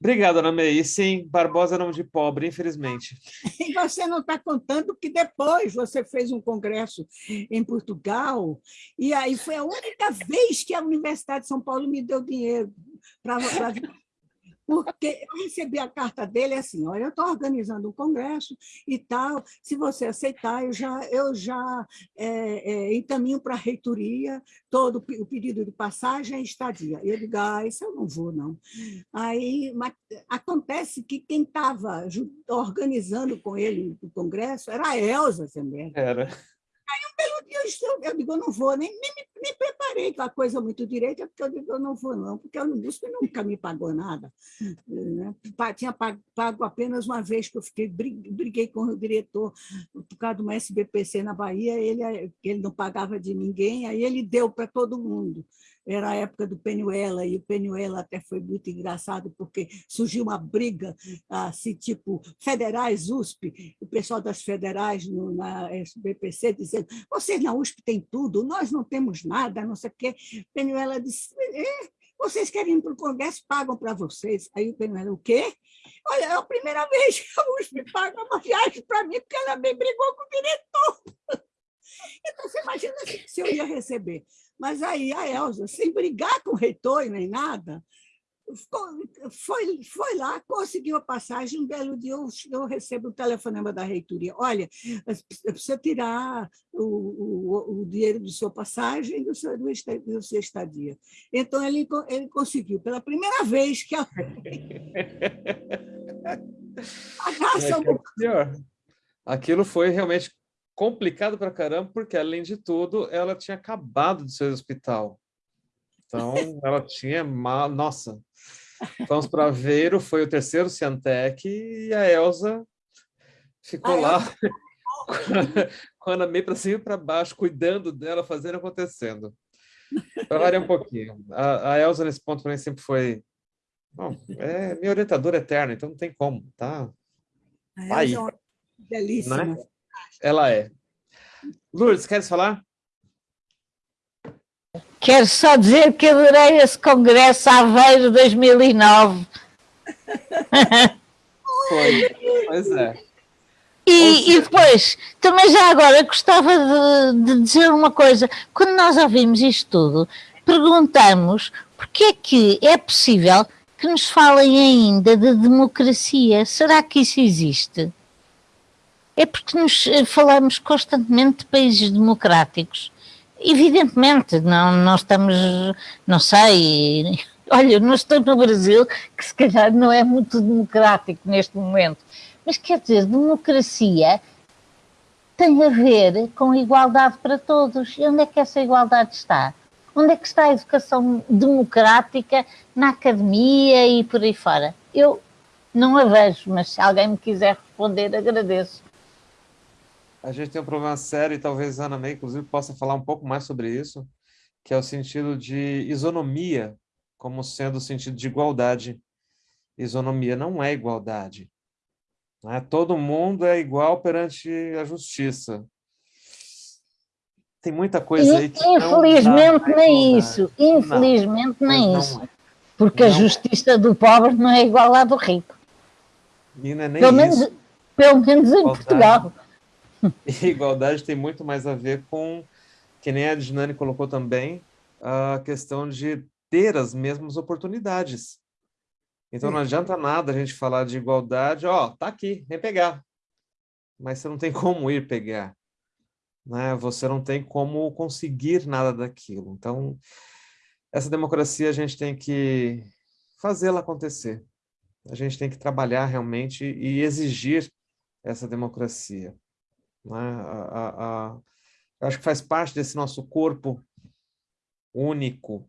Obrigado, Ana May. Sim, Barbosa é nome de pobre, infelizmente. E você não está contando que depois você fez um congresso em Portugal, e aí foi a única vez que a Universidade de São Paulo me deu dinheiro para porque eu recebi a carta dele assim, olha, eu estou organizando um congresso e tal, se você aceitar, eu já, eu já é, é, encaminho para a reitoria todo o pedido de passagem e estadia. E eu digo, ah, isso eu não vou, não. Aí acontece que quem estava organizando com ele o congresso era a Elza também. Era eu, eu digo, eu não vou, nem, nem, nem preparei com a coisa muito direita, porque eu digo, eu não vou não, porque o Unibusp nunca me pagou nada. Né? Tinha pago apenas uma vez que eu fiquei, briguei com o diretor por causa de uma SBPC na Bahia, ele, ele não pagava de ninguém, aí ele deu para todo mundo era a época do Penuela, e o Penuela até foi muito engraçado, porque surgiu uma briga, assim, tipo, federais, USP, o pessoal das federais no, na SBPC dizendo, vocês na USP têm tudo, nós não temos nada, não sei o quê. Penuela disse, é, vocês querem ir para o Congresso, pagam para vocês. Aí o Penuela, o quê? Olha, é a primeira vez que a USP paga uma viagem para mim, porque ela me brigou com o diretor. [laughs] Então, você imagina se eu ia receber mas aí a Elza, sem brigar com o reitor nem nada, foi, foi lá, conseguiu a passagem, um belo dia eu, eu recebo um telefonema da reitoria, olha, precisa tirar o, o, o dinheiro da sua passagem e do seu, do seu estadia. Então, ele, ele conseguiu, pela primeira vez que a... [laughs] [laughs] é, Aquilo foi realmente complicado para caramba, porque, além de tudo, ela tinha acabado de sair do hospital. Então, [laughs] ela tinha... Mal... Nossa! Vamos para Aveiro, foi o terceiro Ciantec, e a Elsa ficou lá [laughs] com a Ana meio para cima e para baixo, cuidando dela, fazendo acontecendo. Para variar um pouquinho. A, a Elsa, nesse ponto, para mim, sempre foi... Bom, é minha orientadora eterna, então não tem como, tá? A Aí. É belíssima. Né? Ela é. Lourdes, queres falar? Quero só dizer que adorei esse congresso Aveiro 2009. Foi, pois é. E, e, depois, também já agora gostava de, de, dizer uma coisa. Quando nós ouvimos isto tudo, perguntamos porque é que é possível que nos falem ainda de democracia. Será que isso existe? É porque nos eh, falamos constantemente de países democráticos. Evidentemente, não, não estamos, não sei, [laughs] olha, não estou no Brasil, que se calhar não é muito democrático neste momento, mas quer dizer, democracia tem a ver com igualdade para todos. E onde é que essa igualdade está? Onde é que está a educação democrática na academia e por aí fora? Eu não a vejo, mas se alguém me quiser responder, agradeço a gente tem um problema sério, e talvez Ana May, inclusive, possa falar um pouco mais sobre isso, que é o sentido de isonomia, como sendo o sentido de igualdade. Isonomia não é igualdade. Né? Todo mundo é igual perante a justiça. Tem muita coisa aí que Infelizmente não nem isso. Infelizmente não, nem isso. É. Porque não. a justiça do pobre não é igual à do rico. E não é nem pelo, isso. menos, pelo menos em Portugal. E [laughs] igualdade tem muito mais a ver com, que nem a Dinani colocou também, a questão de ter as mesmas oportunidades. Então não adianta nada a gente falar de igualdade, ó, tá aqui, vem pegar. Mas você não tem como ir pegar. Né? Você não tem como conseguir nada daquilo. Então, essa democracia a gente tem que fazê-la acontecer. A gente tem que trabalhar realmente e exigir essa democracia. Né? A, a, a, acho que faz parte desse nosso corpo único.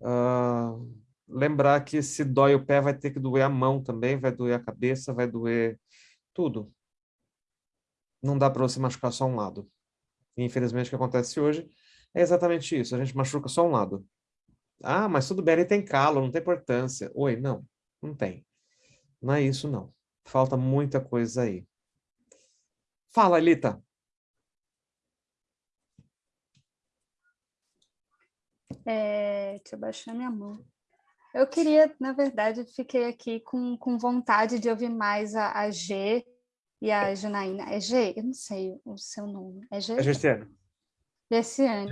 Uh, lembrar que se dói o pé, vai ter que doer a mão também, vai doer a cabeça, vai doer tudo. Não dá para você machucar só um lado. E, infelizmente, o que acontece hoje É exatamente isso, a gente machuca só um lado. Ah, mas tudo bem, ele tem calo, não tem importância. Oi, não, não tem. Não é isso, não. Falta muita coisa aí. Fala, Elita. É, deixa eu baixar minha mão. Eu queria, na verdade, fiquei aqui com, com vontade de ouvir mais a, a G e a Janaína. É G? Eu não sei o seu nome. É G? É Gerciane. Gerciane.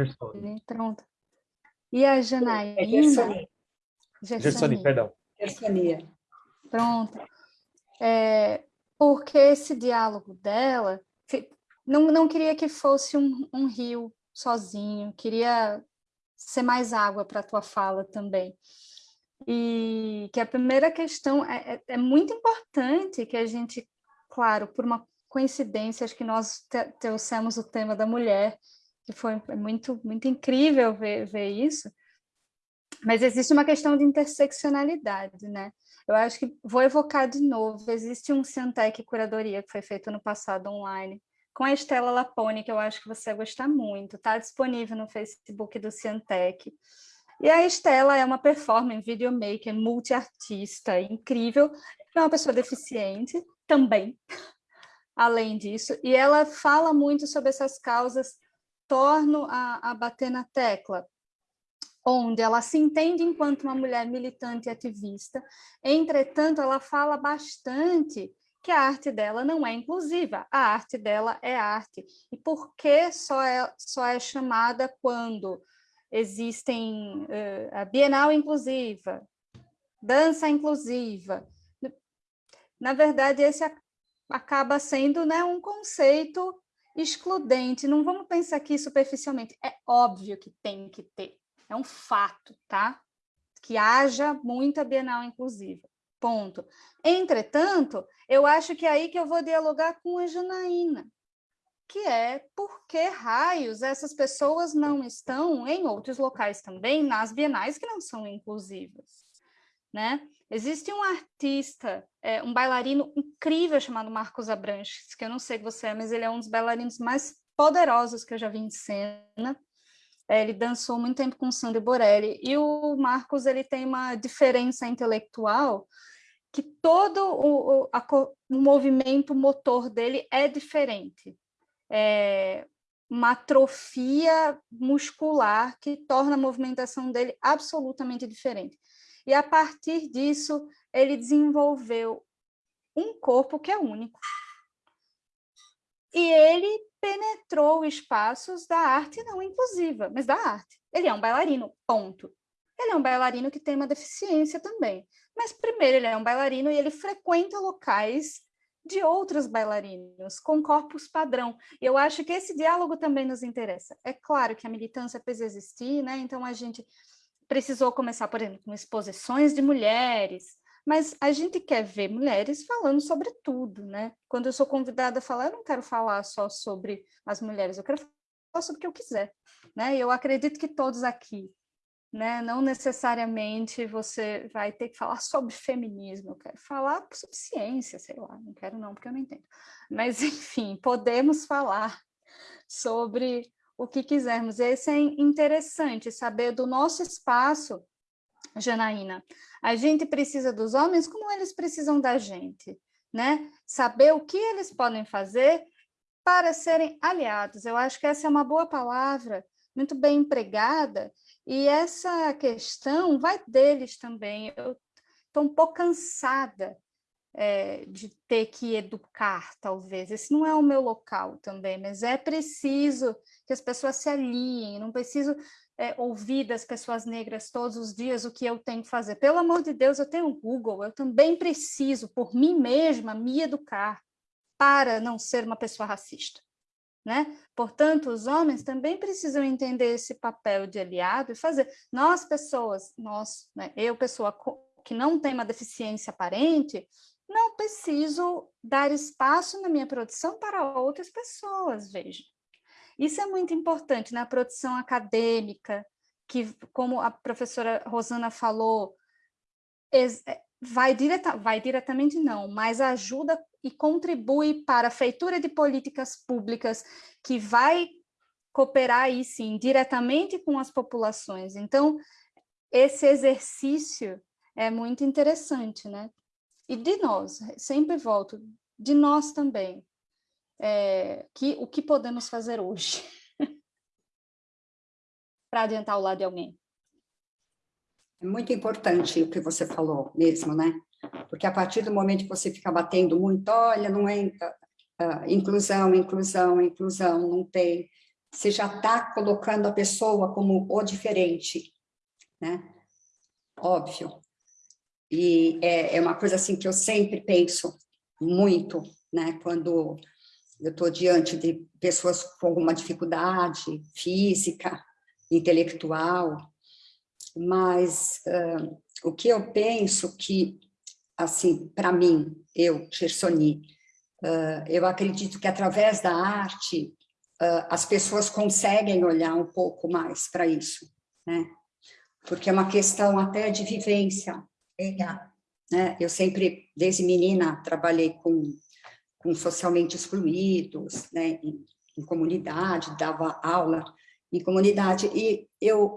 Pronto. E a Janaína... É Gersoni. Gersoni, perdão. Gersonia. Pronto. É, porque esse diálogo dela... Não, não queria que fosse um, um rio sozinho, queria ser mais água para a tua fala também. E que a primeira questão é, é, é, muito importante que a gente, claro, por uma coincidência, acho que nós trouxemos o tema da mulher, que foi muito, muito incrível ver, ver isso, mas existe uma questão de interseccionalidade, né? Eu acho que vou evocar de novo, existe um Ciantec Curadoria que foi feito no passado online, com a Estela Lapone, que eu acho que você vai gostar muito, está disponível no Facebook do Ciantec. E a Estela é uma performer, videomaker, multiartista, incrível, é uma pessoa deficiente também, [laughs] além disso, e ela fala muito sobre essas causas, torno a, a bater na tecla, onde ela se entende enquanto uma mulher militante e ativista, entretanto, ela fala bastante que a arte dela não é inclusiva, a arte dela é arte. E por que só é, só é chamada quando existem uh, a Bienal Inclusiva, dança inclusiva. Na verdade, esse acaba sendo né, um conceito excludente. Não vamos pensar aqui superficialmente. É óbvio que tem que ter. É um fato, tá? Que haja muita Bienal Inclusiva. Ponto. Entretanto, eu acho que é aí que eu vou dialogar com a Janaína que é por que raios essas pessoas não estão em outros locais também, nas bienais que não são inclusivas. Né? Existe um artista, é, um bailarino incrível chamado Marcos Abranches, que eu não sei que você é, mas ele é um dos bailarinos mais poderosos que eu já vi em cena. É, ele dançou muito tempo com Sandro Borelli, e o Marcos ele tem uma diferença intelectual que todo o, o, a, o movimento motor dele é diferente é, uma atrofia muscular que torna a movimentação dele absolutamente diferente. E a partir disso, ele desenvolveu um corpo que é único. E ele penetrou espaços da arte não inclusiva, mas da arte. Ele é um bailarino, ponto. Ele é um bailarino que tem uma deficiência também. Mas primeiro ele é um bailarino e ele frequenta locais de outros bailarinos, com corpos padrão. E eu acho que esse diálogo também nos interessa. É claro que a militância precisa existir, né? então a gente precisou começar, por exemplo, com exposições de mulheres, mas a gente quer ver mulheres falando sobre tudo, né? Quando eu sou convidada a falar, eu não quero falar só sobre as mulheres, eu quero falar sobre o que eu quiser, né? Eu acredito que todos aqui né? Não necessariamente você vai ter que falar [laughs] sobre feminismo, eu quero falar sobre ciência, sei lá, não quero não, porque eu não entendo. Mas, [laughs] enfim, podemos falar sobre o que quisermos. Esse é interessante, saber do nosso espaço, Janaína. A gente precisa dos homens como eles precisam da gente, né? Saber o que eles podem fazer para serem aliados. Eu acho que essa é uma boa palavra, muito bem empregada, e essa questão vai deles também. Eu estou um pouco cansada é, de ter que educar, talvez. Esse não é o meu local também, mas é preciso que as pessoas se aliem, não preciso é, ouvir das pessoas negras todos os dias o que eu tenho que fazer. Pelo amor de Deus, eu tenho o Google, eu também preciso, por mim mesma, me educar para não ser uma pessoa racista. Né? Portanto, os homens também precisam entender esse papel de aliado e fazer. Nós, pessoas, nós, né, eu, pessoa que não tem uma deficiência aparente, não preciso dar espaço na minha produção para outras pessoas, veja. Isso é muito importante na produção acadêmica, que, como a professora Rosana falou, é, vai, direta, vai diretamente não, mas ajuda e contribui para a feitura de políticas públicas que vai cooperar aí sim, diretamente com as populações. Então, esse exercício é muito interessante, né? E de nós, sempre volto, de nós também, é, que, o que podemos fazer hoje [laughs] para adiantar o lado de alguém. É muito importante o que você falou mesmo, né? Porque a partir do momento que você fica batendo muito, olha, não entra, uh, inclusão, inclusão, inclusão, não tem, você já está colocando a pessoa como o diferente, né? Óbvio. E é, é uma coisa assim que eu sempre penso muito, né? Quando eu estou diante de pessoas com alguma dificuldade física, intelectual, mas uh, o que eu penso que, assim, para mim, eu, Gersoni, uh, eu acredito que através da arte uh, as pessoas conseguem olhar um pouco mais para isso, né? Porque é uma questão até de vivência, né? Eu sempre, desde menina, trabalhei com, com socialmente excluídos, né? Em, em comunidade, dava aula em comunidade, e eu,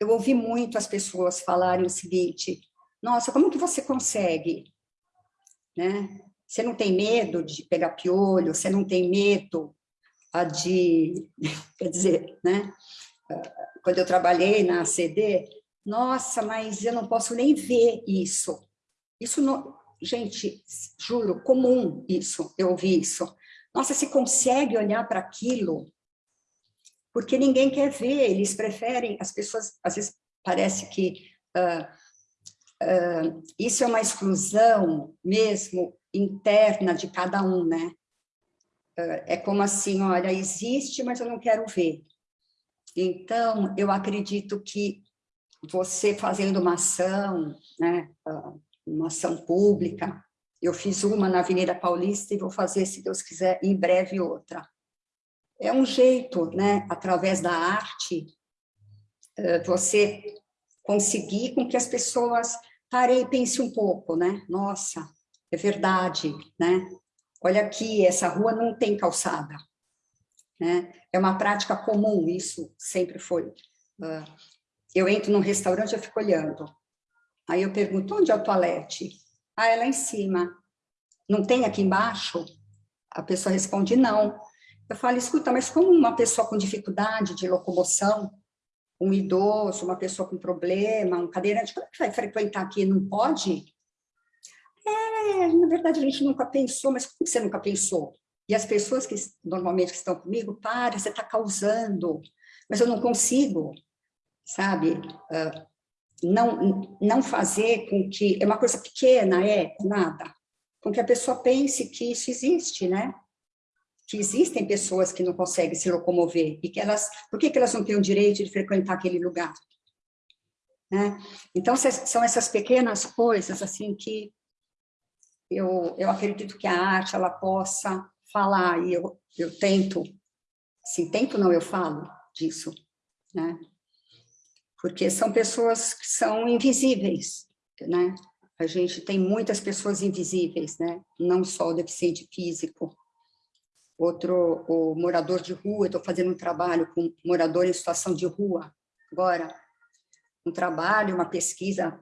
eu ouvi muito as pessoas falarem o seguinte, nossa, como que você consegue, né? Você não tem medo de pegar piolho, você não tem medo de, [laughs] quer dizer, né? Quando eu trabalhei na CD, nossa, mas eu não posso nem ver isso. Isso não, gente, juro, comum isso, eu ouvi isso. Nossa, se consegue olhar para aquilo, porque ninguém quer ver, eles preferem, as pessoas, às vezes parece que uh, uh, isso é uma exclusão mesmo interna de cada um, né? Uh, é como assim, olha, existe, mas eu não quero ver. Então, eu acredito que você fazendo uma ação, né, uma ação pública, eu fiz uma na Avenida Paulista e vou fazer, se Deus quiser, em breve outra é um jeito, né, através da arte, eh, você conseguir com que as pessoas parem e pensem um pouco, né? Nossa, é verdade, né? Olha aqui, essa rua não tem calçada, né? É uma prática comum, isso sempre foi. Ah, eu entro num restaurante, eu fico olhando. Aí eu pergunto, onde é o toalete? Ah, é lá em cima. Não tem aqui embaixo? A pessoa responde, não. Eu falo, escuta, mas como uma pessoa com dificuldade de locomoção, um idoso, uma pessoa com problema, um cadeirante, como é que vai frequentar aqui? Não pode? É, na verdade, a gente nunca pensou, mas como você nunca pensou? E as pessoas que normalmente que estão comigo, para, você está causando, mas eu não consigo, sabe? Uh, não, não fazer com que, é uma coisa pequena, é, nada, com que a pessoa pense que isso existe, né? que existem pessoas que não conseguem se locomover e que elas, por que, que elas não têm o direito de frequentar aquele lugar? Né? Então, são essas pequenas coisas assim que eu, eu acredito que a arte ela possa falar, e eu, eu tento, assim, tento não, eu falo disso, né? Porque são pessoas que são invisíveis, né? A gente tem muitas pessoas invisíveis, né? Não só o deficiente físico, outro o morador de rua, estou fazendo um trabalho com morador em situação de rua agora, um trabalho, uma pesquisa,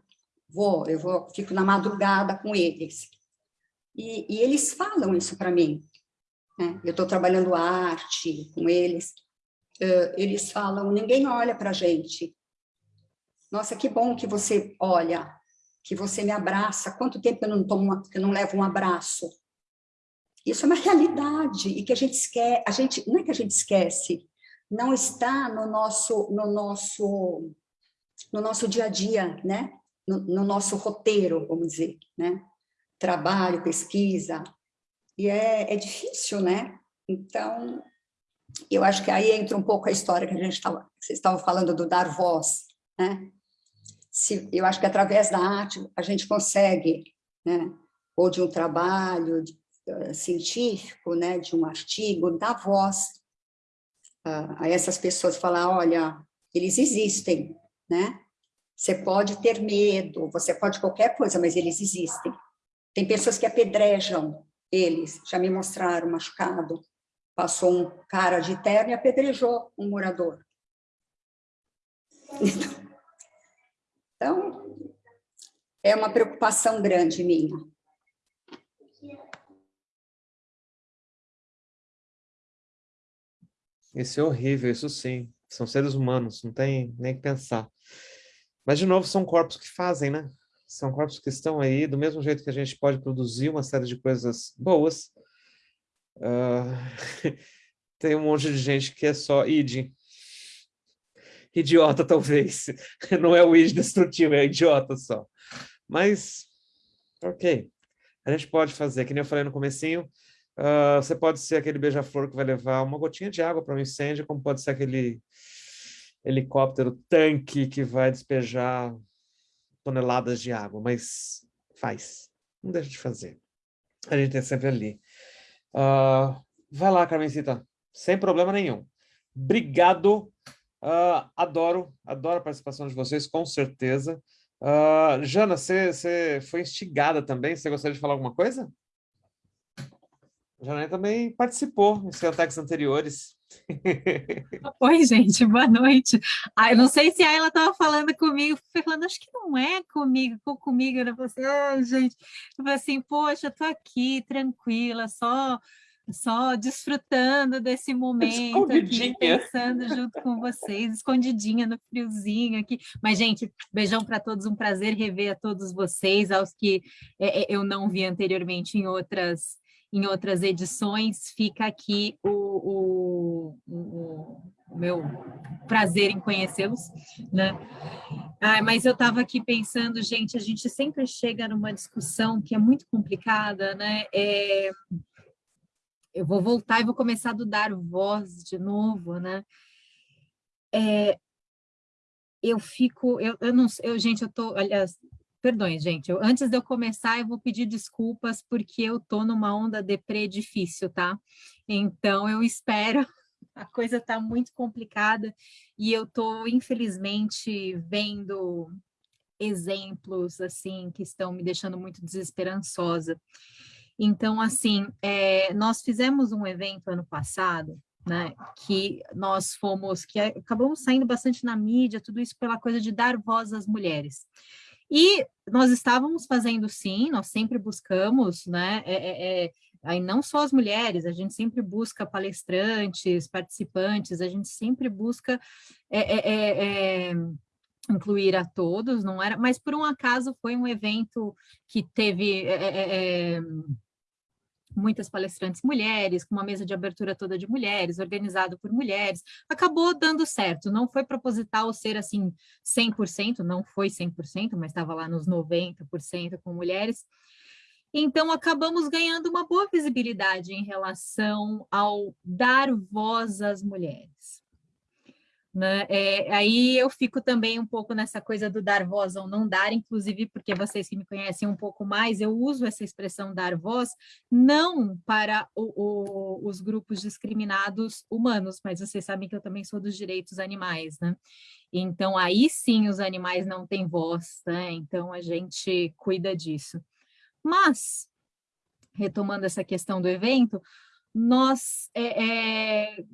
vou, eu vou, fico na madrugada com eles, e, e eles falam isso para mim, né? eu estou trabalhando arte com eles, eles falam, ninguém olha para a gente, nossa, que bom que você olha, que você me abraça, quanto tempo eu não tomo, eu não levo um abraço, isso é uma realidade e que a gente esquece, a gente, não é que a gente esquece, não está no nosso, no nosso, no nosso dia a dia, né? No, no nosso roteiro, vamos dizer, né? Trabalho, pesquisa, e é, é difícil, né? Então, eu acho que aí entra um pouco a história que a gente estava, vocês estavam falando do dar voz, né? Se, eu acho que através da arte a gente consegue, né? Ou de um trabalho, de, eh, científico, né, de um artigo, dar voz a, a essas pessoas, falar, olha, eles existem, né? Você pode ter medo, você pode qualquer coisa, mas eles existem. Tem pessoas que apedrejam eles, já me mostraram machucado, passou um cara de terno e apedrejou um morador. [laughs] Então, é uma preocupação grande minha. Isso é horrível, isso sim. São seres humanos, não tem nem que pensar. Mas, de novo, são corpos que fazem, né? São corpos que estão aí, do mesmo jeito que a gente pode produzir uma série de coisas boas. Uh, [laughs] tem um monte de gente que é só id. Idiota, talvez. [laughs] Não é o id destrutivo, é idiota só. Mas, ok. A gente pode fazer, que nem eu falei no comecinho, Uh, você pode ser aquele beija-flor que vai levar uma gotinha de água para um incêndio, como pode ser aquele helicóptero tanque que vai despejar toneladas de água, mas faz, não deixa de fazer. A gente é sempre ali. Uh, vai lá, Carmencita, sem problema nenhum. Obrigado, uh, adoro, adoro a participação de vocês, com certeza. Uh, Jana, você, foi instigada também, você gostaria de falar alguma coisa? Janaí também participou em seus anteriores. [laughs] Oi, gente, boa noite. Ah, eu não sei se ela estava falando comigo, foi falando, acho que não é comigo, comigo, eu falei assim, ai, gente, eu falei assim, poxa, estou aqui, tranquila, só só desfrutando desse momento aqui, pensando junto com vocês, escondidinha no friozinho aqui. Mas, gente, beijão para todos, um prazer rever a todos vocês, aos que é, é eu não vi anteriormente em outras em outras edições, fica aqui o, o, o, o meu prazer em conhecê-los, né? Ah, mas eu estava aqui pensando, gente, a gente sempre chega numa discussão que é muito complicada, né? É, eu vou voltar e vou começar a dar voz de novo, né? É, eu fico, eu, eu não eu, gente, eu tô, aliás, Perdões, gente. Eu, antes de eu começar, eu vou pedir desculpas porque eu tô numa onda deprê difícil, tá? Então, eu espero. [laughs] A coisa está muito complicada e eu tô, infelizmente, vendo exemplos, assim, que estão me deixando muito desesperançosa. Então, assim, é, nós fizemos um evento ano passado, né, que nós fomos, que acabamos saindo bastante na mídia, tudo isso pela coisa de dar voz às mulheres. E nós estávamos fazendo sim, nós sempre buscamos, né? É, é, aí não só as mulheres, a gente sempre busca palestrantes, participantes, a gente sempre busca é, é, é, incluir a todos, não era? Mas por um acaso foi um evento que teve muitas palestrantes mulheres, com uma mesa de abertura toda de mulheres, organizado por mulheres, acabou dando certo, não foi proposital ser assim 100%, não foi 100%, mas estava lá nos 90% com mulheres, então acabamos ganhando uma boa visibilidade em relação ao dar voz às mulheres. Né? É, aí eu fico também um pouco nessa coisa do dar voz ou não dar, inclusive porque vocês que me conhecem um pouco mais, eu uso essa expressão dar voz não para o, o, os grupos discriminados humanos, mas vocês sabem que eu também sou dos direitos animais, né? Então aí sim os animais não têm voz, né? Então a gente cuida disso. Mas, retomando essa questão do evento, nós é, é,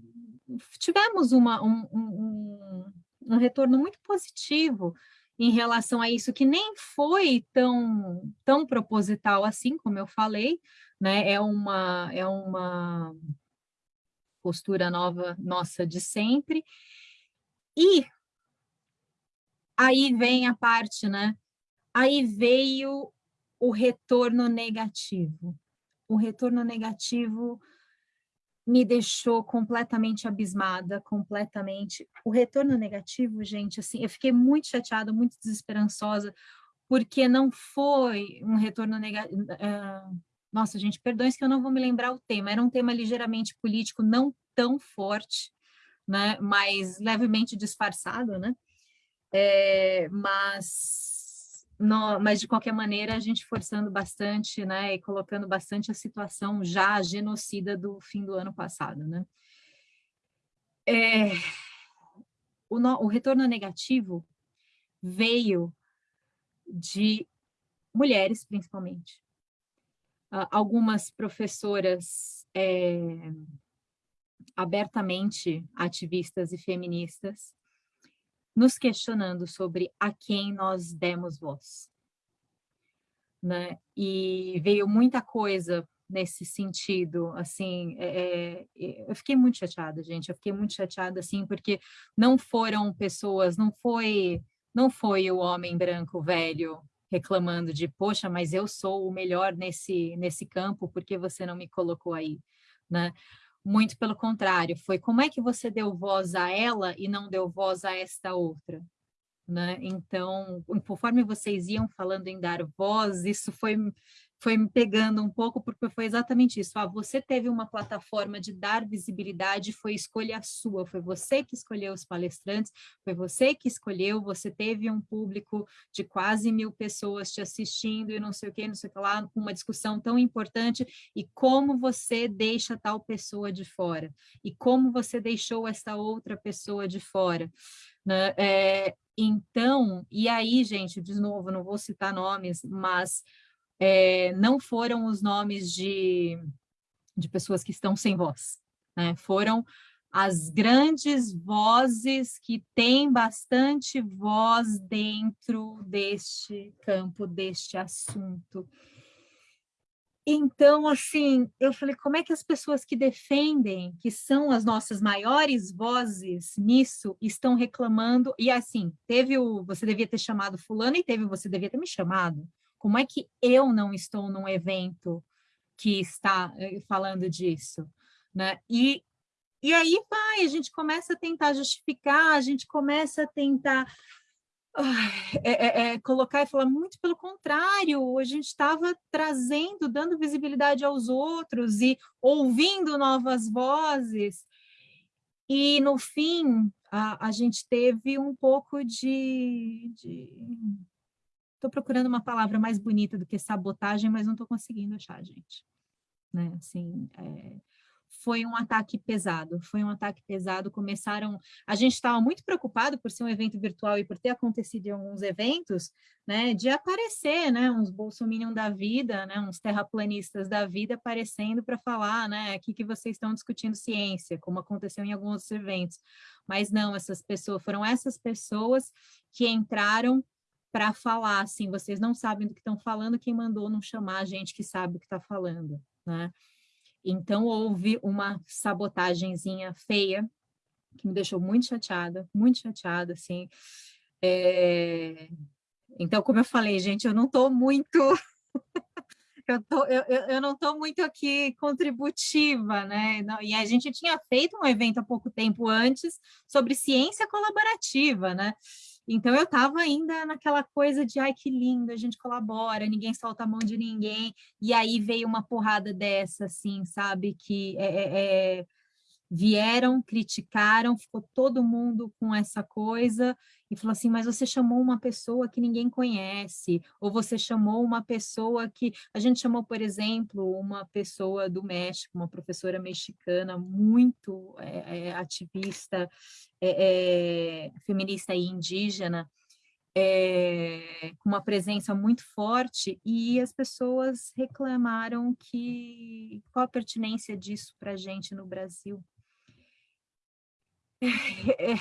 tivemos uma, um, um, um retorno muito positivo em relação a isso, que nem foi tão, tão proposital assim, como eu falei, né? é, uma, é uma postura nova nossa de sempre. E aí vem a parte, né? Aí veio o retorno negativo. O retorno negativo me deixou completamente abismada, completamente. O retorno negativo, gente, assim, eu fiquei muito chateada, muito desesperançosa, porque não foi um retorno negativo. Uh, ah, nossa, gente, perdões que eu não vou me lembrar o tema, era um tema ligeiramente político, não tão forte, né, mas levemente disfarçado, né, é, mas no, mas de qualquer maneira a gente forçando bastante, né, e colocando bastante a situação já genocida do fim do ano passado, né. É, o, no, o retorno negativo veio de mulheres, principalmente. Uh, algumas professoras é, abertamente ativistas e feministas, nos questionando sobre a quem nós demos voz. Né? E veio muita coisa nesse sentido, assim, é, é, eu fiquei muito chateada, gente, eu fiquei muito chateada, assim, porque não foram pessoas, não foi, não foi o homem branco velho reclamando de, poxa, mas eu sou o melhor nesse, nesse campo, porque você não me colocou aí, né? Muito pelo contrário, foi como é que você deu voz a ela e não deu voz a esta outra? Né? Então, conforme vocês iam falando em dar voz, isso foi foi me pegando um pouco, porque foi exatamente isso. Ah, você teve uma plataforma de dar visibilidade, foi escolha sua, foi você que escolheu os palestrantes, foi você que escolheu, você teve um público de quase mil pessoas te assistindo e não sei o que, não sei o que lá, uma discussão tão importante, e como você deixa tal pessoa de fora, e como você deixou essa outra pessoa de fora. Né? É, então, e aí, gente, de novo, não vou citar nomes, mas é, não foram os nomes de, de pessoas que estão sem voz, né? foram as grandes vozes que têm bastante voz dentro deste campo, deste assunto. Então, assim, eu falei, como é que as pessoas que defendem, que são as nossas maiores vozes nisso, estão reclamando? E assim, teve o, você devia ter chamado fulano e teve, você devia ter me chamado. Como é que eu não estou num evento que está eh, falando disso? Né? E, e aí vai, a gente começa a tentar justificar, a gente começa a tentar é, é, é, colocar e falar muito pelo contrário, a gente estava trazendo, dando visibilidade aos outros e ouvindo novas vozes. E, no fim, a, a gente teve um pouco de, de Estou procurando uma palavra mais bonita do que sabotagem, mas não estou conseguindo achar, gente. Né? Assim, é, foi um ataque pesado, foi um ataque pesado, começaram, a gente estava muito preocupado por ser um evento virtual e por ter acontecido em alguns eventos, né, de aparecer, né, uns bolsominion da vida, né, uns terraplanistas da vida aparecendo para falar, né, aqui que vocês estão discutindo ciência, como aconteceu em alguns eventos, mas não, essas pessoas, foram essas pessoas que entraram para falar assim, vocês não sabem do que estão falando, quem mandou não chamar a gente que sabe o que está falando, né? Então, houve uma sabotagemzinha feia, que me deixou muito chateada, muito chateada, assim. É... Então, como eu falei, gente, eu não estou muito... [laughs] eu, tô, eu, eu não estou muito aqui contributiva, né? E a gente tinha feito um evento há pouco tempo antes sobre ciência colaborativa, né? Então eu estava ainda naquela coisa de ai que lindo, a gente colabora, ninguém solta a mão de ninguém, e aí veio uma porrada dessa, assim, sabe? Que é, é, é vieram, criticaram, ficou todo mundo com essa coisa e falou assim, mas você chamou uma pessoa que ninguém conhece, ou você chamou uma pessoa que... A gente chamou, por exemplo, uma pessoa do México, uma professora mexicana muito é, é, ativista, é, feminista e indígena, com uma presença muito forte, e as pessoas reclamaram que qual a pertinência disso para a gente no Brasil, [laughs] é,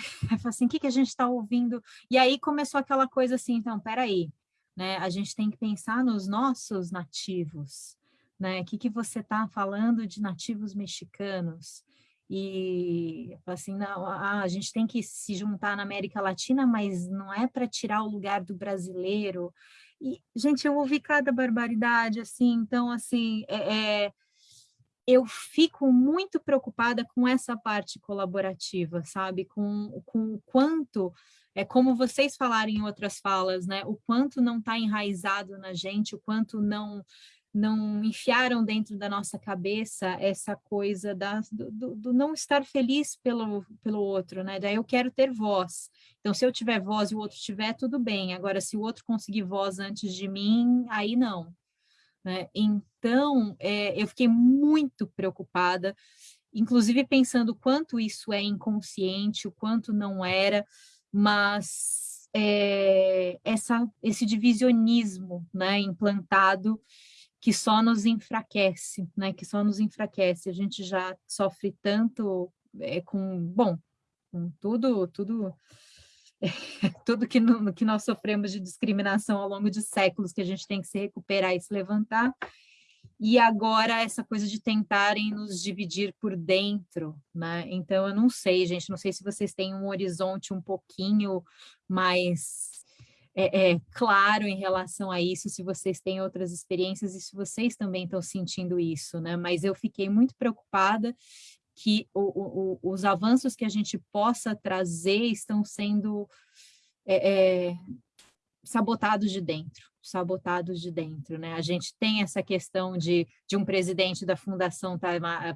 assim, o que, que a gente está ouvindo? E aí começou aquela coisa assim, então, peraí, né? A gente tem que pensar nos nossos nativos, né? O que, que você está falando de nativos mexicanos? E assim, não, a gente tem que se juntar na América Latina, mas não é para tirar o lugar do brasileiro. E, gente, eu ouvi cada barbaridade, assim, então, assim, é, é eu fico muito preocupada com essa parte colaborativa, sabe? Com, com o quanto, é como vocês falaram em outras falas, né? O quanto não está enraizado na gente, o quanto não não enfiaram dentro da nossa cabeça essa coisa da, do, do, não estar feliz pelo, pelo outro, né? Daí eu quero ter voz. Então, se eu tiver voz e o outro tiver, tudo bem. Agora, se o outro conseguir voz antes de mim, aí não. Né? Então, é, eu fiquei muito preocupada, inclusive pensando quanto isso é inconsciente, o quanto não era, mas é, essa, esse divisionismo né, implantado que só nos enfraquece, né, que só nos enfraquece. A gente já sofre tanto é, com, bom, com tudo, tudo, [laughs] tudo que, no, que nós sofremos de discriminação ao longo de séculos, que a gente tem que se recuperar e se levantar, e agora essa coisa de tentarem nos dividir por dentro, né? Então, eu não sei, gente, não sei se vocês têm um horizonte um pouquinho mais é, é, claro em relação a isso, se vocês têm outras experiências e se vocês também estão sentindo isso, né? Mas eu fiquei muito preocupada que o, o, os avanços que a gente possa trazer estão sendo é, é, sabotados de dentro, sabotados de dentro, né? A gente tem essa questão de, de um presidente da Fundação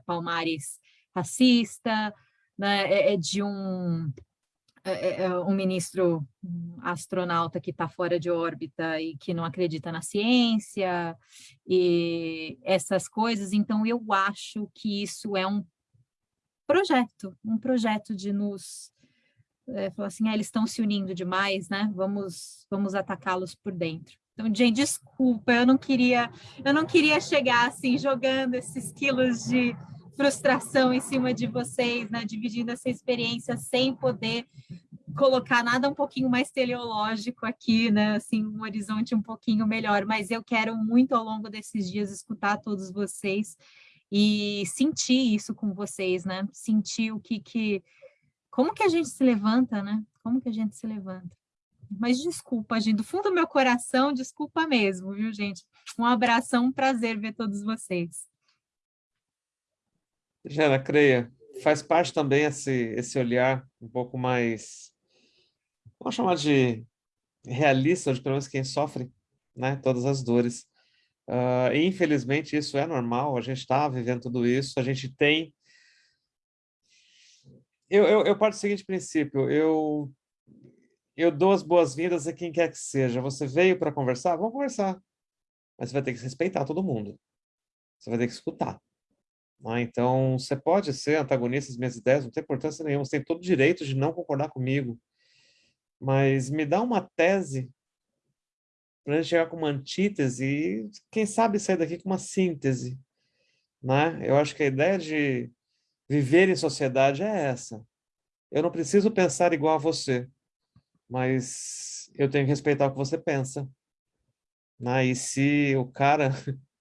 Palmares racista, né? é, é de um é, é, um ministro astronauta que está fora de órbita e que não acredita na ciência e essas coisas. Então, eu acho que isso é um projeto, um projeto de nos é, falar assim, ah, eles estão se unindo demais, né? Vamos, vamos atacá-los por dentro. Então, gente, desculpa, eu não queria, eu não queria chegar assim jogando esses quilos de frustração em cima de vocês, né? Dividindo essa experiência sem poder colocar nada um pouquinho mais teleológico aqui, né? Assim, um horizonte um pouquinho melhor. Mas eu quero muito ao longo desses dias escutar todos vocês e sentir isso com vocês, né? Sentir o que que como que a gente se levanta, né? Como que a gente se levanta? Mas desculpa, gente, do fundo do meu coração, desculpa mesmo, viu, gente? Um abração, um prazer ver todos vocês. Jana, creia, faz parte também esse, esse olhar um pouco mais, vamos chamar de realista, de pelo menos quem sofre né, todas as dores. Uh, infelizmente, isso é normal, a gente está vivendo tudo isso, a gente tem... Eu, eu, eu parto do seguinte princípio, eu, eu dou as boas-vindas a quem quer que seja. Você veio para conversar? Vamos conversar. Mas você vai ter que respeitar todo mundo. Você vai ter que escutar. Né? Então, você pode ser antagonista das minhas ideias, não tem importância nenhuma, você tem todo o direito de não concordar comigo, mas me dá uma tese para gente chegar com uma antítese e, quem sabe, sair daqui com uma síntese. Né? Eu acho que a ideia de viver em sociedade é essa. Eu não preciso pensar igual a você, mas eu tenho que respeitar o que você pensa. Né? E se o cara [laughs]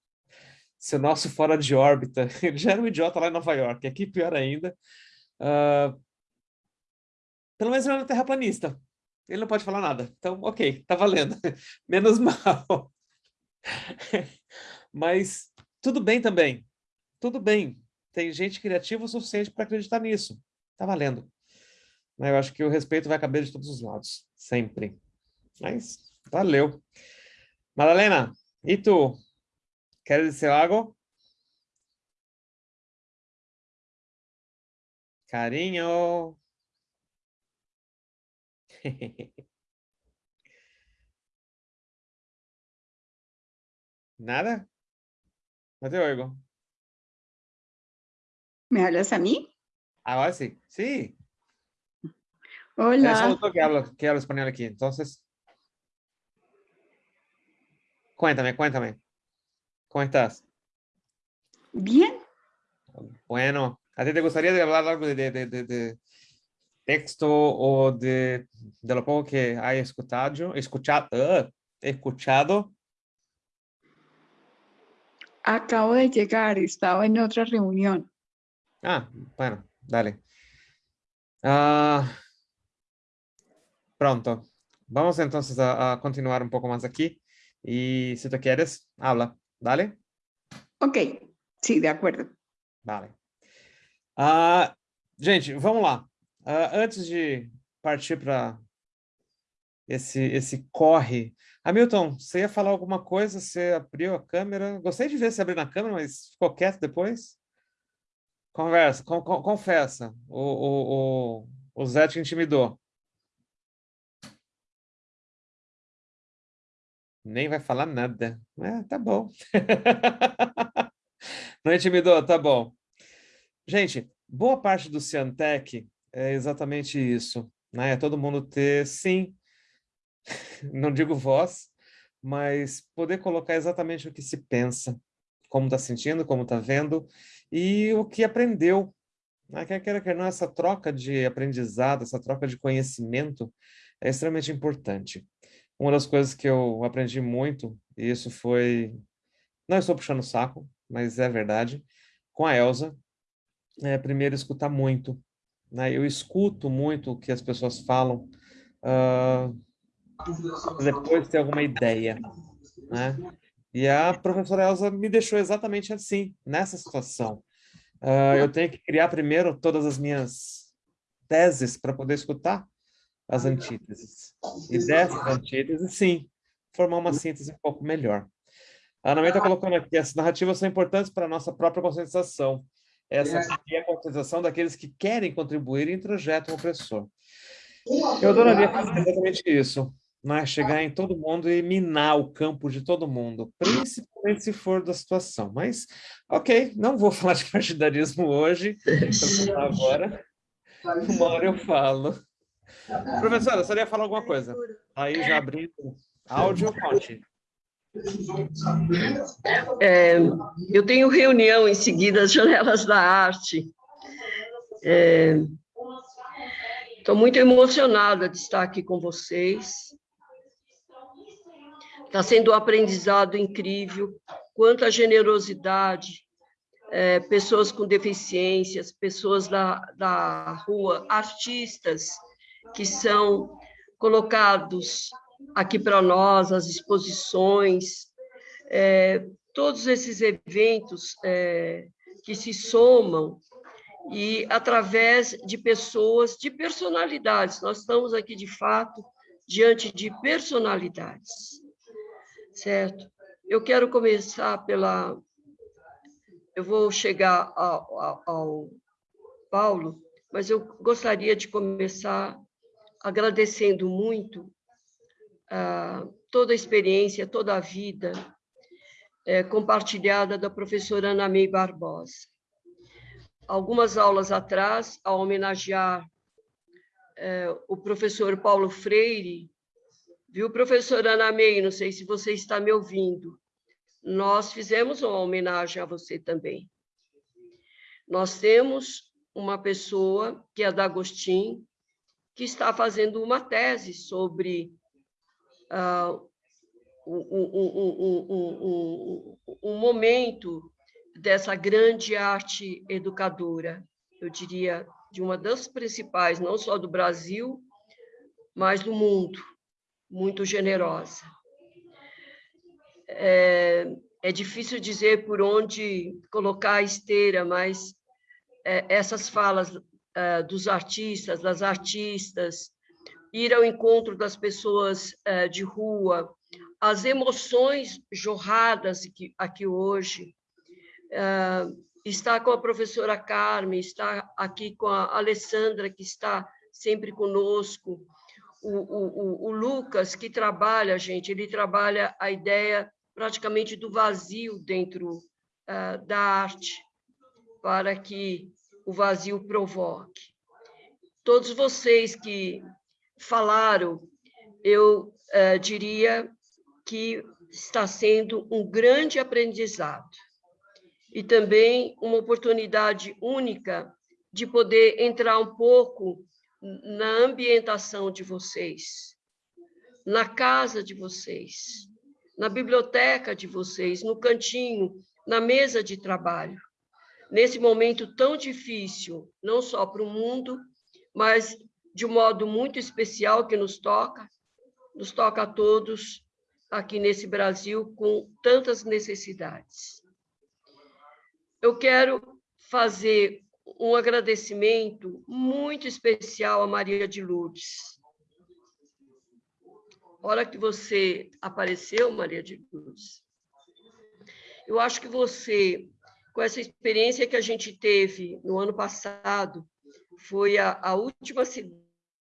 se o nosso fora de órbita, [laughs] ele já era um idiota lá em Nova York, aqui pior ainda, uh, pelo menos ele é um terraplanista, ele não pode falar nada, então ok, tá valendo, [laughs] menos mal. [laughs] Mas tudo bem também, tudo bem, tem gente criativa o suficiente para acreditar nisso, tá valendo. Eu acho que o respeito vai caber de todos os lados, sempre. Mas valeu. Madalena, e tu? ¿Quieres decir algo? Cariño. [laughs] ¿Nada? No te oigo. ¿Me hablas a mí? Ahora sí, sí. Hola. Es que hablo, que hablo español aquí, entonces. Cuéntame, cuéntame. ¿Cómo estás? Bien. Bueno, ¿a ti te gustaría hablar algo de, de, de, de texto o de, de, lo poco que hay escuchado? Escuchado, uh, escuchado? Acabo de llegar, estaba en otra reunión. Ah, bueno, dale. Uh, pronto. Vamos entonces a, a continuar un poco más aquí. Y si tú quieres, habla. ¿Dale? Ok, sim, de acordo. Vale. Uh, gente, vamos lá. Uh, antes de partir para esse, esse corre... Hamilton, você ia falar alguma coisa? Você abriu a câmera? Gostei de ver você abrir na câmera, mas ficou quieto depois? Conversa, com, com, confessa. O, o, o, o Zé te intimidou. Nem vai falar nada. É, tá bom. [laughs] Não intimidou? Tá bom. Gente, boa parte do Ciantec é exatamente isso. Né? É todo mundo ter, sim, [laughs] não digo voz, mas poder colocar exatamente o que se pensa, como está sentindo, como está vendo, e o que aprendeu Né? Quer queira, quer não, essa troca de aprendizado, essa troca de conhecimento é extremamente importante. Uma das coisas que eu aprendi muito, e isso foi... Não estou puxando o saco, mas é verdade. Com a Elsa, é, primeiro escutar muito. Né? Eu escuto muito o que as pessoas falam, uh, depois ter alguma ideia. Né? E a professora Elsa me deixou exatamente assim, nessa situação. Uh, eu tenho que criar primeiro todas as minhas teses para poder escutar as antíteses. E dessas antíteses, sim, formar uma síntese um pouco melhor. A Ana está colocando aqui, as narrativas são importantes para a nossa própria conscientização. Essa é a conscientização daqueles que querem contribuir e introjetam o opressor. Eu adoraria fazer exatamente isso né, chegar em todo mundo e minar o campo de todo mundo, principalmente se for da situação. Mas, ok, não vou [laughs] falar de partidarismo hoje, agora. Uma hora eu falo. Professora, você ia falar alguma coisa? Aí já abrindo áudio, conte. É, eu tenho reunião em seguida às Janelas da Arte. Estou é, muito emocionada de estar aqui com vocês. Está sendo um aprendizado incrível, quanta generosidade, é, pessoas com deficiências, pessoas da, da rua, artistas que são colocados aqui para nós, as exposições, é, todos esses eventos é, que se somam e através de pessoas, de personalidades. Nós estamos aqui, de fato, diante de personalidades certo? Eu quero começar pela... Eu vou chegar ao, ao, ao Paulo, mas eu gostaria de começar agradecendo muito toda a experiência, toda a vida é, compartilhada da professora Ana May Barbosa. Algumas aulas atrás, ao homenagear é, o professor Paulo Freire, Viu, professora Ana May, não sei se você está me ouvindo. Nós fizemos uma homenagem a você também. Nós temos uma pessoa, que é da Agostinho, que está fazendo uma tese sobre um, um momento dessa grande arte educadora, eu diria, de uma das principais, não só do Brasil, mas do mundo muito generosa. É, é difícil dizer por onde colocar a esteira, mas é, essas falas é, dos artistas, das artistas, ir ao encontro das pessoas é, de rua, as emoções jorradas aqui, aqui hoje, é, está com a professora Carmen, está aqui com a Alessandra, que está sempre conosco, o, o, o, Lucas, que trabalha, gente, ele trabalha a ideia praticamente do vazio dentro uh, da arte, para que o vazio provoque. Todos vocês que falaram, eu uh, diria que está sendo um grande aprendizado e também uma oportunidade única de poder entrar um pouco na ambientação de vocês, na casa de vocês, na biblioteca de vocês, no cantinho, na mesa de trabalho. Nesse momento tão difícil, não só para o mundo, mas de um modo muito especial que nos toca, nos toca a todos aqui nesse Brasil com tantas necessidades. Eu quero fazer um agradecimento muito especial a Maria de Lourdes. hora que você apareceu, Maria de Lourdes, eu acho que você, com essa experiência que a gente teve no ano passado, foi a, a última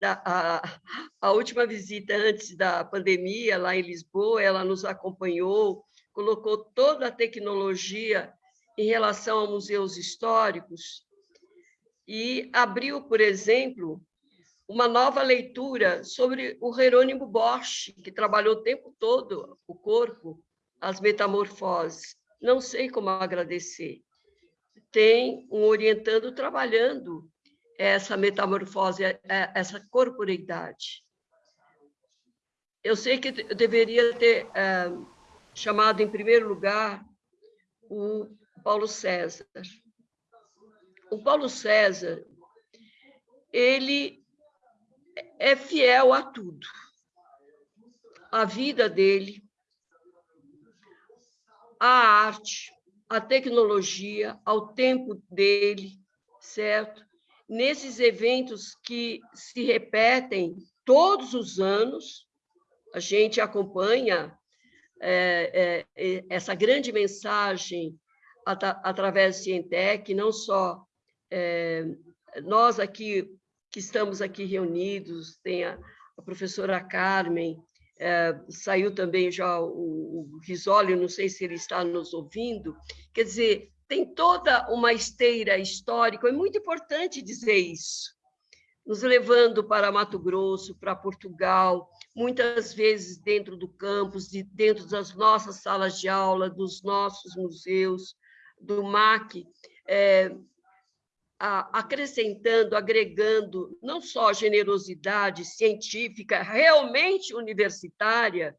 a, a última visita antes da pandemia lá em Lisboa, ela nos acompanhou, colocou toda a tecnologia em relação a museus históricos e abriu, por exemplo, uma nova leitura sobre o Jerônimo Bosch, que trabalhou o tempo todo o corpo, as metamorfoses. Não sei como agradecer. tem um orientando trabalhando essa metamorfose, é, essa corporeidade. Eu sei que eu deveria ter é, chamado em primeiro lugar o Paulo César. O Paulo César, ele é fiel a tudo. A vida dele, a arte, a tecnologia, ao tempo dele, certo? Nesses eventos que se repetem todos os anos, a gente acompanha é, é, essa grande mensagem at através do Cientec, não só é, nós aqui, que estamos aqui reunidos, tem a, a professora Carmen, é, saiu também já o, o Risoli, não sei se ele está nos ouvindo, quer dizer, tem toda uma esteira histórica, é muito importante dizer isso, nos levando para Mato Grosso, para Portugal, muitas vezes dentro do campus, dentro das nossas salas de aula, dos nossos museus, do MAC, é, acrescentando, agregando não só generosidade científica, realmente universitária,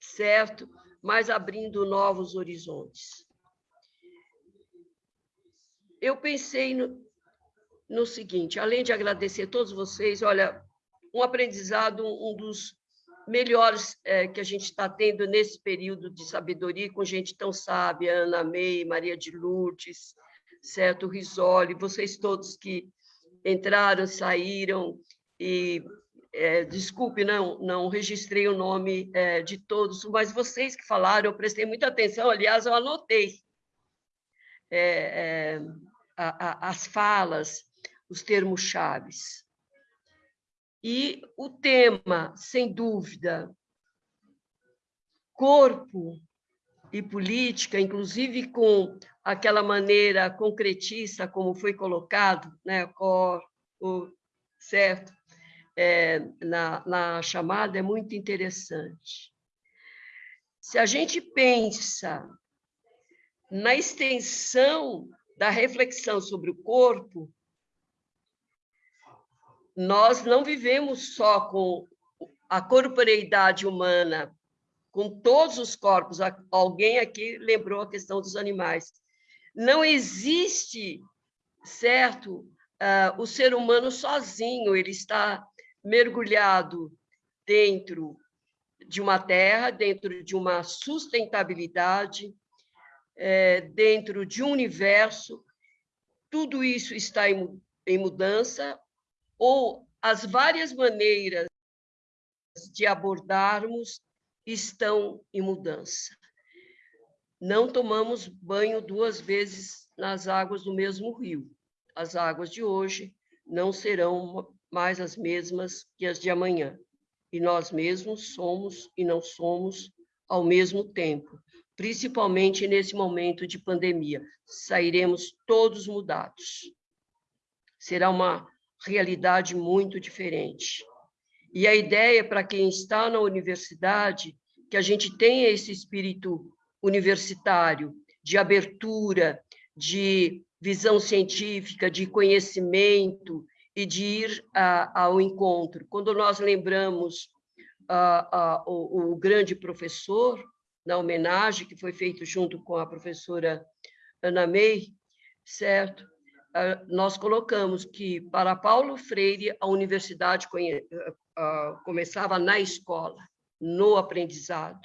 certo? Mas abrindo novos horizontes. Eu pensei no, no seguinte, além de agradecer a todos vocês, olha, um aprendizado, um dos melhores é, que a gente está tendo nesse período de sabedoria, com gente tão sábia, Ana May, Maria de Lourdes, certo, Risoli, vocês todos que entraram, saíram, e é, desculpe, não, não registrei o nome é, de todos, mas vocês que falaram, eu prestei muita atenção, aliás, eu anotei é, é a, a, as falas, os termos chaves. E o tema, sem dúvida, corpo e política, inclusive com aquela maneira concretista como foi colocado, né, cor, o, certo, é, na, na chamada, é muito interessante. Se a gente pensa na extensão da reflexão sobre o corpo, nós não vivemos só com a corporeidade humana com todos os corpos. Alguém aqui lembrou a questão dos animais. Não existe, certo, uh, o ser humano sozinho, ele está mergulhado dentro de uma terra, dentro de uma sustentabilidade, é, dentro de um universo. Tudo isso está em, em mudança, ou as várias maneiras de abordarmos estão em mudança. Não tomamos banho duas vezes nas águas do mesmo rio. As águas de hoje não serão mais as mesmas que as de amanhã. E nós mesmos somos e não somos ao mesmo tempo, principalmente nesse momento de pandemia. Sairemos todos mudados. Será uma realidade muito diferente. E a ideia para quem está na universidade, que a gente tenha esse espírito universitário, de abertura, de visão científica, de conhecimento e de ir a, ao encontro. Quando nós lembramos a, a, o, o grande professor, na homenagem que foi feita junto com a professora Ana May, certo? Nós colocamos que, para Paulo Freire, a universidade uh, começava na escola, no aprendizado.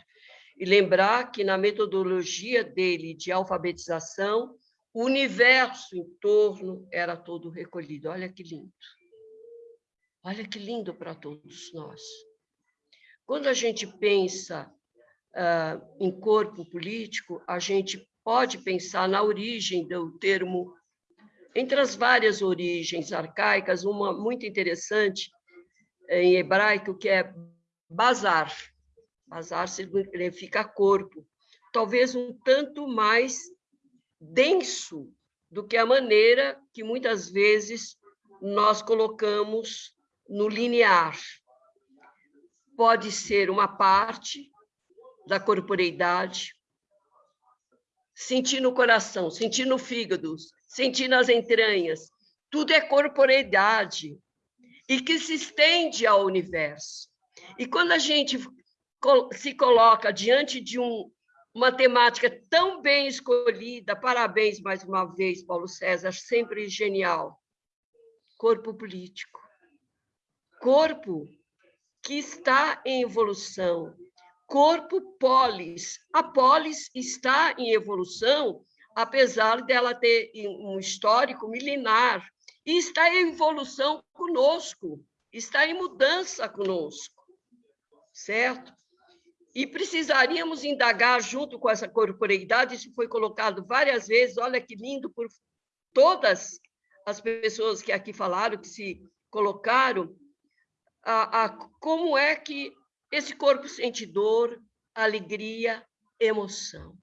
E lembrar que na metodologia dele de alfabetização, o universo em torno era todo recolhido. Olha que lindo. Olha que lindo para todos nós. Quando a gente pensa uh, em corpo político, a gente pode pensar na origem do termo, entre as várias origens arcaicas, uma muito interessante, em hebraico, que é bazar. Bazar significa corpo. Talvez um tanto mais denso do que a maneira que muitas vezes nós colocamos no linear. Pode ser uma parte da corporeidade, sentir no coração, sentir no fígado, sentir nas entranhas. Tudo é corporeidade e que se estende ao universo. E quando a gente se coloca diante de um, uma temática tão bem escolhida, parabéns mais uma vez, Paulo César, sempre genial. Corpo político. Corpo que está em evolução. Corpo polis. A polis está em evolução, apesar dela ter um histórico milenar, e está em evolução conosco, está em mudança conosco, certo? E precisaríamos indagar junto com essa corporeidade, isso foi colocado várias vezes, olha que lindo, por todas as pessoas que aqui falaram, que se colocaram, a, a, como é que esse corpo sente dor, alegria, emoção.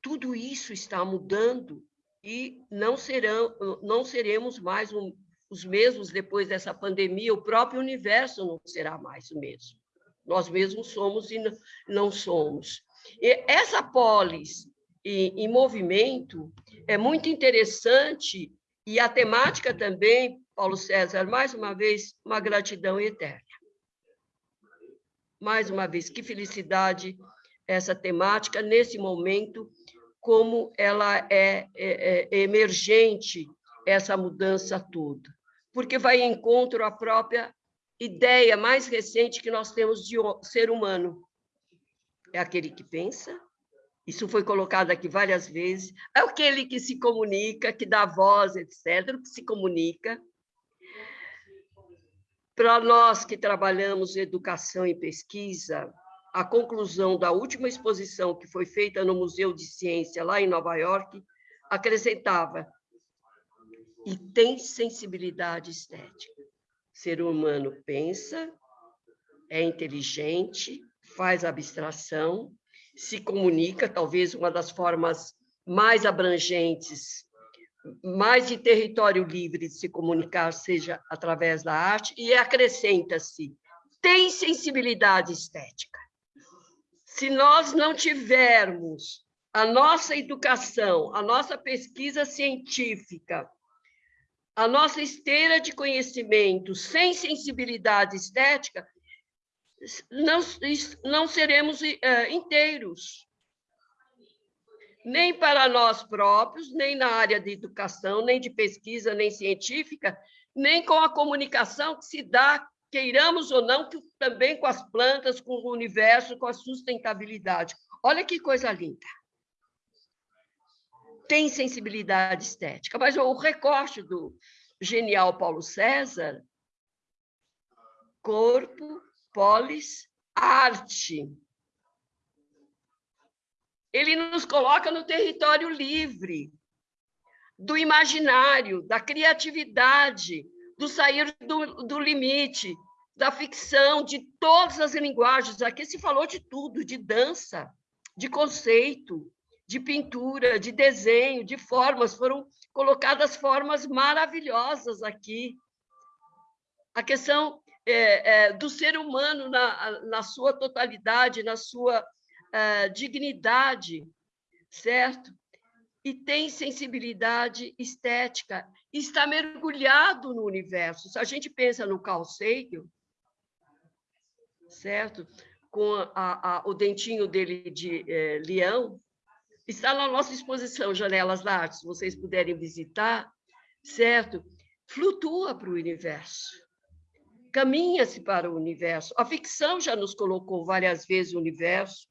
Tudo isso está mudando e não, serão, não seremos mais um, os mesmos depois dessa pandemia, o próprio universo não será mais o mesmo. Nós mesmos somos e não somos. E essa polis em, em movimento é muito interessante e a temática também Paulo César, mais uma vez, uma gratidão eterna. Mais uma vez, que felicidade essa temática, nesse momento, como ela é, é, é emergente, essa mudança toda. Porque vai em encontro à própria ideia mais recente que nós temos de ser humano. É aquele que pensa, isso foi colocado aqui várias vezes, é aquele que se comunica, que dá voz, etc., que se comunica, para nós que trabalhamos educação e pesquisa, a conclusão da última exposição que foi feita no Museu de Ciência, lá em Nova York, acrescentava: e tem sensibilidade estética. Ser humano pensa, é inteligente, faz abstração, se comunica, talvez uma das formas mais abrangentes mais de território livre de se comunicar seja através da arte, e acrescenta-se, tem sensibilidade estética. Se nós não tivermos a nossa educação, a nossa pesquisa científica, a nossa esteira de conhecimento sem sensibilidade estética, não, não seremos uh, inteiros nem para nós próprios, nem na área de educação, nem de pesquisa, nem científica, nem com a comunicação que se dá, queiramos ou não, que também com as plantas, com o universo, com a sustentabilidade. Olha que coisa linda. Tem sensibilidade estética, mas o recorte do genial Paulo César, corpo, polis, arte ele nos coloca no território livre, do imaginário, da criatividade, do sair do, do limite, da ficção, de todas as linguagens. Aqui se falou de tudo, de dança, de conceito, de pintura, de desenho, de formas. Foram colocadas formas maravilhosas aqui. A questão é, é, do ser humano na, na sua totalidade, na sua dignidade, certo? E tem sensibilidade estética, está mergulhado no universo. Se a gente pensa no Sagan, certo? Com a, a, o dentinho dele de eh, leão, está na nossa exposição Janelas da Arte, se vocês puderem visitar, certo? Flutua para o universo, caminha-se para o universo. A ficção já nos colocou várias vezes o universo,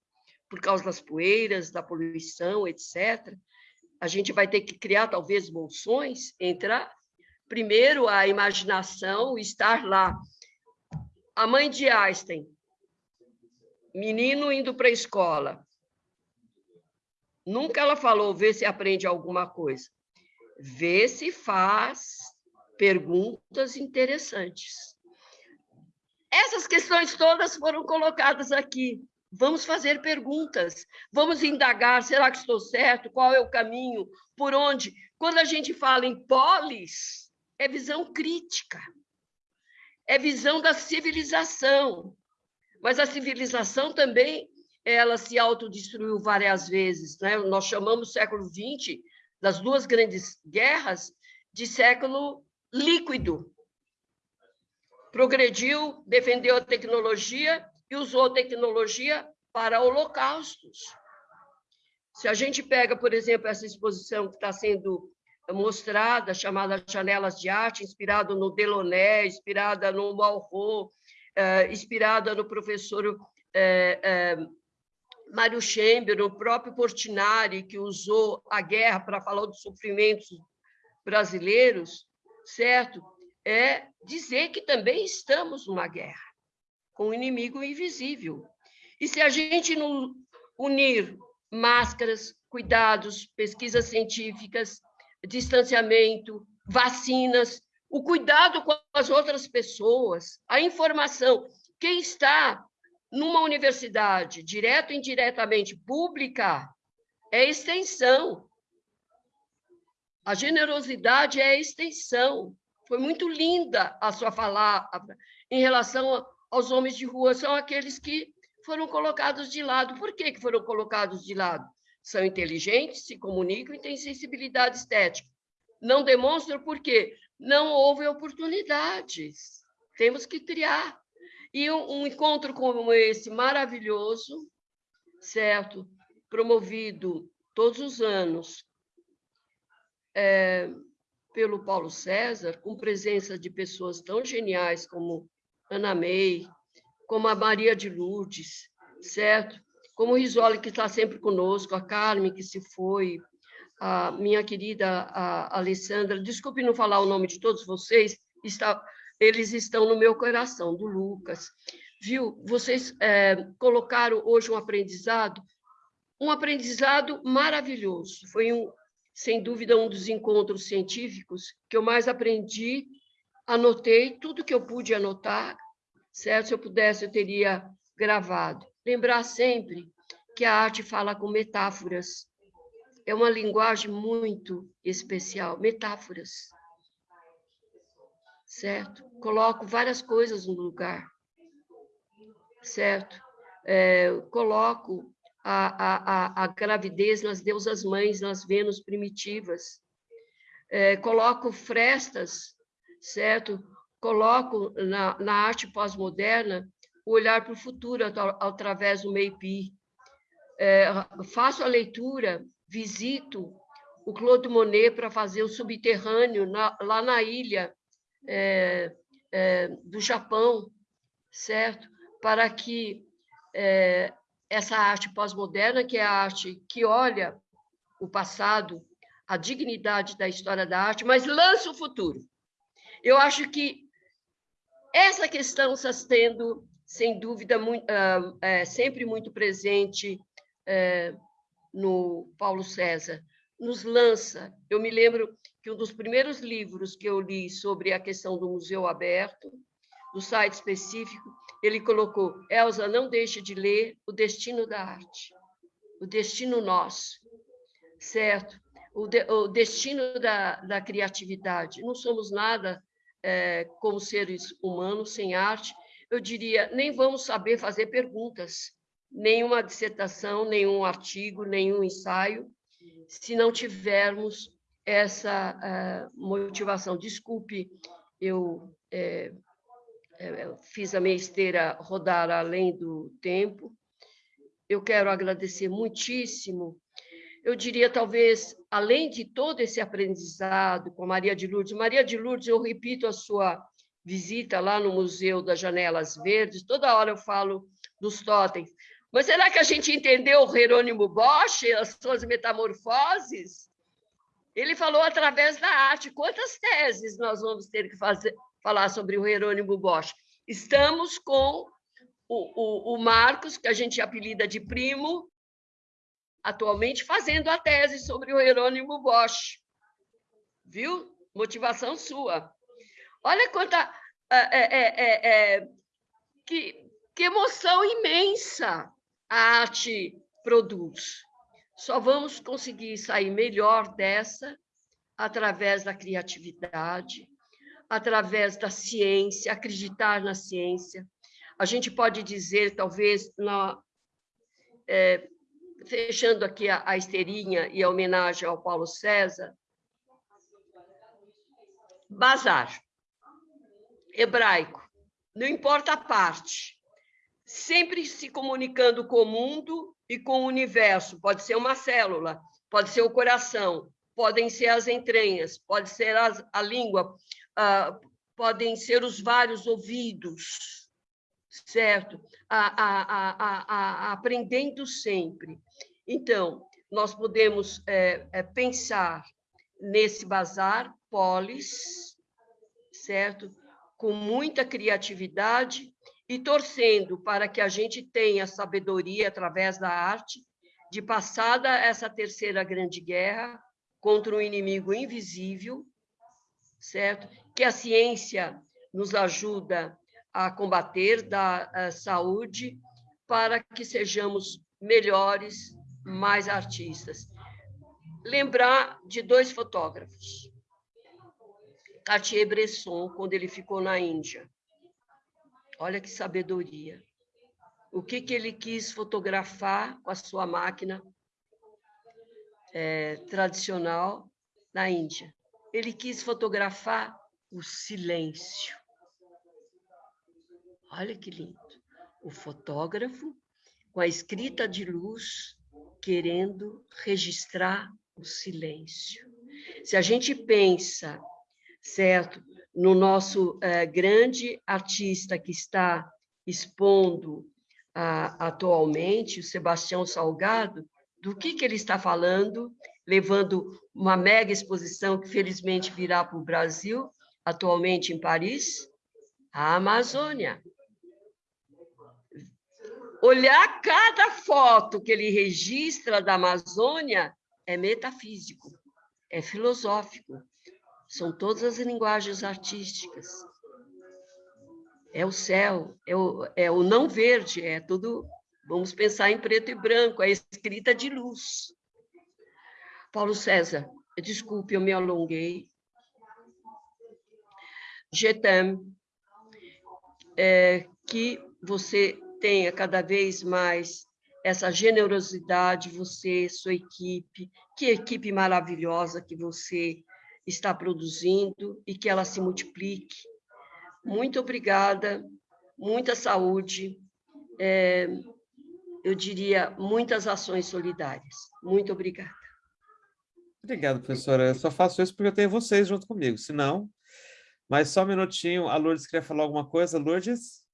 por causa das poeiras, da poluição, etc. A gente vai ter que criar, talvez, bolsões, entrar. Primeiro, a imaginação, estar lá. A mãe de Einstein, menino indo para a escola. Nunca ela falou, vê se aprende alguma coisa. Vê se faz perguntas interessantes. Essas questões todas foram colocadas aqui. Vamos fazer perguntas, vamos indagar: será que estou certo? Qual é o caminho? Por onde? Quando a gente fala em polis, é visão crítica, é visão da civilização. Mas a civilização também ela se autodestruiu várias vezes. Né? Nós chamamos o século XX, das duas grandes guerras, de século líquido. Progrediu, defendeu a tecnologia e usou tecnologia para holocaustos. Se a gente pega, por exemplo, essa exposição que está sendo mostrada, chamada Janelas de Arte, inspirada no Delaunay, inspirada no Malraux, eh, inspirada no professor eh, eh, Mário Chamber, o próprio Portinari, que usou a guerra para falar dos sofrimentos brasileiros, certo? É dizer que também estamos numa guerra com um inimigo invisível. E se a gente não unir máscaras, cuidados, pesquisas científicas, distanciamento, vacinas, o cuidado com as outras pessoas, a informação. Quem está numa universidade, direto ou indiretamente pública, é extensão. A generosidade é extensão. Foi muito linda a sua palavra em relação aos homens de rua, são aqueles que foram colocados de lado. Por que, que foram colocados de lado? São inteligentes, se comunicam e têm sensibilidade estética. Não demonstram por quê? Não houve oportunidades. Temos que criar. E um, um encontro como esse, maravilhoso, certo? Promovido todos os anos é, pelo Paulo César, com presença de pessoas tão geniais como Ana May, como a Maria de Lourdes, certo? como o Risoli, que está sempre conosco, a Carmen, que se foi, a minha querida a Alessandra, desculpe não falar o nome de todos vocês, está, eles estão no meu coração, do Lucas. Viu? Vocês é, colocaram hoje um aprendizado, um aprendizado maravilhoso. Foi, um, sem dúvida, um dos encontros científicos que eu mais aprendi, anotei tudo que eu pude anotar, certo? Se eu pudesse, eu teria gravado. Lembrar sempre que a arte fala com metáforas. É uma linguagem muito especial, metáforas. Certo? Coloco várias coisas no lugar. Certo? É, coloco a, a, a, gravidez nas deusas mães, nas Vênus primitivas. É, coloco frestas, certo? Coloco na, na arte pós-moderna o olhar para o futuro através do MEIPI. É, faço a leitura, visito o Claude Monet para fazer o subterrâneo na, lá na ilha é, é, do Japão, certo? Para que é, essa arte pós-moderna, que é a arte que olha o passado, a dignidade da história da arte, mas lança o futuro. Eu acho que essa questão está sendo sem dúvida, muito, uh, é, sempre muito presente é, no Paulo César. Nos lança. Eu me lembro que um dos primeiros livros que eu li sobre a questão do museu aberto, do site específico, ele colocou: Elsa, não deixe de ler O Destino da Arte, o destino nosso, certo? O, de, o destino da, da criatividade. Não somos nada é, como seres humanos sem arte, eu diria, nem vamos saber fazer perguntas, nenhuma dissertação, nenhum artigo, nenhum ensaio, se não tivermos essa uh, motivação. Desculpe, eu é, fiz a minha esteira rodar além do tempo. Eu quero agradecer muitíssimo. Eu diria, talvez, além de todo esse aprendizado com Maria de Lourdes, Maria de Lourdes, eu repito a sua visita lá no Museu das Janelas Verdes, toda hora eu falo dos totens. Mas será que a gente entendeu o Jerônimo Bosch, as suas metamorfoses? Ele falou através da arte. Quantas teses nós vamos ter que fazer, falar sobre o Jerônimo Bosch? Estamos com o, o, o Marcos, que a gente apelida de primo, atualmente fazendo a tese sobre o Jerônimo Bosch. Viu? Motivação sua. Olha quanta. É, é, é, é, que, que emoção imensa a arte produz. Só vamos conseguir sair melhor dessa através da criatividade, através da ciência, acreditar na ciência. A gente pode dizer, talvez, na, é, fechando aqui a, a esteirinha e a homenagem ao Paulo César, bazar, hebraico, não importa a parte, sempre se comunicando com o mundo e com o universo, pode ser uma célula, pode ser o coração, podem ser as entranhas, pode ser as, a língua, uh, podem ser os vários ouvidos, certo? A, a, a, aprendendo sempre. Então, nós podemos é, é, pensar nesse bazar polis, certo? Com muita criatividade e torcendo para que a gente tenha sabedoria através da arte de passada essa terceira grande guerra contra um inimigo invisível, certo? Que a ciência nos ajuda a combater da a saúde para que sejamos melhores, mais artistas. Lembrar de dois fotógrafos. Cartier-Bresson, quando ele ficou na Índia. Olha que sabedoria. O que, que ele quis fotografar com a sua máquina é, tradicional na Índia. Ele quis fotografar o silêncio. Olha que lindo. O fotógrafo, com a escrita de luz, querendo registrar o silêncio. Se a gente pensa, certo, no nosso é, grande artista que está expondo atualmente, o Sebastião Salgado, do que, que ele está falando, levando uma mega exposição que felizmente virá para o Brasil, atualmente em Paris, a Amazônia. Olhar cada foto que ele registra da Amazônia é metafísico, é filosófico, são todas as linguagens artísticas. É o céu, é o, é o não verde, é tudo Vamos pensar em preto e branco, a escrita de luz. Paulo César, desculpe, eu me alonguei. Getam, é, que você tenha cada vez mais essa generosidade, você, sua equipe, que equipe maravilhosa que você está produzindo e que ela se multiplique. Muito obrigada, muita saúde. É, eu diria, muitas ações solidárias. Muito obrigada. Obrigado, professora. Eu só faço isso porque eu tenho vocês junto comigo, senão... Mas só um minutinho, a Lourdes queria falar alguma coisa. Lourdes?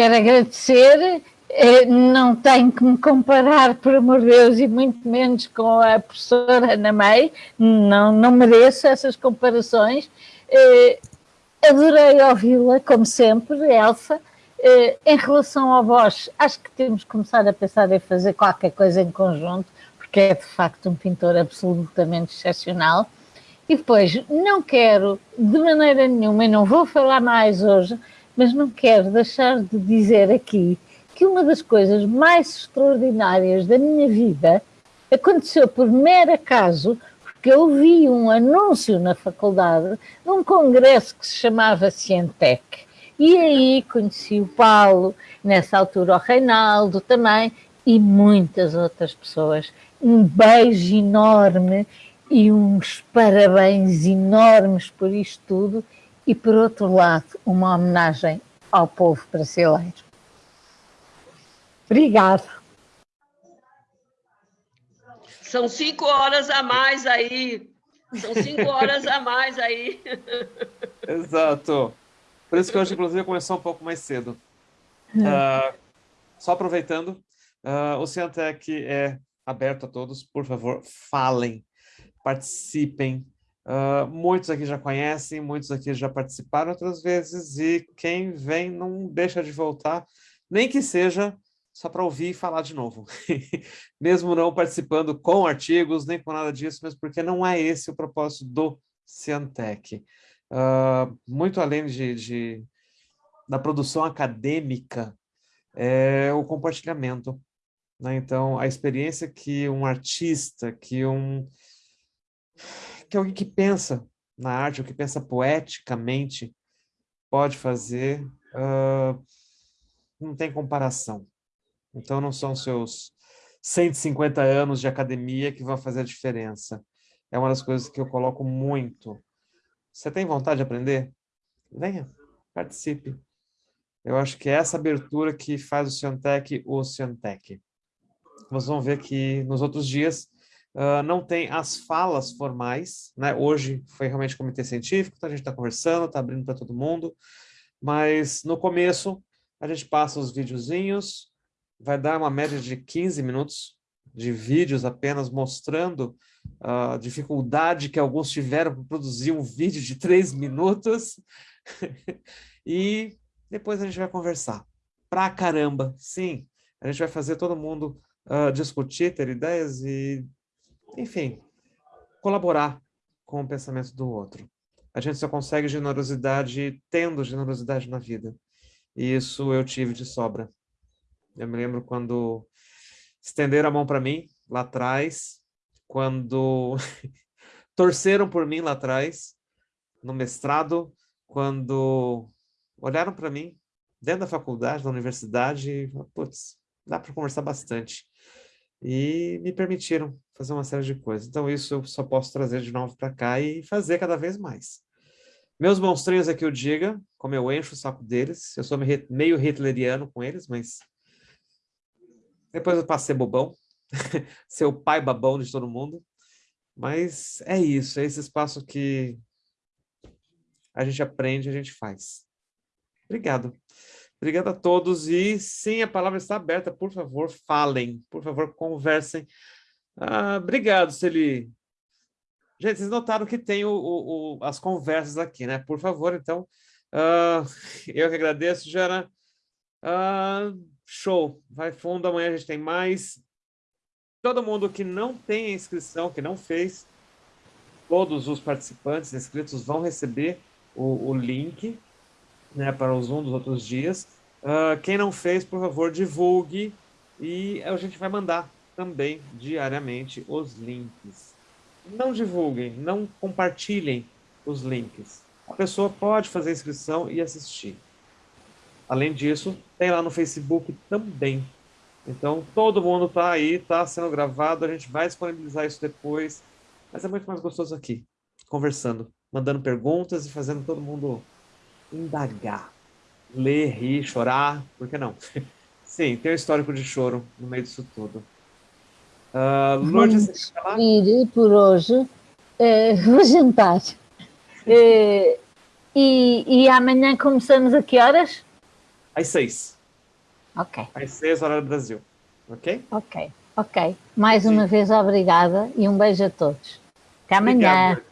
Quero agradecer, eh, não tenho que me comparar, por amor de Deus, e muito menos com a professora Ana May, não, não mereço essas comparações. Eh, adorei ouvi-la, como sempre, Elsa, eh, em relação à voz, acho que temos que começar a pensar em fazer qualquer coisa em conjunto, porque é de facto um pintor absolutamente excepcional. E depois, não quero de maneira nenhuma, e não vou falar mais hoje, mas não quero deixar de dizer aqui que uma das coisas mais extraordinárias da minha vida aconteceu por mero acaso, porque eu vi um anúncio na faculdade de um congresso que se chamava Cientec e aí conheci o Paulo, nessa altura o Reinaldo também, e muitas outras pessoas. Um beijo enorme e uns parabéns enormes por isto tudo e, por outro lado, uma homenagem ao povo brasileiro. Obrigado. São cinco horas a mais aí. São cinco horas a mais aí. [laughs] Exato. Por isso que hoje, inclusive, começou um pouco mais cedo. Uh, só aproveitando, uh, o Ciantec é aberto a todos. Por favor, falem, participem. Uh, muitos aqui já conhecem, muitos aqui já participaram outras vezes, e quem vem não deixa de voltar, nem que seja só para ouvir e falar de novo. [laughs] mesmo não participando com artigos, nem com nada disso, mas porque não é esse o propósito do Ciantec uh, muito além de, de, da produção acadêmica, é o compartilhamento. Né? Então, a experiência que um artista, que um que alguém que pensa na arte, ou que pensa poeticamente, pode fazer, uh, não tem comparação. Então não são seus 150 anos de academia que vão fazer a diferença. É uma das coisas que eu coloco muito. Você tem vontade de aprender? Venha, participe. Eu acho que é essa abertura que faz o Ciantec o Ciantec. Vocês vão ver que nos outros dias uh, não tem as falas formais, né? Hoje foi realmente comitê científico, então a gente está conversando, está abrindo para todo mundo, mas no começo a gente passa os videozinhos, vai dar uma média de 15 minutos de vídeos apenas mostrando a dificuldade que alguns tiveram para produzir um vídeo de três minutos. [laughs] e depois a gente vai conversar. Pra caramba, sim. A gente vai fazer todo mundo uh, discutir, ter ideias e, enfim, colaborar com o pensamento do outro. A gente só consegue generosidade tendo generosidade na vida. E isso eu tive de sobra. Eu me lembro quando estenderam a mão para mim lá atrás, quando [laughs] torceram por mim lá atrás, no mestrado, quando olharam para mim dentro da faculdade, da universidade, e, putz, dá para conversar bastante. E me permitiram fazer uma série de coisas. Então isso eu só posso trazer de novo para cá e fazer cada vez mais. Meus monstrinhos aqui eu diga, como eu encho o saco deles, eu sou meio hitleriano com eles, mas depois eu ser bobão, [laughs] ser o pai babão de todo mundo. Mas é isso, é esse espaço que a gente aprende, a gente faz. Obrigado. Obrigado a todos. E sim, a palavra está aberta. Por favor, falem. Por favor, conversem. Ah, obrigado, Celi. Gente, vocês notaram que tem o, o, o, as conversas aqui, né? Por favor, então, uh, eu que agradeço, Jana. Uh, Show, vai fundo, amanhã a gente tem mais. Todo mundo que não tem inscrição, que não fez, todos os participantes inscritos vão receber o link né, para os um dos outros dias. Uh, quem não fez, por favor, divulgue e a gente vai mandar também diariamente os links. Não divulguem, não compartilhem os links. A pessoa pode fazer inscrição e assistir. Além disso, tem lá no Facebook também. Então, todo mundo está aí, está sendo gravado, a gente vai disponibilizar isso depois. Mas é muito mais gostoso aqui, conversando, mandando perguntas e fazendo todo mundo indagar, ler, rir, chorar, por que não? [laughs] Sim, tem um histórico de choro no meio disso tudo. Uh, Lourdes, Vamos ir por hoje, é, [laughs] vou jantar. É, e, e amanhã começamos a que horas? às seis. Ok. Às seis horas do Brasil. Ok? Ok, ok. Mais Sim. uma vez, obrigada e um beijo a todos. Até amanhã. Obrigado.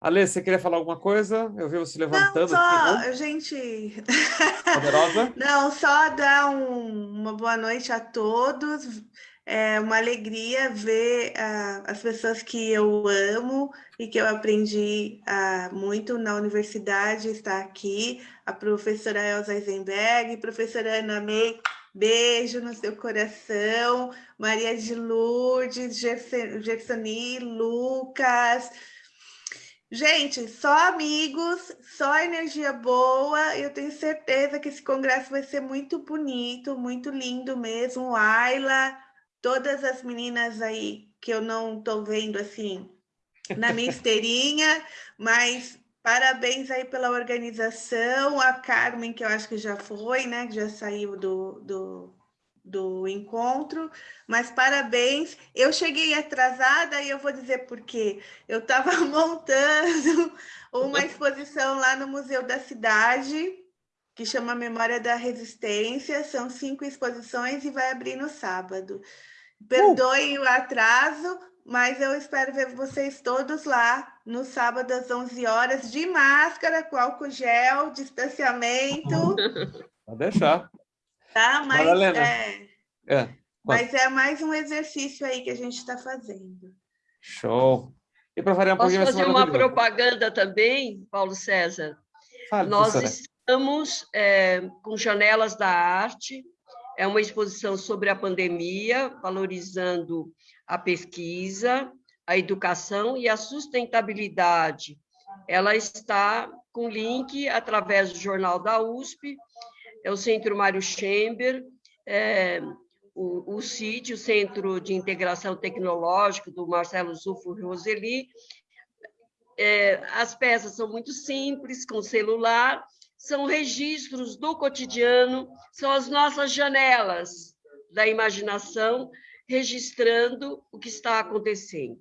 Ale, você queria falar alguma coisa? Eu vi você levantando. Não, só, gente... Poderosa? [laughs] Não, só dar um, uma boa noite a todos. É uma alegria ver uh, as pessoas que eu amo e que eu aprendi uh, muito na universidade estar aqui. A professora Elza Eisenberg, professora Ana May, beijo no seu coração. Maria de Lourdes, Gersoni, Lucas. Gente, só amigos, só energia boa. Eu tenho certeza que esse congresso vai ser muito bonito, muito lindo mesmo. Ayla, todas as meninas aí que eu não estou vendo assim na minha esteirinha, [laughs] mas parabéns aí pela organização, a Carmen, que eu acho que já foi, né, que já saiu do, do, do encontro, mas parabéns. Eu cheguei atrasada e eu vou dizer por quê. Eu estava [laughs] montando uma exposição lá no Museu da Cidade, que chama Memória da Resistência, são cinco exposições e vai abrir no sábado. Perdoem uh. o atraso, mas eu espero ver vocês todos lá no sábado às 11 horas, de máscara, com álcool gel, distanciamento. [laughs] Pode deixar. Tá, mas é, é, mas é mais um exercício aí que a gente está fazendo. Show. E para variar um Posso fazer uma propaganda também, Paulo César? Fale, Nós estamos é, com Janelas da Arte, é uma exposição sobre a pandemia, valorizando a pesquisa, a educação e a sustentabilidade. Ela está com link através do jornal da USP, é o Centro Mário Chamber, é, o, o CIT, o Centro de Integração Tecnológica do Marcelo Zufo Roseli. É, as peças são muito simples, com celular, são registros do cotidiano, são as nossas janelas da imaginação, registrando o que está acontecendo.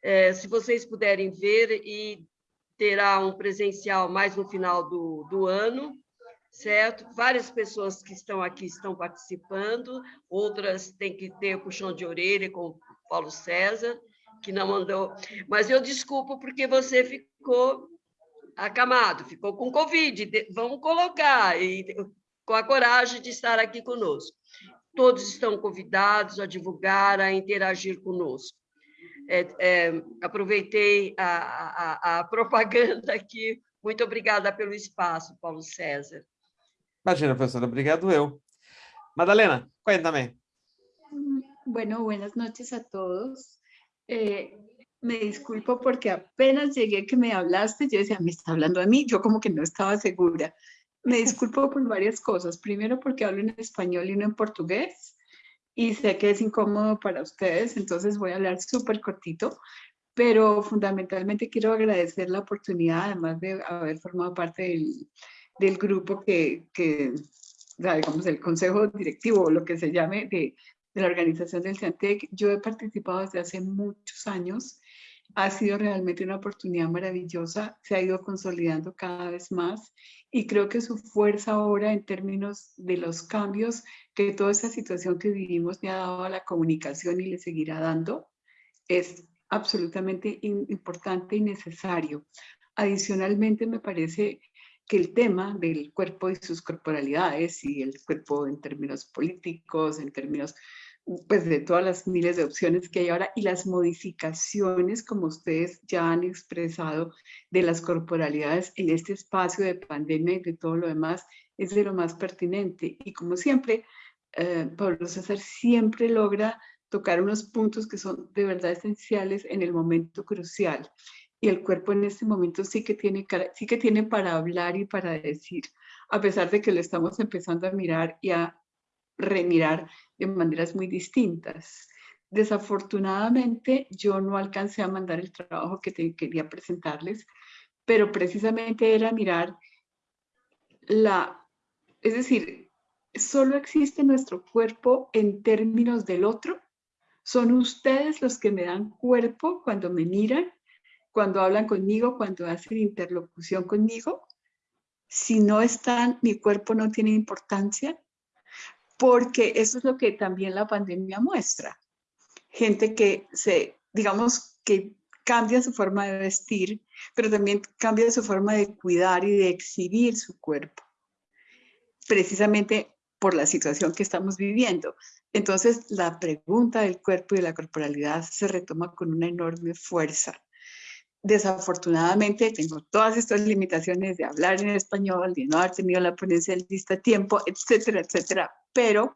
É, se vocês puderem ver, e terá um presencial mais no final do, do ano, certo? Várias pessoas que estão aqui estão participando, outras têm que ter puxão de orelha, como Paulo César, que não mandou. Mas eu desculpo porque você ficou acamado, ficou com Covid. Vamos colocar, e, com a coragem de estar aqui conosco. Todos estão convidados a divulgar, a interagir conosco. É, é, aproveitei a, a, a propaganda aqui. Muito obrigada pelo espaço, Paulo César. Imagina, profesora, obrigado eu. Madalena, cuéntame. Bueno, buenas noches a todos. Eh, me disculpo porque apenas llegué que me hablaste, yo decía, me está hablando a mí, yo como que no estaba segura. Me disculpo por varias cosas. Primero porque hablo en español y no en portugués y sé que es incómodo para ustedes, entonces voy a hablar súper cortito, pero fundamentalmente quiero agradecer la oportunidad, además de haber formado parte del, del grupo que, que digamos, el consejo directivo o lo que se llame de, de la organización del CENTEC. Yo he participado desde hace muchos años. Ha sido realmente una oportunidad maravillosa, se ha ido consolidando cada vez más y creo que su fuerza ahora en términos de los cambios que toda esta situación que vivimos le ha dado a la comunicación y le seguirá dando es absolutamente importante y necesario. Adicionalmente, me parece que el tema del cuerpo y sus corporalidades y el cuerpo en términos políticos, en términos pues de todas las miles de opciones que hay ahora y las modificaciones, como ustedes ya han expresado, de las corporalidades en este espacio de pandemia y de todo lo demás, es de lo más pertinente. Y como siempre, eh, Pablo César siempre logra tocar unos puntos que son de verdad esenciales en el momento crucial y el cuerpo en este momento sí que tiene, sí que tiene para hablar y para decir, a pesar de que lo estamos empezando a mirar y a remirar de maneras muy distintas. Desafortunadamente, yo no alcancé a mandar el trabajo que te quería presentarles, pero precisamente era mirar la, es decir, solo existe nuestro cuerpo en términos del otro. Son ustedes los que me dan cuerpo cuando me miran cuando hablan conmigo, cuando hacen interlocución conmigo. Si no están, mi cuerpo no tiene importancia, porque eso es lo que también la pandemia muestra. Gente que se, digamos, que cambia su forma de vestir, pero también cambia su forma de cuidar y de exhibir su cuerpo, precisamente por la situación que estamos viviendo. Entonces, la pregunta del cuerpo y de la corporalidad se retoma con una enorme fuerza desafortunadamente tengo todas estas limitaciones de hablar en español, de no haber tenido la ponencia del lista tiempo, etcétera, etcétera, pero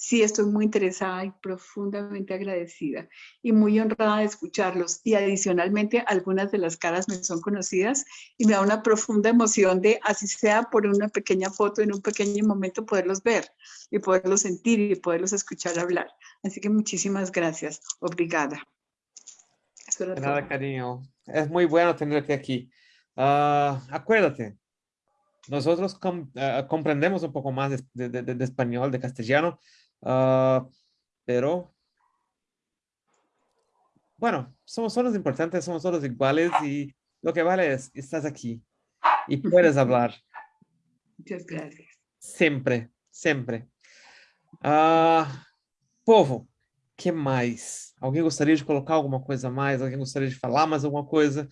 sí estoy muy interesada y profundamente agradecida y muy honrada de escucharlos y adicionalmente algunas de las caras me son conocidas y me da una profunda emoción de, así sea por una pequeña foto en un pequeño momento, poderlos ver y poderlos sentir y poderlos escuchar hablar. Así que muchísimas gracias. Obrigada. Nada, cariño. es muy bueno tenerte aquí. Uh, acuérdate, nosotros com, uh, comprendemos un poco más de, de, de, de español, de castellano, uh, pero bueno, somos todos importantes, somos todos iguales y lo que vale es, estás aquí y [laughs] puedes hablar. Muchas gracias. Sempre, sempre. Uh, povo, que mais? Alguém gostaria de colocar alguma coisa a mais? Alguém gostaria de falar mais alguma coisa?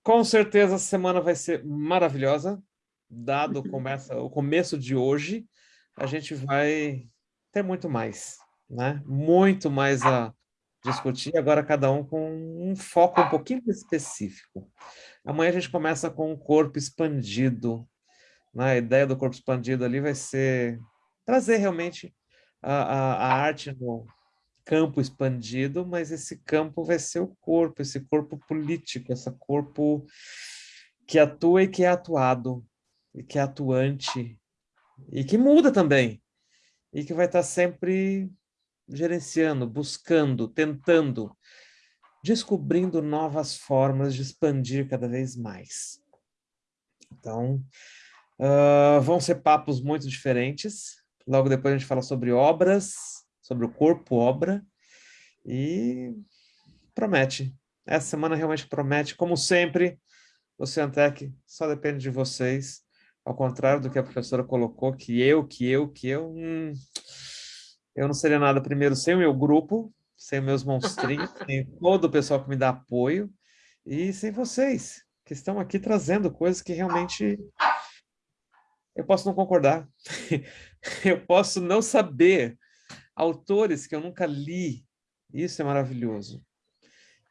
Com certeza a semana vai ser maravilhosa, dado [laughs] começa, o começo de hoje, a gente vai ter muito mais, né? Muito mais a discutir, agora cada um com um foco um pouquinho específico. Amanhã a gente começa com o corpo expandido. Né? A ideia do corpo expandido ali vai ser trazer realmente a, a, a arte no, campo expandido, mas esse campo vai ser o corpo, esse corpo político, esse corpo que atua e que é atuado, e que é atuante, e que muda também. e que vai estar sempre gerenciando, buscando, tentando, descobrindo novas formas de expandir cada vez mais. Então, uh, vão ser papos muito diferentes. Logo depois a gente fala sobre obras, sobre o corpo obra, e promete. Essa semana realmente promete, como sempre, o Ciantec só depende de vocês, ao contrário do que a professora colocou, que eu, que eu, que eu... Hum, eu não seria nada primeiro sem o meu grupo, sem meus monstrinhos, [laughs] sem todo o pessoal que me dá apoio, e sem vocês, que estão aqui trazendo coisas que realmente eu posso não concordar. [laughs] eu posso não saber autores que eu nunca li. Isso é maravilhoso.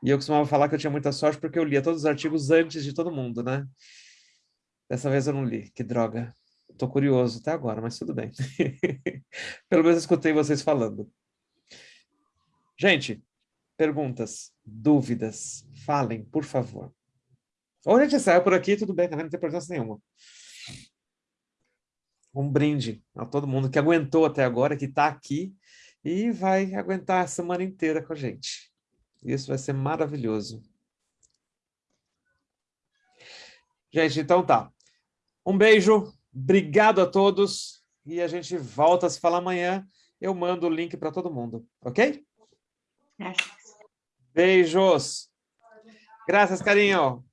E eu costumava falar que eu tinha muita sorte porque eu lia todos os artigos antes de todo mundo, né? Dessa vez eu não li. Que droga. Estou curioso até agora, mas tudo bem. [laughs] Pelo menos escutei vocês falando. Gente, perguntas, dúvidas, falem, por favor. Ou a gente sai por aqui, tudo bem, também não tem importância nenhuma. Um brinde a todo mundo que aguentou até agora, que está aqui e vai aguentar a semana inteira com a gente. Isso vai ser maravilhoso. Gente, então tá. Um beijo, obrigado a todos e a gente volta a se falar amanhã. Eu mando o link para todo mundo, ok? Beijos. Graças, carinho.